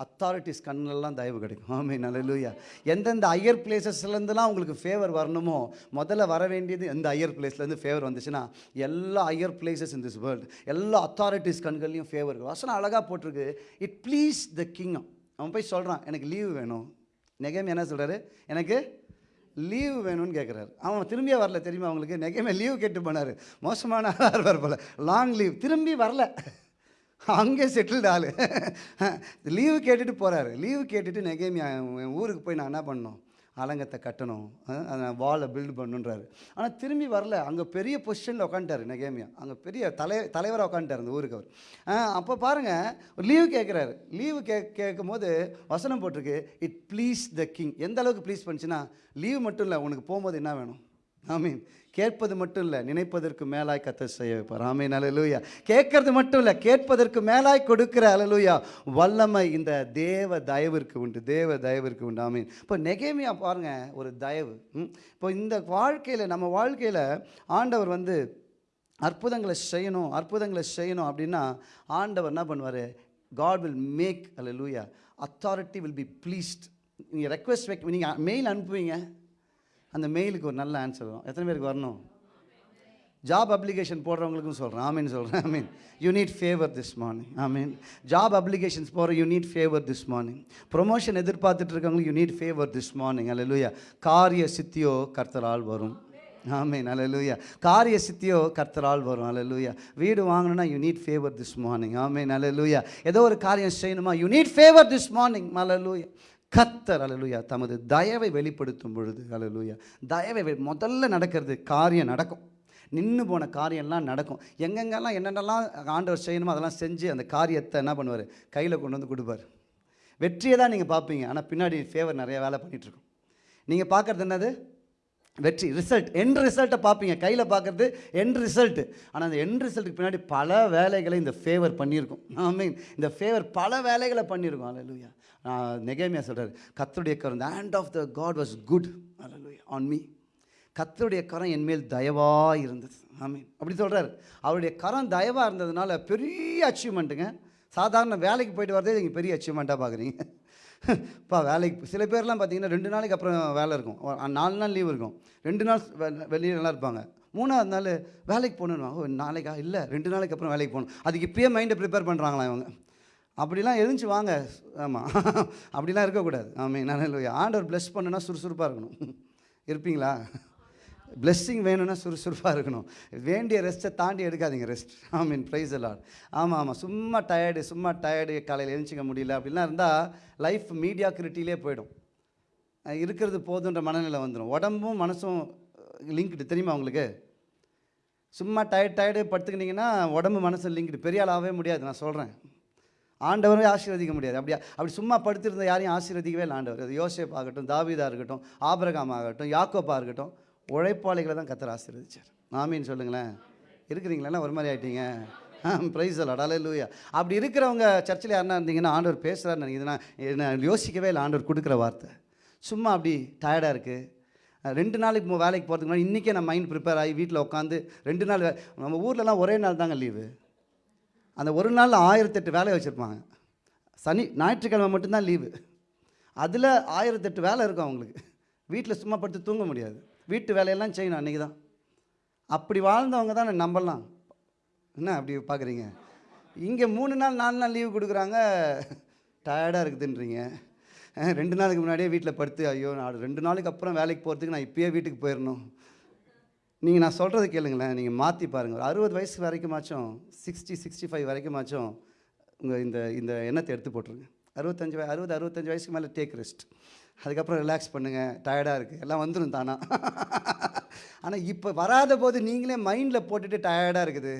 அத்தாரிட்டிஸ் கண்ணிலெல்லாம் தயவு கிடைக்கும். ஆமே நல்லலூயா எந்தெந்த ஐயர் பிளேசஸ்லேருந்துலாம் உங்களுக்கு ஃபேவர் வரணுமோ முதல்ல வர வேண்டியது எந்த ஹையர் பிளேஸ்லேருந்து ஃபேவர் வந்துச்சுன்னா எல்லா higher places in this world எல்லா அத்தாரிட்டிஸ் கண்கள்லையும் ஃபேவர் வசனம் அழகாக போட்டிருக்கு. இட் ப்ளீஸ் த கிங்கம் அவன் போய் சொல்கிறான் எனக்கு லீவு வேணும். நெகமே என்ன சொல்கிறாரு எனக்கு லீவ் வேணும்னு கேட்குறாரு அவன் திரும்பியே வரல தெரியுமா அவங்களுக்கு நெகைமே லீவ் கேட்டு போனார். மோசமான ஆளாக போல் போல. லாங் லீவ் திரும்பி வரல. அங்கே செட்டில்டு ஆள். லீவு கேட்டுட்டு போகிறாரு லீவு கேட்டுட்டு நெகேமியா என் ஊருக்கு போய் நான் என்ன பண்ணணும்? அலங்கத்தை கட்டணும். அதை நான் வாலை பில்டு பண்ணுன்றாரு. ஆனால் திரும்பி வரல. அங்கே பெரிய பொசிஷனில் உட்காந்துட்டாரு நெகேமியா. அங்கே பெரிய தலை தலைவராக உட்காந்துட்டார் அந்த ஊருக்கு அவர். அப்போ பாருங்கள் லீவு கேட்குறாரு லீவு கே கேட்கும் போது வசனம் போட்டிருக்கு. இட் ப்ளீஸ் த கிங் எந்த அளவுக்கு ப்ளீஸ் பண்ணுச்சுன்னா லீவு மட்டும் இல்லை உனக்கு போகும்போது என்ன வேணும்? ஆமீன். கேட்பது மட்டும் இல்லை நினைப்பதற்கு மேலாய் கத்த செய்ய வைப்பார். ஆமீன். அலலூயா கேட்கறது மட்டும் இல்லை கேட்பதற்கு மேலாய் கொடுக்கிற அலலூயா வல்லமை இந்த தேவ தயவிற்கு உண்டு தேவ தயவிற்கு உண்டு. ஆமீன். இப்போ நெகேமியா பாருங்க ஒரு தயவு. ம். இப்போ இந்த வாழ்க்கையில் நம்ம வாழ்க்கையில் ஆண்டவர் வந்து அற்புதங்களை செய்யணும் அற்புதங்களை செய்யணும் அப்படின்னா ஆண்டவர் என்ன பண்ணுவார்? God will make hallelujah authority will be pleased நீங்கள் ரெக்வஸ்ட் வைக்க நீங்கள் மெயில் அனுப்புவீங்க? அந்த மெயிலுக்கு ஒரு நல்ல ஆன்சர் வரும். எத்தனை பேருக்கு வரணும்? ஜாப் அப்ளிகேஷன் போடுறவங்களுக்கும் சொல்கிறேன் ஆமீன் சொல்கிறேன் I mean you need favour this morning I mean job applications போகிற you need favour this morning promotion எதிர்பார்த்துட்டு இருக்கவங்களுக்கு you need favour this morning அல்ல லூயா காரிய சித்தியோ கர்த்தரால் வரும். ஆமீன் அல்லேலூயா காரிய சித்தியோ கர்த்தரால் வரும். அல்லேலூயா வீடு வாங்கணும்னா you need favour this morning ஆமீன் அல்லேலூயா ஏதோ ஒரு காரியம் செய்யணுமா? You need favour this morning அல்லேலூயா கத்தர் அலலுயா தமது தயவை வெளிப்படுத்தும் பொழுது அலலுயா தயவை முதல்ல நடக்கிறது காரியம் நடக்கும். நின்று போன காரியம்லாம் நடக்கும். எங்கெங்கெல்லாம் என்னென்னலாம் ஆண்டவர் செய்யணுமோ அதெல்லாம் செஞ்சு அந்த காரியத்தை என்ன பண்ணுவார்? கையில் கொண்டு வந்து கொடுப்பார். வெற்றியை தான் நீங்கள் பார்ப்பீங்க. ஆனால் பின்னாடி ஃபேவர் நிறைய வேலை பண்ணிகிட்ருக்கோம் நீங்கள் பார்க்குறது என்னது? வெற்றி ரிசல்ட் என் ரிசல்ட்டை பார்ப்பீங்க. கையில் பார்க்குறது என் ரிசல்ட்டு ஆனால் அந்த என் ரிசல்ட்டுக்கு பின்னாடி பல வேலைகளை இந்த ஃபேவர் பண்ணியிருக்கும். ஐ மீன் இந்த ஃபேவர் பல வேலைகளை பண்ணியிருக்கோம். அலலுயா நெகேமியா சொல்கிறார் கத்தருடைய கரம் the hand of the God was good hallelujah on me கத்தருடைய கரம் என் மேல் தயவாக இருந்தது. ஆமீன் அப்படி சொல்கிறார் அவருடைய கரம் தயவாக இருந்ததுனால பெரிய அச்சீவ்மெண்ட்டுங்க சாதாரண வேலைக்கு போயிட்டு வரதே நீங்கள் பெரிய அச்சீவ்மெண்ட்டாக பார்க்குறீங்க. இப்போ வேலைக்கு சில பேர்லாம் பார்த்தீங்கன்னா ரெண்டு நாளைக்கு அப்புறம் வேலை இருக்கும். நாலு நாள் லீவ் இருக்கும். ரெண்டு நாள் வெ- நல்லா இருப்பாங்க. மூணாவது நாள் வேலைக்கு போகணுன்னு ஓ நாளைக்கா? இல்லை ரெண்டு நாளைக்கு அப்புறம் வேலைக்கு போகணும். அதுக்கு இப்பயே மைண்டை ப்ரிப்பேர் பண்ணுறாங்களா இவங்க. அப்படிலாம் எழுந்துச்சு வாங்க. ஆமாம் அப்படிலாம் இருக்கக்கூடாது. ஆமாம் நான் ஆண்டவர் ப்ளஸ் பண்ணுன்னா சுறுசுறுப்பாக இருக்கணும். இருப்பீங்களா? பிளெஸ்ஸிங் வேணும்னா சுறுசுறுப்பாக இருக்கணும். வேண்டிய ரெஸ்ட்டை தாண்டி எடுக்காதீங்க ரெஸ்ட் ஐ மீன் ப்ரைஸ் எல்லாம் ஆமாம் ஆமாம் சும்மா டயர்டு சும்மா டயர்டு காலையில் எழுந்திக்க முடியல. அப்படிலாம் இருந்தால் லைஃப் மீடியா கிரிட்டிலே போயிடும் இருக்கிறது போதுன்ற மனநிலை வந்துடும் உடம்பும் மனசும் லிங்க்டு தெரியுமா உங்களுக்கு? சும்மா டயர்ட் டயர்டு படுத்துக்கினீங்கன்னா உடம்பு மனசு லிங்க்டு பெரிய ஆளாகவே ஆகவே முடியாது நான் சொல்கிறேன் ஆண்டவரே ஆசீர்வதிக்க முடியாது. அப்படியா அப்படி சும்மா படுத்திருந்த யாரையும் ஆசீர்வதிக்கவே இல்லை ஆண்டவர். அது யோசேப் ஆகட்டும் தாவிதா இருக்கட்டும் ஆபரகாம் ஆகட்டும் யாக்கோப்பா இருக்கட்டும் உழைப்பாளிகளை தான் கத்தர் ஆசீர்வதிச்சார். ஆமீன் சொல்லுங்களேன். இருக்கிறீங்களா? ஒரு மாதிரி ஆகிட்டீங்க ப்ரைஸ் அடாலே லூயா அப்படி இருக்கிறவங்க சர்ச்சில் யாருன்னா இருந்தீங்கன்னா ஆண்டவர் பேசுகிறாருன்னு நினைக்கிறேன். நான் யோசிக்கவே இல்லை. ஆண்டவர் கொடுக்குற வார்த்தை. சும்மா அப்படி டயர்டாக இருக்குது ரெண்டு நாளைக்கு வேலைக்கு போகிறதுக்கு முன்னாடி இன்றைக்கே நான் மைண்ட் ப்ரிப்பேர் ஆகி வீட்டில் உட்காந்து ரெண்டு நாள் வே- நம்ம ஊர்லலாம் ஒரே நாள் தாங்க லீவு அந்த ஒரு நாளில் ஆயிரத்தெட்டு வேலையை வச்சுருப்பாங்க. சனி ஞாயிற்றுக்கிழமை மட்டும்தான் லீவு அதில் ஆயிரத்தெட்டு வேலை இருக்கும் அவங்களுக்கு. வீட்டில் சும்மா படுத்து தூங்க முடியாது. வீட்டு வேலையெல்லாம் செய்யணும் அன்றைக்கி தான் அப்படி வாழ்ந்தவங்க தான் நம்பலாம். என்ன அப்படி பார்க்குறீங்க இங்கே மூணு நாள் நாலு நாள் லீவு கொடுக்குறாங்க. டயர்டாக இருக்குதுன்றீங்க. ரெண்டு நாளுக்கு முன்னாடியே வீட்டில் படுத்து ஐயோ நான் ரெண்டு நாளைக்கு அப்புறம் வேலைக்கு போகிறதுக்கு நான் இப்போயே வீட்டுக்கு போயிடணும் நீங்கள் நான் சொல்கிறது கேளுங்களேன். நீங்கள் மாற்றி பாருங்கள் ஒரு அறுபது வயசு வரைக்குமாச்சும் சிக்ஸ்டி சிக்ஸ்டி ஃபைவ் வரைக்குமாச்சும் உங்கள் இந்த இந்த எண்ணத்தை எடுத்து போட்டுருங்க. அறுபத்தஞ்சு வய அறுபது அறுபத்தஞ்சு வயசுக்கு மேலே டேக் ரெஸ்ட் அதுக்கப்புறம் ரிலாக்ஸ் பண்ணுங்கள் டயர்டாக இருக்குது எல்லாம் வந்துடும் தானா? ஆனால் இப்போ வராத போது நீங்களே மைண்டில் போட்டுட்டு டயர்டாக இருக்குது.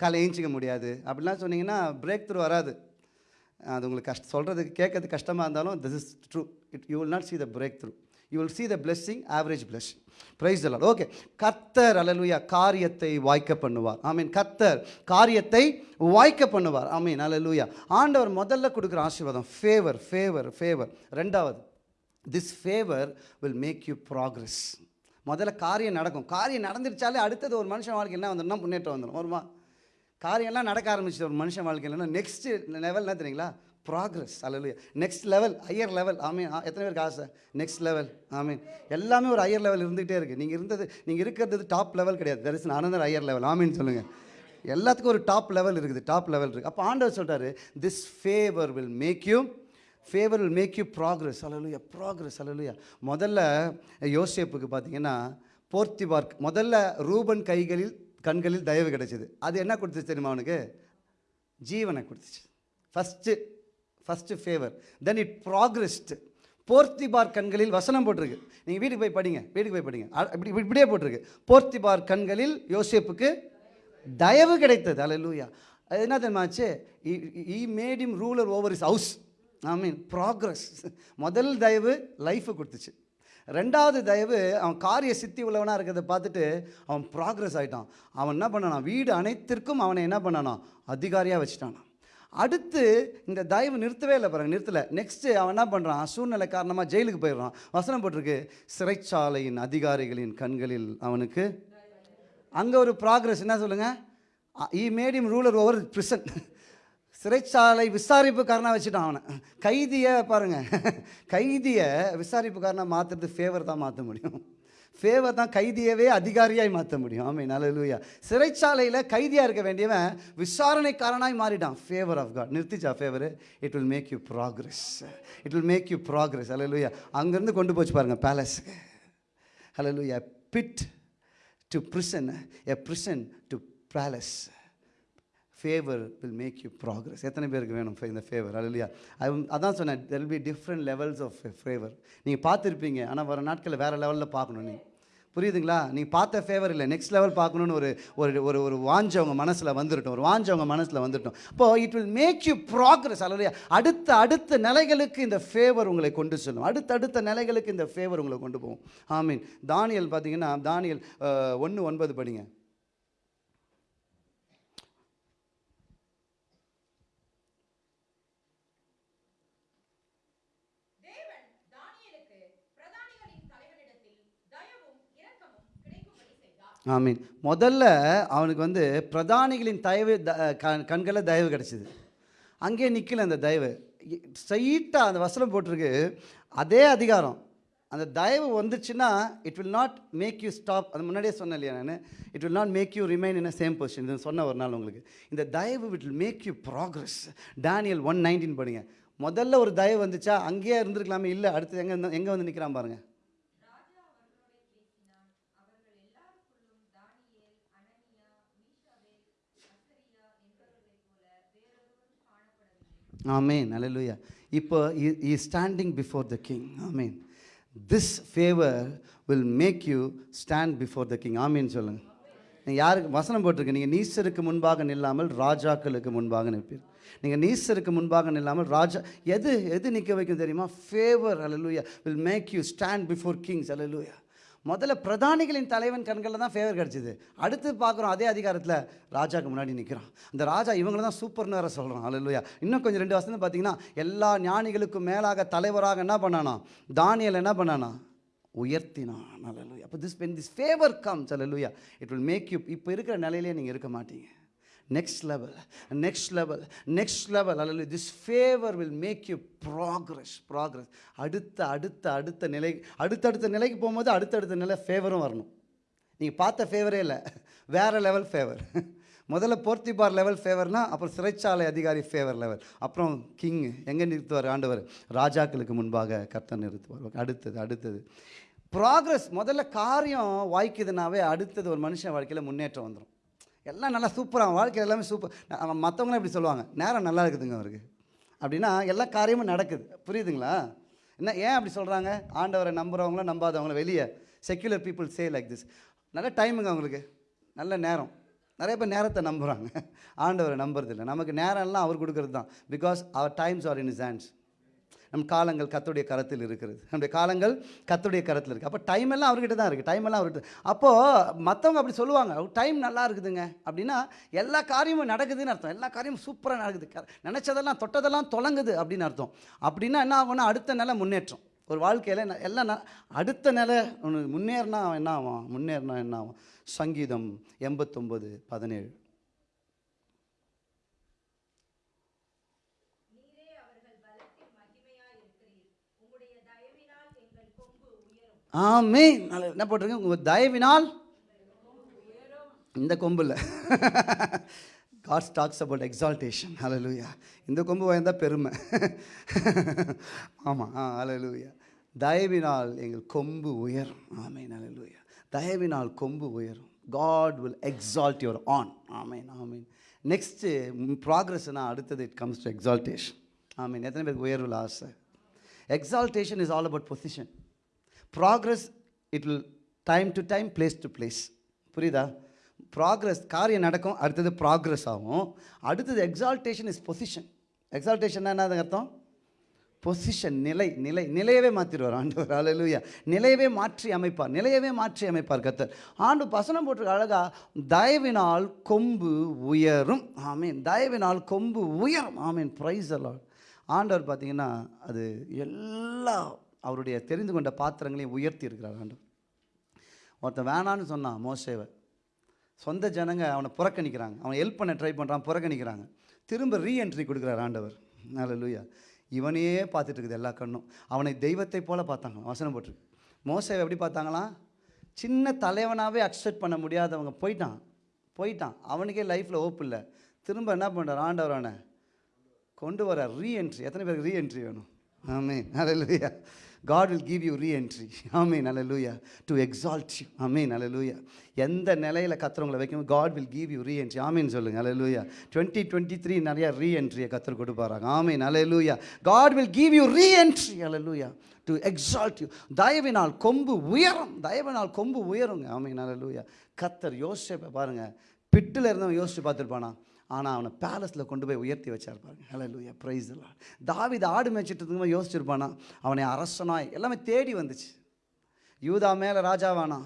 காலை ஏஞ்சிக்க முடியாது. அப்படிலாம் சொன்னீங்கன்னா பிரேக் த்ரூ வராது. அது உங்களுக்கு கஷ்ட சொல்கிறதுக்கு கேட்கறது கஷ்டமாக இருந்தாலும் this is true it you will not see the breakthrough you will see the blessing average blessing praise எல்லாம் ஓகே கத்தர் அலலுயா காரியத்தை வாய்க்க பண்ணுவார். ஐ மீன் கத்தர் காரியத்தை வாய்க்க பண்ணுவார். ஐ மீன் அலலுயா ஆண்டவர் முதல்ல கொடுக்குற ஆசீர்வாதம் ஃபேவர் ஃபேவர் ஃபேவர் ரெண்டாவது this favour will make you progress முதல்ல காரியம் நடக்கும். காரியம் நடந்துருச்சாலே அடுத்தது ஒரு மனுஷன் வாழ்க்கை என்ன வந்துடும்னா முன்னேற்றம் வந்துடும் வருமா காரியம்லாம் நடக்க ஆரம்பிச்சு ஒரு மனுஷன் வாழ்க்கையில் நெக்ஸ்ட் லெவல் என்ன தெரியுங்களா? ப்ராக்ரஸ் அல்ல நெக்ஸ்ட் லெவல் ஹையர் லெவல் ஆமீன் ஆ, எத்தனை பேருக்கு ஆசை? நெக்ஸ்ட் லெவல் ஆமீன் எல்லாமே ஒரு ஹையர் லெவல் இருந்துகிட்டே இருக்குது நீங்கள் இருந்தது நீங்கள் இருக்கிறது டாப் லெவல் கிடையாது. There is another higher level ஆமீன் சொல்லுங்கள் எல்லாத்துக்கும் ஒரு டாப் லெவல் இருக்குது. டாப் லெவல் இருக்குது அப்போ ஆண்டவர் சொல்கிறாரு this favour will make you favour will make you progress hallelujah progress அலலுயா முதல்ல யோசேப்புக்கு பார்த்தீங்கன்னா போர்த்திபார்க் முதல்ல ரூபன் கைகளில் கண்களில் தயவு கிடைச்சிது. அது என்ன கொடுத்துச்சு தெரியுமா அவனுக்கு? ஜீவனை கொடுத்துச்சு. First first favour then it progressed Potiphar கண்களில் வசனம் போட்டிருக்கு. நீங்கள் வீட்டுக்கு போய் படிங்க. வீட்டுக்கு போய் படிங்க. இப்படி இப்படியே போட்டிருக்கு. போர்த்திபார் கண்களில் யோசேப்புக்கு தயவு கிடைத்தது. அலலூயா அது என்ன தெரியுமாச்சு he made him ruler over his house I mean progress முதல் தயவு லைஃபை கொடுத்துச்சு. ரெண்டாவது தயவு அவன் காரிய சித்தி உள்ளவனாக இருக்கிறத பார்த்துட்டு அவன் ப்ராக்ரஸ் ஆகிட்டான் அவன் என்ன பண்ணானா வீடு அனைத்திற்கும் அவனை என்ன பண்ணானா அதிகாரியாக வச்சுட்டானான் அடுத்து இந்த தயவு நிறுத்தவே இல்லை பாருங்க நிறுத்தலை. நெக்ஸ்ட்டு அவன் என்ன பண்ணுறான் சூழ்நிலை காரணமாக ஜெயிலுக்கு போயிடுறான். வசனம் போட்டிருக்கு சிறைச்சாலையின் அதிகாரிகளின் கண்களில் அவனுக்கு அங்கே ஒரு ப்ராக்ரஸ் என்ன சொல்லுங்கள் he made him ruler over prison சிறைச்சாலை விசாரிப்புக்காரனாக வச்சுட்டான் அவனை. கைதியை பாருங்கள் கைதியை விசாரிப்புக்காரனாக மாற்றுறது ஃபேவர் தான் மாற்ற முடியும். ஃபேவர் தான் கைதியவே அதிகாரியாய் மாற்ற முடியும். ஆமே நல்லூயா சிறைச்சாலையில் கைதியாக இருக்க வேண்டியவன் விசாரணைக்காரனாய் மாறிட்டான். Favour of God நிறுத்திச்சா favour it will make you progress it will make you progress அல்லூயா அங்கேருந்து கொண்டு போச்சு பாருங்கள் பேலஸுக்கு ஹalleluya pit to prison. A prison to palace favour will make you progress எத்தனை பேருக்கு வேணும் இந்த ஃபேவர் அல்லையா? அதான் சொன்னேன் there be different levels of favour நீங்கள் பார்த்துருப்பீங்க ஆனால் வர நாட்களில் வேறு லெவலில் பார்க்கணும் நீ. புரியுதுங்களா? நீ பார்த்த ஃபேவர் இல்லை நெக்ஸ்ட் லெவல் பார்க்கணுன்னு ஒரு ஒரு ஒரு ஒரு வாஞ்ச அவங்க மனசில் வந்துட்டோம் ஒரு வாஞ்ச மனசில் வந்துட்டோம் அப்போ it will make you progress அல்லையா? அடுத்த அடுத்த நிலைகளுக்கு இந்த ஃபேவர் உங்களை கொண்டு செல்லும். அடுத்த அடுத்த நிலைகளுக்கு இந்த ஃபேவர் உங்களை கொண்டு போகும். மீன் தானியல் பார்த்தீங்கன்னா தானியல் ஒன்று ஒன்பது படிங்க. ஆமீன். முதல்ல அவனுக்கு வந்து பிரதானிகளின் தயவு த கண் கண்களில் தயவு கிடச்சிது. அங்கேயே நிற்கல அந்த தயவு. ஸ்ட்ரைட்டாக அந்த வசனம் போட்டிருக்கு. அதே அதிகாரம். அந்த தயவு வந்துச்சுன்னா it will not make you stop அது முன்னாடியே சொன்னேன் இல்லையா நான்? It will not make you remain in same position இது சொன்ன ஒரு நாள் உங்களுக்கு. இந்த தயவு it will make you progress Daniel one nineteen பண்ணுங்க முதல்ல ஒரு தயவு வந்துச்சா? அங்கேயே இருந்திருக்கலாமே? இல்லை அடுத்து எங்கே எங்கே வந்து நிற்கிறான் பாருங்கள் ஆமேன் அலலுயா இப்போ he standing before the king amen this favour will make you stand before the king ஆமீன் சொல்லுங்கள் நீங்கள் யாருக்கு வசனம் போட்டிருக்கு. நீங்கள் நீசருக்கு முன்பாக நில்லாமல் ராஜாக்களுக்கு முன்பாக நிற்பீர். நீங்கள் நீசருக்கு முன்பாக நில்லாமல் ராஜா எது எது நிற்க வைக்கும் தெரியுமா? Favour hallelujah will make you stand before kings அலலுயா முதல்ல பிரதானிகளின் தலைவன் கண்களில் தான் ஃபேவர் கிடச்சிது. அடுத்து பார்க்குறோம் அதே அதிகாரத்தில் ராஜாவுக்கு முன்னாடி நிற்கிறான் அந்த ராஜா இவங்கள தான் சூப்பர்னு வேறு சொல்கிறான் அல்லேலூயா இன்னும் கொஞ்சம் ரெண்டு வருஷம் பார்த்தீங்கன்னா எல்லா ஞானிகளுக்கும் மேலாக தலைவராக என்ன பண்ணானா? தானியல் என்ன பண்ணானா? உயர்த்தினான். அல்லேலூயா அப்போ this when this favour comes hallelujah it will make you இப்போ இருக்கிற நிலையிலே நீங்கள் இருக்க மாட்டீங்க. Next level next level next level அல்ல this favour will make you progress progress அடுத்த அடுத்த அடுத்த நிலை அடுத்தடுத்த நிலைக்கு போகும்போது அடுத்தடுத்த நிலை ஃபேவரும் வரணும். நீங்கள் பார்த்த ஃபேவரே இல்லை. வேறு லெவல் ஃபேவர் முதல்ல போர்த்திபார் லெவல் ஃபேவர்னால் அப்புறம் சிறைச்சாலை அதிகாரி ஃபேவர் லெவல் அப்புறம் கிங் எங்கே நிறுத்துவார்? ஆண்டவர். ராஜாக்களுக்கு முன்பாக கர்த்தன் நிறுத்துவார். அடுத்தது அடுத்தது. ப்ராக்ரஸ் முதல்ல காரியம் வாய்க்குதுனாவே அடுத்தது ஒரு மனுஷன் வாழ்க்கையில் முன்னேற்றம் வந்துடும் எல்லாம் நல்லா சூப்பராக வாழ்க்கை எல்லாமே சூப்பர் மற்றவங்களாம் இப்படி சொல்லுவாங்க. நேரம் நல்லா இருக்குதுங்க அவருக்கு. அப்படின்னா எல்லா காரியமும் நடக்குது. புரியுதுங்களா? என்ன ஏன் அப்படி சொல்கிறாங்க ஆண்டவரை நம்புகிறவங்களும் நம்பாதவங்களும் வெளியே. Secular people say like this நல்ல டைமுங்க அவங்களுக்கு. நல்ல நேரம். நிறைய பேர் நேரத்தை நம்புகிறாங்க ஆண்டவரை நம்புறதில்லை. நமக்கு நேரம் எல்லாம் அவர் கொடுக்கறது தான் because our times are in his hands நம் காலங்கள் கத்துடைய கரத்தில் இருக்கிறது. நம்முடைய காலங்கள் கத்துடைய கரத்தில் இருக்குது அப்போ டைம் எல்லாம் அவர்கிட்ட தான் இருக்குது டைம் எல்லாம் அவர்கிட்ட அப்போது மற்றவங்க அப்படி சொல்லுவாங்க. டைம் நல்லா இருக்குதுங்க. அப்படின்னா எல்லா காரியமும் நடக்குதுன்னு அர்த்தம். எல்லா காரியமும் சூப்பராக நடக்குது. நினச்சதெல்லாம் நினைச்சதெல்லாம் தொட்டதெல்லாம் தொலங்குது அப்படின்னு அர்த்தம். அப்படின்னா என்ன ஆகும்னா அடுத்த நிலை முன்னேற்றம். ஒரு வாழ்க்கையில் எல்லாம் ந- அடுத்த நிலை ஒன்று முன்னேறினா என்ன ஆகும்? முன்னேறினா என்ன ஆகும்? சங்கீதம் எண்பத்தொம்பது பதினேழு. ஆமே என்ன போட்டிருக்கேன் உங்கள் தயவினால் இந்த கொம்பில். காட் டாக்ஸ் அபவுட் எக்ஸால்டேஷன் அலலூயா இந்த கொம்பு வாய்ந்தால் பெருமை. ஆமாம் ஆ அலலூயா தயவினால் எங்கள் கொம்பு உயரும். ஆமேன் அலலூயா தயவினால் கொம்பு உயரும். God will exalt your horn ஆமேன் ஆமீன். நெக்ஸ்ட்டு ப்ராக்ரஸ்னா அடுத்தது இட் கம்ஸ் டு எக்ஸால்டேஷன் ஆமீன். எத்தனை பேருக்கு உயர்வில் ஆசை? Exaltation is all about position progress it will time to time place to place புரியுதா? ப்ராக்ரஸ் காரியம் நடக்கும் அடுத்தது ப்ராக்ரஸ் ஆகும். அடுத்தது எக்ஸால்டேஷன் இஸ் பொசிஷன் எக்ஸால்டேஷன் என்னது அர்த்தம்? பொசிஷன் நிலை நிலை நிலையவே மாற்றிடுவார் ஆண்டவர். அலலுயா நிலையவே மாற்றி அமைப்பார். நிலையவே மாற்றி அமைப்பார் கத்தர் ஆண்டு பசனம் போட்டிருக்க அழகா தயவினால் கொம்பு உயரும். ஆமீன். தயவினால் கொம்பு உயரும். ஆமீன். ப்ரைஸ் எல்லாம் ஆண்டவர் பார்த்தீங்கன்னா அது எல்லா அவருடைய தெரிந்து கொண்ட பாத்திரங்களையும் உயர்த்தி இருக்கிறார் ஆண்டவர். ஒருத்தன் வேணான்னு சொன்னான் மோசேவை. சொந்த ஜனங்க அவனை புறக்கணிக்கிறாங்க. அவனை ஹெல்ப் பண்ண ட்ரை பண்ணுறான் புறக்கணிக்கிறாங்க. திரும்ப ரீஎன்ட்ரி கொடுக்குறார் ஆண்டவர். நல்ல இவனையே பார்த்துட்டு இருக்குது எல்லா கண்ணும். அவனை தெய்வத்தை போல் பார்த்தாங்க வசனம் போட்டிருக்கு. மோசேவை எப்படி பார்த்தாங்களாம்? சின்ன தலைவனாகவே அக்செப்ட் பண்ண முடியாதவங்க போயிட்டான். போயிட்டான். அவனுக்கே லைஃப்பில் ஓப்பு இல்லை. திரும்ப என்ன பண்ணுறார் ஆண்டவர் அவனை கொண்டு வர ரீஎன்ட்ரி எத்தனை பேருக்கு ரீஎன்ட்ரி வேணும்? ஆமே நல்ல லூயா God will give you reentry ஆமே லூயா டு எக்ஸால்ட் யூ ஆமே லூயா எந்த நிலையில் கத்துறவங்களை வைக்கணும் God will give you reentry ஆமேன்னு சொல்லுங்கள் லூயா டுவெண்ட்டி டுவெண்ட்டி த்ரீ நிறையா ரீஎன்ட்ரியை கற்றுக் கொடுப்பாராங்க ஆமே லூயா God will give you reentry லூயா டு எக்ஸால்ட் யூ தயவினால் கொம்பு உயரும் தயவினால் கொம்பு உயருங்க ஆமே லூயா கத்தர் யோசிச்சு பாருங்கள் பிட்டில் இருந்தவன் யோசிச்சு பார்த்துருப்பானா ஆனால் அவனை பேலஸில் கொண்டு போய் உயர்த்தி வச்சார் பாருங்க. ஹலோ லூயா ப்ரைஸ் எல்லாம் தாவித ஆடு மேய்ச்சிட்டு இருக்கும்போது யோசிச்சிருப்பானா? அவனை அரசனாய் எல்லாமே தேடி வந்துச்சு. யூதா மேலே ராஜாவானா?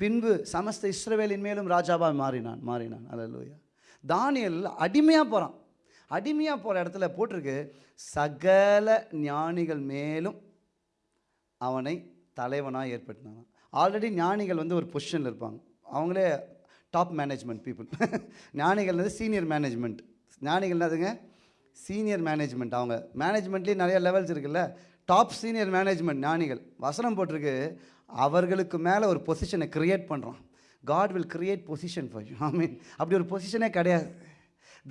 பின்பு சமஸ்த இஸ்ரவேலின் மேலும் ராஜாவாக மாறினான் மாறினான். ஹalleluya தானியல் அடிமையாக போகிறான் அடிமையாக போகிற இடத்துல போட்டிருக்கு. சகல ஞானிகள் மேலும் அவனை தலைவனாக ஏற்படுத்தினான் ஆல்ரெடி ஞானிகள் வந்து ஒரு பொசிஷனில் இருப்பாங்க. அவங்களே டாப் மேனேஜ்மெண்ட் பீப்புள் ஞானிகள் வந்து சீனியர் மேனேஜ்மெண்ட் ஞானிகள் அதுங்க சீனியர் மேனேஜ்மெண்ட் அவங்க மேனேஜ்மெண்ட்லேயும் நிறைய லெவல்ஸ் இருக்குல்ல. டாப் சீனியர் மேனேஜ்மெண்ட் ஞானிகள். வசனம் போட்டிருக்கு அவர்களுக்கு மேலே ஒரு பொசிஷனை கிரியேட் பண்ணுறோம் God will create position for you I mean அப்படி ஒரு பொசிஷனே கிடையாது.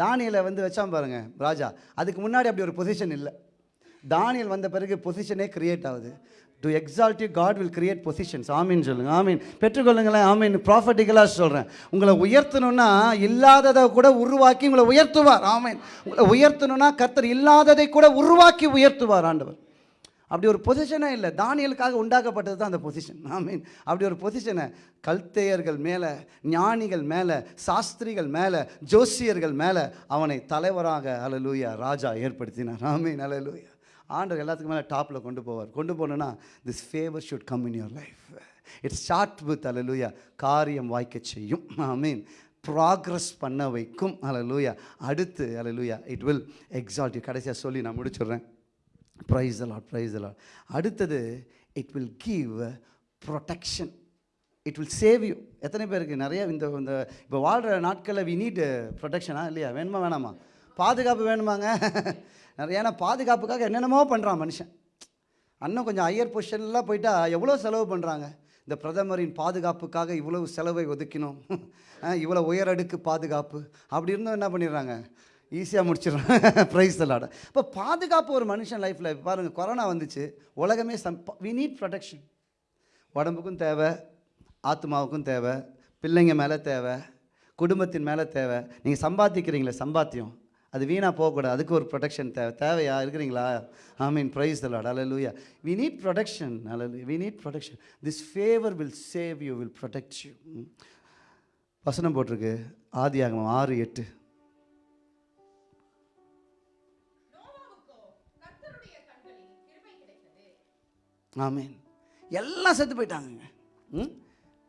தானியலை வந்து வச்சான் பாருங்க ராஜா. அதுக்கு முன்னாடி அப்படி ஒரு பொசிஷன் இல்லை. தானியல் வந்த பிறகு பொசிஷனே கிரியேட் ஆகுது. To exalt you God will create positions ஆமீன் சொல்லுங்க. ஆமீன் பெற்றுக்கொள்ளுங்களேன் ஆமீன் ப்ராஃபட்டிக்கலாக சொல்கிறேன் உங்களை உயர்த்தணும்னா இல்லாததை கூட உருவாக்கி உங்களை உயர்த்துவார். ஆமீன் உங்களை உயர்த்தணும்னா கர்த்தர் இல்லாததை கூட உருவாக்கி உயர்த்துவார் ஆண்டவர். அப்படி ஒரு பொசிஷனே இல்லை. தானியலுக்காக உண்டாக்கப்பட்டது தான் அந்த பொசிஷன் ஆமீன் அப்படி ஒரு பொசிஷனை கல்தேயர்கள் மேலே ஞானிகள் மேலே சாஸ்திரிகள் மேலே ஜோசியர்கள் மேலே அவனை தலைவராக அலலூயா ராஜா ஏற்படுத்தினார். ஆமீன் அலலூயா ஆண்டவர் எல்லாத்துக்கும் மேலே டாப்பில் கொண்டு போவார். கொண்டு போனோன்னா this favour should come in your life it's start with அலலூயா காரியம் வாய்க்க செய்யும். ஆமீன் ப்ராக்ரஸ் பண்ண வைக்கும். அலலூயா அடுத்து அலலூயா இட் வில் எக்ஸால்ட் கடைசியாக சொல்லி நான் முடிச்சிடுறேன். Praise the Lord praise the Lord அடுத்தது it will give protection it will save you எத்தனை பேருக்கு நிறைய இந்த இந்த இப்போ வாழ்கிற நாட்களில் வி நீட் ப்ரொடெக்ஷனா இல்லையா? வேணுமா வேணாமா? பாதுகாப்பு வேணுமாங்க? நிறைய ஏன்னா பாதுகாப்புக்காக என்னென்னமோ பண்ணுறான் மனுஷன். அண்ணன் கொஞ்சம் ஹையர் பொசிஷன்லாம் போயிட்டா எவ்வளோ செலவு பண்ணுறாங்க இந்த பிரதமரின் பாதுகாப்புக்காக இவ்வளவு செலவை ஒதுக்கினோம். இவ்வளோ உயரடுக்கு பாதுகாப்பு. அப்படி இருந்தும் என்ன பண்ணிடுறாங்க? ஈஸியாக முடிச்சிடுறாங்க. ப்ரைஸ் விளாட இப்போ பாதுகாப்பு ஒரு மனுஷன் லைஃப்பில் பாருங்கள் கொரோனா வந்துச்சு. உலகமே சம் வி நீட் ப்ரொடெக்ஷன் உடம்புக்கும் தேவை ஆத்மாவுக்கும் தேவை பிள்ளைங்க மேலே தேவை குடும்பத்தின் மேலே தேவை. நீங்கள் சம்பாதிக்கிறீங்களே சம்பாத்தியம். அது வீணாக போகக்கூடாது. அதுக்கு ஒரு ப்ரொடெக்ஷன் தேவை. தேவையா? இருக்கிறீங்களா? I mean praise the Lord hallelujah we need protection அலலு we need protection this favour will save you will protect you வசனம் போட்டிருக்கு. ஆதியாகமம் ஆறு எட்டு. ஆமீன் எல்லாம் செத்து போயிட்டாங்கங்க. ம்?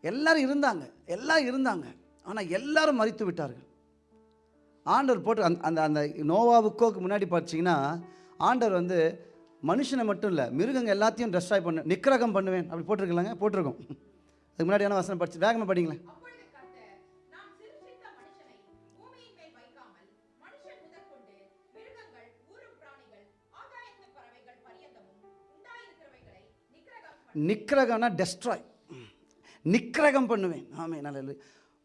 எல்லாரும் இருந்தாங்க. எல்லாம் இருந்தாங்க. ஆனால் எல்லாரும் மறித்து விட்டார்கள். ஆண்டவர் போட்டு அந்த அந்த அந்த நோவாவுக்கோக்கு முன்னாடி பார்த்தீங்கன்னா ஆண்டவர் வந்து மனுஷனை மட்டும் இல்லை மிருகங்க எல்லாத்தையும் டெஸ்ட்ராய் பண்ண நிக்கிரகம் பண்ணுவேன் அப்படி போட்டிருக்கலாங்க? போட்டிருக்கோம். அதுக்கு முன்னாடியான வசனம் படிச்சு வேகமாக படிங்களேன். மிருகங்கள் நிக்கிரகம்னா டெஸ்ட்ராய் நிக்கிரகம் பண்ணுவேன். ஆமே நல்ல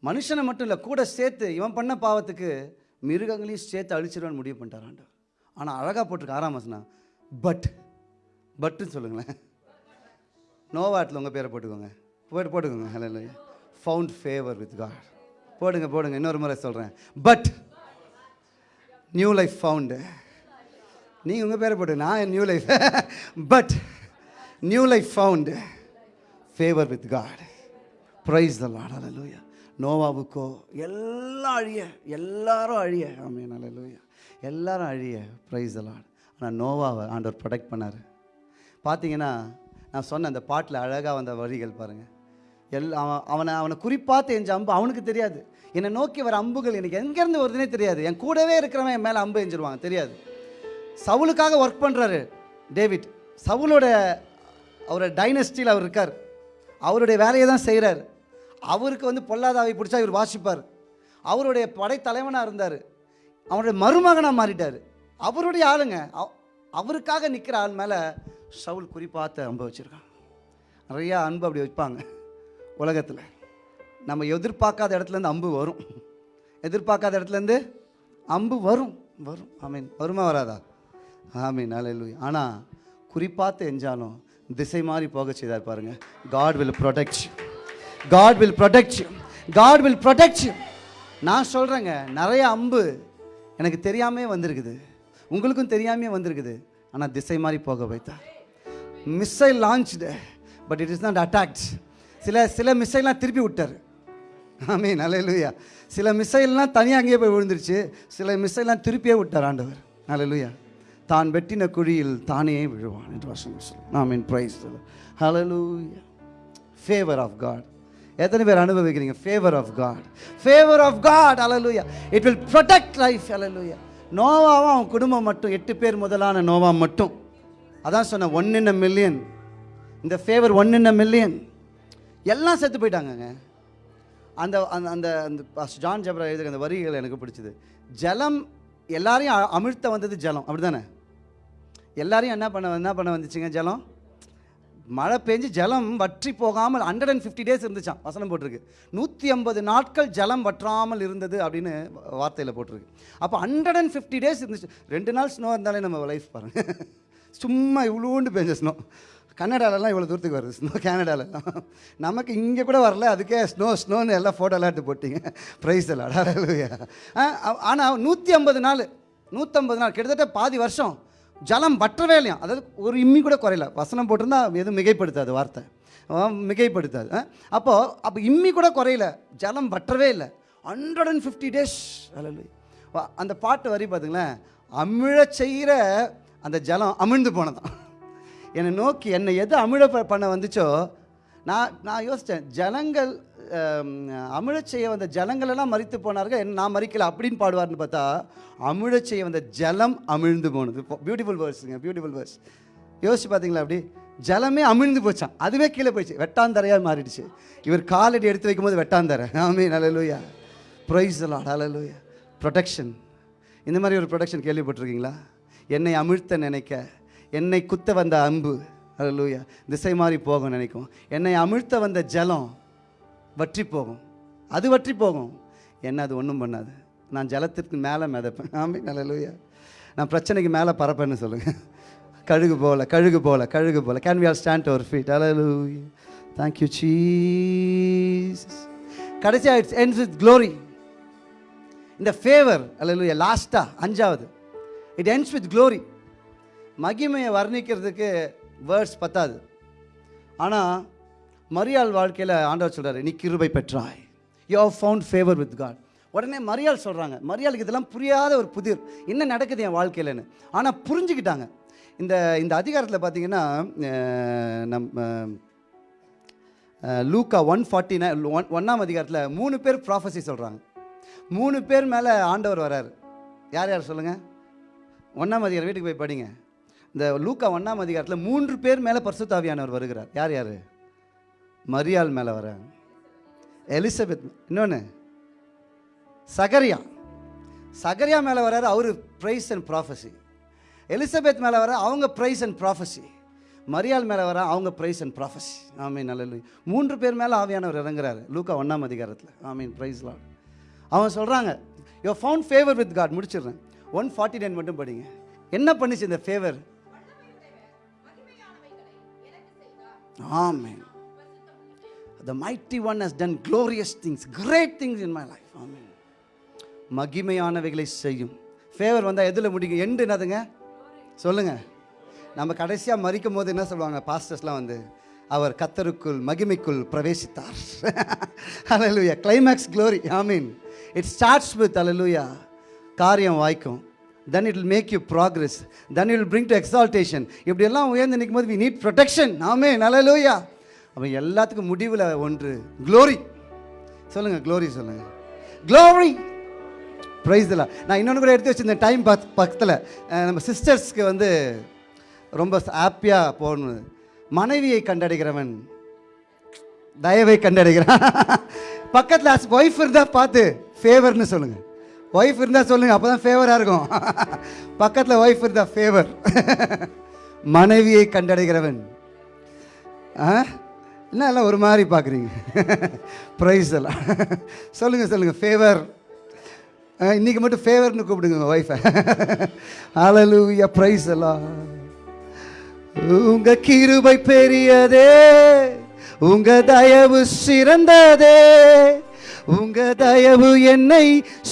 மனுஷனை மட்டும் இல்லை கூட சேர்த்து இவன் பண்ண பாவத்துக்கு மிருகங்களையும் சேர்த்து அழிச்சிருவான்னு முடிவு பண்ணிட்டார் ஆண்டவர். ஆனால் அழகாக போட்டிருக்கு ஆறாம் வசனம். பட் பட்டுன்னு சொல்லுங்களேன். நோவாட்டில் உங்கள் பேரை போட்டுக்கோங்க. போட்டு போட்டுக்கோங்க. Hello found favour with God போடுங்க போடுங்க. இன்னொரு முறை சொல்கிறேன் பட் நியூ லைஃப் ஃபவுண்டு நீங்கள் உங்கள் பேரை போட்டு நான் new life but new life found favour with God praise the Lord நோவாவுக்கோ எல்லாம் அழிய எல்லாரும் அழிய. ஆமீன் அலலூயா எல்லாரும் அழிய ப்ரைஸ் எல்லாம் ஆனால் நோவாவை ஆண்டவர் ப்ரொடெக்ட் பண்ணார். பார்த்தீங்கன்னா நான் சொன்ன அந்த பாட்டில் அழகாக வந்த வரிகள் பாருங்கள் எல் அவன் அவனை அவனை குறிப்பாத்து எஞ்ச அம்பு அவனுக்கு தெரியாது. என்னை நோக்கி வர அம்புகள் எனக்கு எங்கேருந்து வருதுன்னே தெரியாது. என் கூடவே இருக்கிறவன் என் மேலே அம்பு எஞ்சிருவாங்க தெரியாது. சவுலுக்காக ஒர்க் பண்ணுறாரு டேவிட். சவுலோட அவரோட டைனஸ்டியில் அவர் இருக்கார். அவருடைய வேலையை தான் செய்கிறார் அவருக்கு வந்து பொல்லாதாவை பிடிச்சா இவர் வாசிப்பார். அவருடைய படைத்தலைவனாக இருந்தார். அவருடைய மருமகனாக மாறிட்டார். அவருடைய ஆளுங்க அவருக்காக நிற்கிற ஆள் மேலே சவுல் குறிப்பாத்த அம்பு வச்சுருக்கான். நிறையா அன்பு அப்படி வைப்பாங்க உலகத்தில். நம்ம எதிர்பார்க்காத இடத்துலேருந்து அம்பு வரும். எதிர்பார்க்காத இடத்துலேருந்து அம்பு வரும் வரும். ஆமீன். வருமா வராதா? ஆமீன். அலையிலூயா ஆனால் குறிப்பாத்து எஞ்சாலும் திசை மாறி போக செய்தார் பாருங்கள் God will protect God will protect God will protect நான் சொல்கிறேங்க நிறைய அம்பு எனக்கு தெரியாமே வந்திருக்குது. உங்களுக்கும் தெரியாமே வந்திருக்குது. ஆனால் திசை மாதிரி போக வைத்தா missile launched but it is not attacked சில சில மிஸ்ஸைலாம் திருப்பி விட்டார். ஆமே நல்லலுயா சில மிஸ்ஸைல்லாம் தனியாக அங்கேயே போய் விழுந்துருச்சு. சில மிஸ்ஸைலாம் திருப்பியே விட்டார் ஆண்டவர். நல்லலுயா தான் வெட்டின குழியில் தானே விழுவான் என்று வசனம் ஐ மீன் ப்ரைஸ் ஹalleluya ஃபேவர் ஆஃப் காட் எத்தனை பேர் அனுபவிக்கிறீங்க? Favour of God favour of God hallelujah it will protect life ஹalleluya நோவாவும் அவன் குடும்பம் மட்டும் எட்டு பேர் முதலான நோவா மட்டும். அதான் சொன்னேன் ஒன் இன் அ மில்லியன் இந்த favour one in a million எல்லாம் செத்து போயிட்டாங்கங்க. அந்த அந்த அந்த அந்த ஜான் ஜப்ரா எழுதுகிற அந்த வரிகள் எனக்கு பிடிச்சது. ஜலம் எல்லாரையும் அ- அமிழ்த்த வந்தது ஜலம். அப்படி தானே எல்லாரையும் என்ன பண்ண என்ன பண்ண வந்துச்சுங்க ஜலம்? மழை பெஞ்சு ஜலம் வற்றி போகாமல் ஹண்ட்ரட் அண்ட் ஃபிஃப்டி டேஸ் இருந்துச்சான் வசனம் போட்டிருக்கு. நூற்றி ஐம்பது நாட்கள் ஜலம் வற்றாமல் இருந்தது அப்படின்னு வார்த்தையில் போட்டிருக்கு. அப்போ ஹண்ட்ரட் அண்ட் ஃபிஃப்டி டேஸ் இருந்துச்சு. ரெண்டு நாள் ஸ்னோ இருந்தாலே நம்ம லைஃப் பாருங்கள் சும்மா இவ்வளோண்டு பெஞ்ச ஸ்னோ கன்னடாலலாம் இவ்வளோ தூரத்துக்கு வருது ஸ்னோ கேனடாலலாம் நமக்கு இங்கே கூட வரல. அதுக்கே ஸ்னோ ஸ்னோன்னு எல்லாம் ஃபோட்டோலாம் எடுத்து போட்டிங்க. ப்ரைஸ் எல்லாம் ஆனால் நூற்றி ஐம்பது நாள் நூற்றம்பது நாள் கிட்டத்தட்ட பாதி வருஷம் ஜலம் வற்றவே இல்லையா? அதாவது ஒரு இம்மி கூட குறையல. வசனம் போட்டிருந்தா எதுவும் மிகைப்படுத்தாது வார்த்தை. மிகைப்படுத்தாது. அப்போது அப்போ இம்மி கூட குறையல. ஜலம் வற்றவே இல்லை. ஹண்ட்ரட் அண்ட் ஃபிஃப்டி டேஸ் அந்த பாட்டு வரி பார்த்துங்களேன் அமிழ செய்கிற அந்த ஜலம் அமிழ்ந்து போனதான் என்னை நோக்கி என்னை எது அமிழ ப- பண்ண வந்துச்சோ? நான் நான் யோசித்தேன் ஜலங்கள் அமிழச் செய்ய வந்த ஜலங்களெல்லாம் மறித்து போனார்கள். என்ன நான் மறிக்கல அப்படின்னு பாடுவார்னு பார்த்தா அமிழச் செய்ய வந்த ஜலம் அமிழ்ந்து போனது. பியூட்டிஃபுல் வேர்ட்ஸுங்க பியூட்டிஃபுல் வேர்ட்ஸ் யோசிச்சு பார்த்தீங்களா அப்படி? ஜலமே அமிழ்ந்து போச்சான் அதுவே கீழே போயிடுச்சு. வெட்டாந்தரையாக மாறிடுச்சு. இவர் காலடி எடுத்து வைக்கும்போது வெட்டாந்தரை. ஆமே நல்லலூயா ப்ரைஸ் நல்லலூயா ப்ரொடெக்ஷன் இந்த மாதிரி ஒரு ப்ரொடெக்ஷன் கேள்விப்பட்டிருக்கீங்களா? என்னை அமிழ்த்த நினைக்க என்னை குத்த வந்த அம்பு. ஹalleluya திசை மாறி போகும் நினைக்கும். என்னை அமிழ்த்த வந்த ஜலம் வற்றி போகும். அது வற்றி போகும். என்ன அது ஒன்றும் பண்ணாது. நான் ஜலத்திற்கு மேலே மிதப்பேன். ஆமே நல்லலூயா நான் பிரச்சனைக்கு மேலே பறப்பேன்னு சொல்லுங்கள் கழுகு போல கழுகு போல கழுகு போல. கேன் வி ஆர் ஸ்டாண்ட் ஒரு ஃபீட் ஹalleluya தேங்க்யூ சீஸ் jesus. கடைசியாக இட்ஸ் என்ஸ் வித் க்ளோரி இந்த ஃபேவர் அல்ல லாஸ்ட்டாக அஞ்சாவது. இட் என்ஸ் வித் க்ளோரி மகிமையை வர்ணிக்கிறதுக்கு வேர்ட்ஸ் பத்தாது. ஆனால் மரியாள் வாழ்க்கையில் ஆண்டவர் சொல்கிறார் நீ கிருபை பெற்றாய். You have found favour with God உடனே மரியாள் சொல்கிறாங்க மரியாளுக்கு இதெல்லாம் புரியாத ஒரு புதிர். என்ன நடக்குது என் வாழ்க்கையிலன்னு. ஆனால் புரிஞ்சுக்கிட்டாங்க. இந்த இந்த அதிகாரத்தில் பார்த்தீங்கன்னா நம்ம லூக்கா ஒன் ஃபார்ட்டி நைன் ஒன் ஒன்றாம் அதிகாரத்தில் மூணு பேர் ப்ராஃபஸி சொல்கிறாங்க மூணு பேர் மேலே ஆண்டவர் வராரு. யார் யார் சொல்லுங்கள் ஒன்றாம் அதிகாரம் வீட்டுக்கு போய் படிங்க. இந்த லூக்கா ஒன்றாம் அதிகாரத்தில் மூன்று பேர் மேலே பர்சுத்தாவியானவர் வருகிறார். யார் யார்? மரியாள் மேலே வராங்க எலிசபெத் இன்னொன்று சகரியா. சகரியா மேலே வராரு அவர் ப்ரைஸ் அண்ட் ப்ராஃபஸி எலிசபெத் மேலே வர அவங்க ப்ரைஸ் அண்ட் ப்ராஃபஸி மரியாள் மேலே வர அவங்க ப்ரைஸ் அண்ட் ப்ராஃபஸி ஆமீன் நல்ல மூன்று பேர் மேலே ஆவியானவர் இறங்குறாரு. லூக்கா ஒன்றாம் அதிகாரத்தில். ஆமீன் ப்ரைஸ்லாம் அவன் சொல்கிறாங்க you found favour with God முடிச்சிடுறேன். ஒன் ஃபார்ட்டி நைன் மட்டும் படிங்க. என்ன பண்ணுச்சு இந்த ஃபேவர் ஆமீன். The mighty one has done glorious things, great things in my life. Amen. மகிமையானவைகளை செய்யும். ஃபேவர் வந்தால் எதில் முடிக்கும் எண்டு என்னதுங்க? சொல்லுங்க. நம்ம கடைசியாக மறிக்கும் போது என்ன சொல்லுவாங்க? பாஸ்டர்ஸ்லாம் வந்து அவர் கத்தருக்குள் மகிமைக்குள் பிரவேசித்தார். அலலுயா climax glory I mean it starts with அலலுயா காரியம் வாய்க்கும். Then it will make you progress then it will bring to exaltation இப்படியெல்லாம் உயர்ந்து நிற்கும் போது வி நீட் ப்ரொடெக்ஷன் ஆமே நல்லலூயா அப்போ எல்லாத்துக்கும் முடிவில் ஒன்று. க்ளோரி சொல்லுங்கள் க்ளோரி சொல்லுங்கள் க்ளோரி ப்ரைஸ் நான் இன்னொன்று கூட எடுத்து வச்சிருந்தேன் டைம் பக் பக்கத்தில். நம்ம சிஸ்டர்ஸ்க்கு வந்து ரொம்ப ஹாப்பியாக போகணும். மனைவியை கண்டடைகிறவன் தயவை கண்டடைகிறான். பக்கத்தில் ஒய்ஃப் இருந்தால் பார்த்து ஃபேவர்னு சொல்லுங்கள் ஒய்ஃப் இருந்தால் சொல்லுங்கள் அப்போ தான் ஃபேவராக இருக்கும். பக்கத்தில் ஒய்ஃப் இருந்தால் ஃபேவர் மனைவியை கண்டடைகிறவன் ஆ? என்ன எல்லாம் ஒரு மாதிரி பார்க்குறீங்க. ப்ரைஸ் எல்லாம். சொல்லுங்கள் சொல்லுங்கள் ஃபேவர் இன்றைக்கி மட்டும் ஃபேவர்னு கூப்பிடுங்க ஒய்ஃபை அலலூயா ப்ரைஸ் எல்லாம். உங்க கிருபை பெரியதே உங்க தயவு சிறந்ததே உங்க தயவு என்னை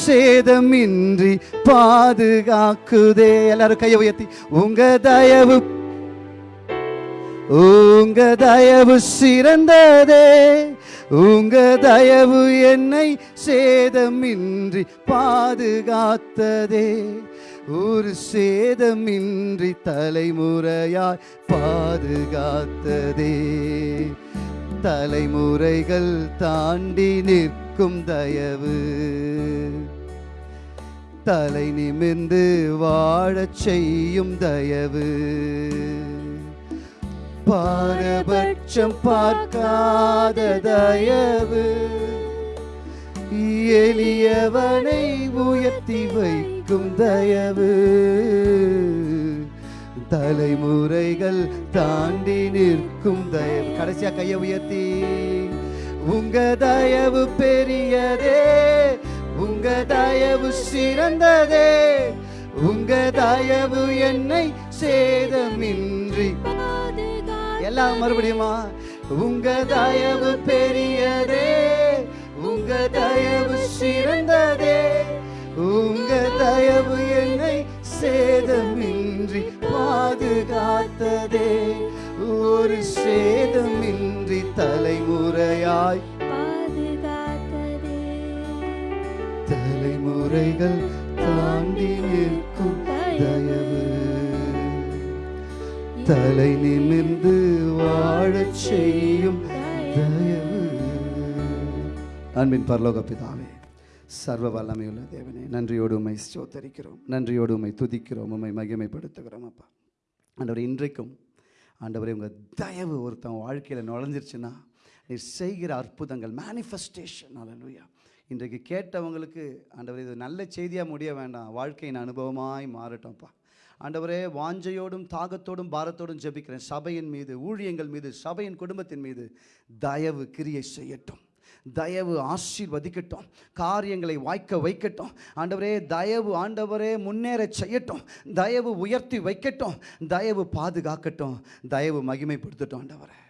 சேதமின்றி பாதுகாக்குதே. எல்லாரும் கையை உயர்த்தி உங்க தயவு உங்க தயவு சிறந்ததே உங்க தயவு என்னை சேதமின்றி பாதுகாத்ததே. ஒரு சேதமின்றி தலைமுறையாய் பாதுகாத்ததே. தலைமுறைகள் தாண்டி நிற்கும் தயவு. தலை நிமிர்ந்து வாழச் செய்யும் தயவு. பாரபட்சம் பார்க்காத தயவு. எளியவனை உயர்த்தி வைக்கும் தயவு. தலைமுறைகள் தாண்டி நிற்கும் தயவு. கடைசியா கையை உயர்த்தி. உங்க தயவு பெரியதே உங்க தயவு சிறந்ததே. உங்க தயவு என்னை சேதமின்றி எல்லாம் மறுபடியுமா? உங்க தயவு பெரியதே உங்க தயவு சிறந்ததே உங்க தயவு என்னை சேதமின்றி பாதுகாத்ததே. ஒரு சேதமின்றி தலைமுறையாய் பாதுகாத்ததே. தலைமுறைகள் தாண்டி நிற்கும் தயவு தலை நிமிர்ந்து வாழச் செய்யும் தயவு. அன்பின் பரலோக பிதாவே சர்வ வல்லமையுள்ள தேவனே நன்றியோடு உமை ஸ்தோத்தரிக்கிறோம். நன்றியோடு உமை துதிக்கிறோம் உமை மகிமைப்படுத்துகிறோம் அப்பா. ஆண்டவர் இன்றைக்கும் ஆண்டவரே உங்கள் தயவு ஒருத்தன் வாழ்க்கையில் நுழைஞ்சிருச்சுன்னா நீ செய்கிற அற்புதங்கள் மேனிஃபெஸ்டேஷன் அலலுயா இன்றைக்கு கேட்டவங்களுக்கு ஆண்டவர் இது நல்ல செய்தியாக முடிய வேண்டாம். வாழ்க்கையின் அனுபவமாய் மாறட்டும்ப்பா ஆண்டவரே வாஞ்சையோடும் தாகத்தோடும் பாரத்தோடும் ஜெபிக்கிறேன். சபையின் மீது ஊழியங்கள் மீது சபையின் குடும்பத்தின் மீது தயவு கிரியை செய்யட்டும். தயவு ஆசீர்வதிக்கட்டும். காரியங்களை வாய்க்க வைக்கட்டும். ஆண்டவரே தயவு ஆண்டவரே முன்னேற செய்யட்டும். தயவு உயர்த்தி வைக்கட்டும். தயவு பாதுகாக்கட்டும். தயவு மகிமைப்படுத்தட்டும் ஆண்டவரே.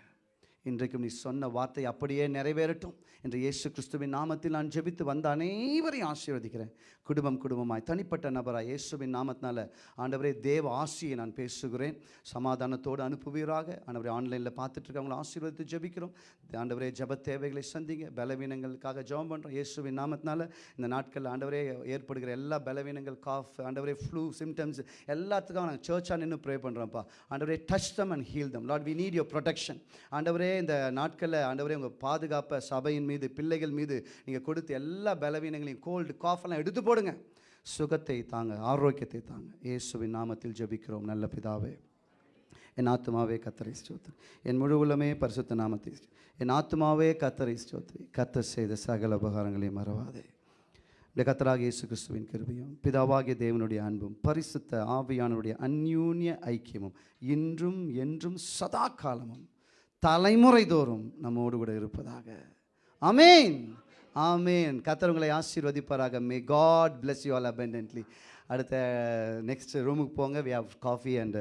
இன்றைக்கும் நீ சொன்ன வார்த்தை அப்படியே நிறைவேறட்டும். என்று இயேசு கிறிஸ்துவின் நாமத்தில் நான் ஜெபித்து வந்த அனைவரையும் ஆசீர்வதிக்கிறேன். குடும்பம் குடும்பமாய் தனிப்பட்ட நபராக இயேசுவின் நாமத்தினால ஆண்டவரே தேவ ஆசியை நான் பேசுகிறேன். சமாதானத்தோடு அனுப்புவீராக. ஆண்டவரே ஆன்லைனில் பார்த்துட்டு இருக்கவங்களை ஆசீர்வதித்து ஜெபிக்கிறோம். ஆண்டவரே ஜெப தேவைகளை சந்திங்க. பலவீனங்களுக்காக ஜெபம் பண்ணுறோம் இயேசுவின் நாமத்தினால இந்த நாட்களில் ஆண்டவரே ஏற்படுகிற எல்லா பலவீனங்கள் காஃப் ஆண்டவரே ஃப்ளூ சிம்டம்ஸ் எல்லாத்துக்கும் நாங்கள் சர்ச்சாக நின்று ப்ரே பண்ணுறோம்ப்பா ஆண்டவரே touch them and heal them Lord we need your protection ஆண்டவரே இந்த நாட்களில் ஆண்டவரே உங்கள் பாதுகாப்பை சபையின் மீது பிள்ளைகள் மீது நீங்கள் கொடுத்த எல்லா பலவீனங்களையும் கோல்டு காஃபெல்லாம் எடுத்து போடுங்க. சுகத்தை தாங்க ஆரோக்கியத்தை தாங்க. இயேசுவின் நாமத்தில் ஜெபிக்கிறோம் நல்ல பிதாவே. என் ஆத்மாவே கத்தரை ஸ்தோத்ரி என் முழு உள்ளமே பரிசுத்த நாமத்தை என் ஆத்மாவே கத்தரை ஸ்தோத்ரி கத்தர் செய்த சகல உபகாரங்களையும் மறவாதே. இந்த கத்தராக இயேசு கிறிஸ்துவின் கிருபையும் பிதாவாகிய தேவனுடைய அன்பும் பரிசுத்த ஆவியானவருடைய அந்யூன்ய ஐக்கியமும் இன்றும் என்றும் சதா காலமும் தலைமுறை தோறும் நம்மோடு கூட இருப்பதாக. அமேன் ஆமேன் கத்தர் ஆசீர்வதிப்பாராக. May God bless you all abundantly. அடுத்த நெக்ஸ்ட் ரூமுக்கு போங்க. We have coffee and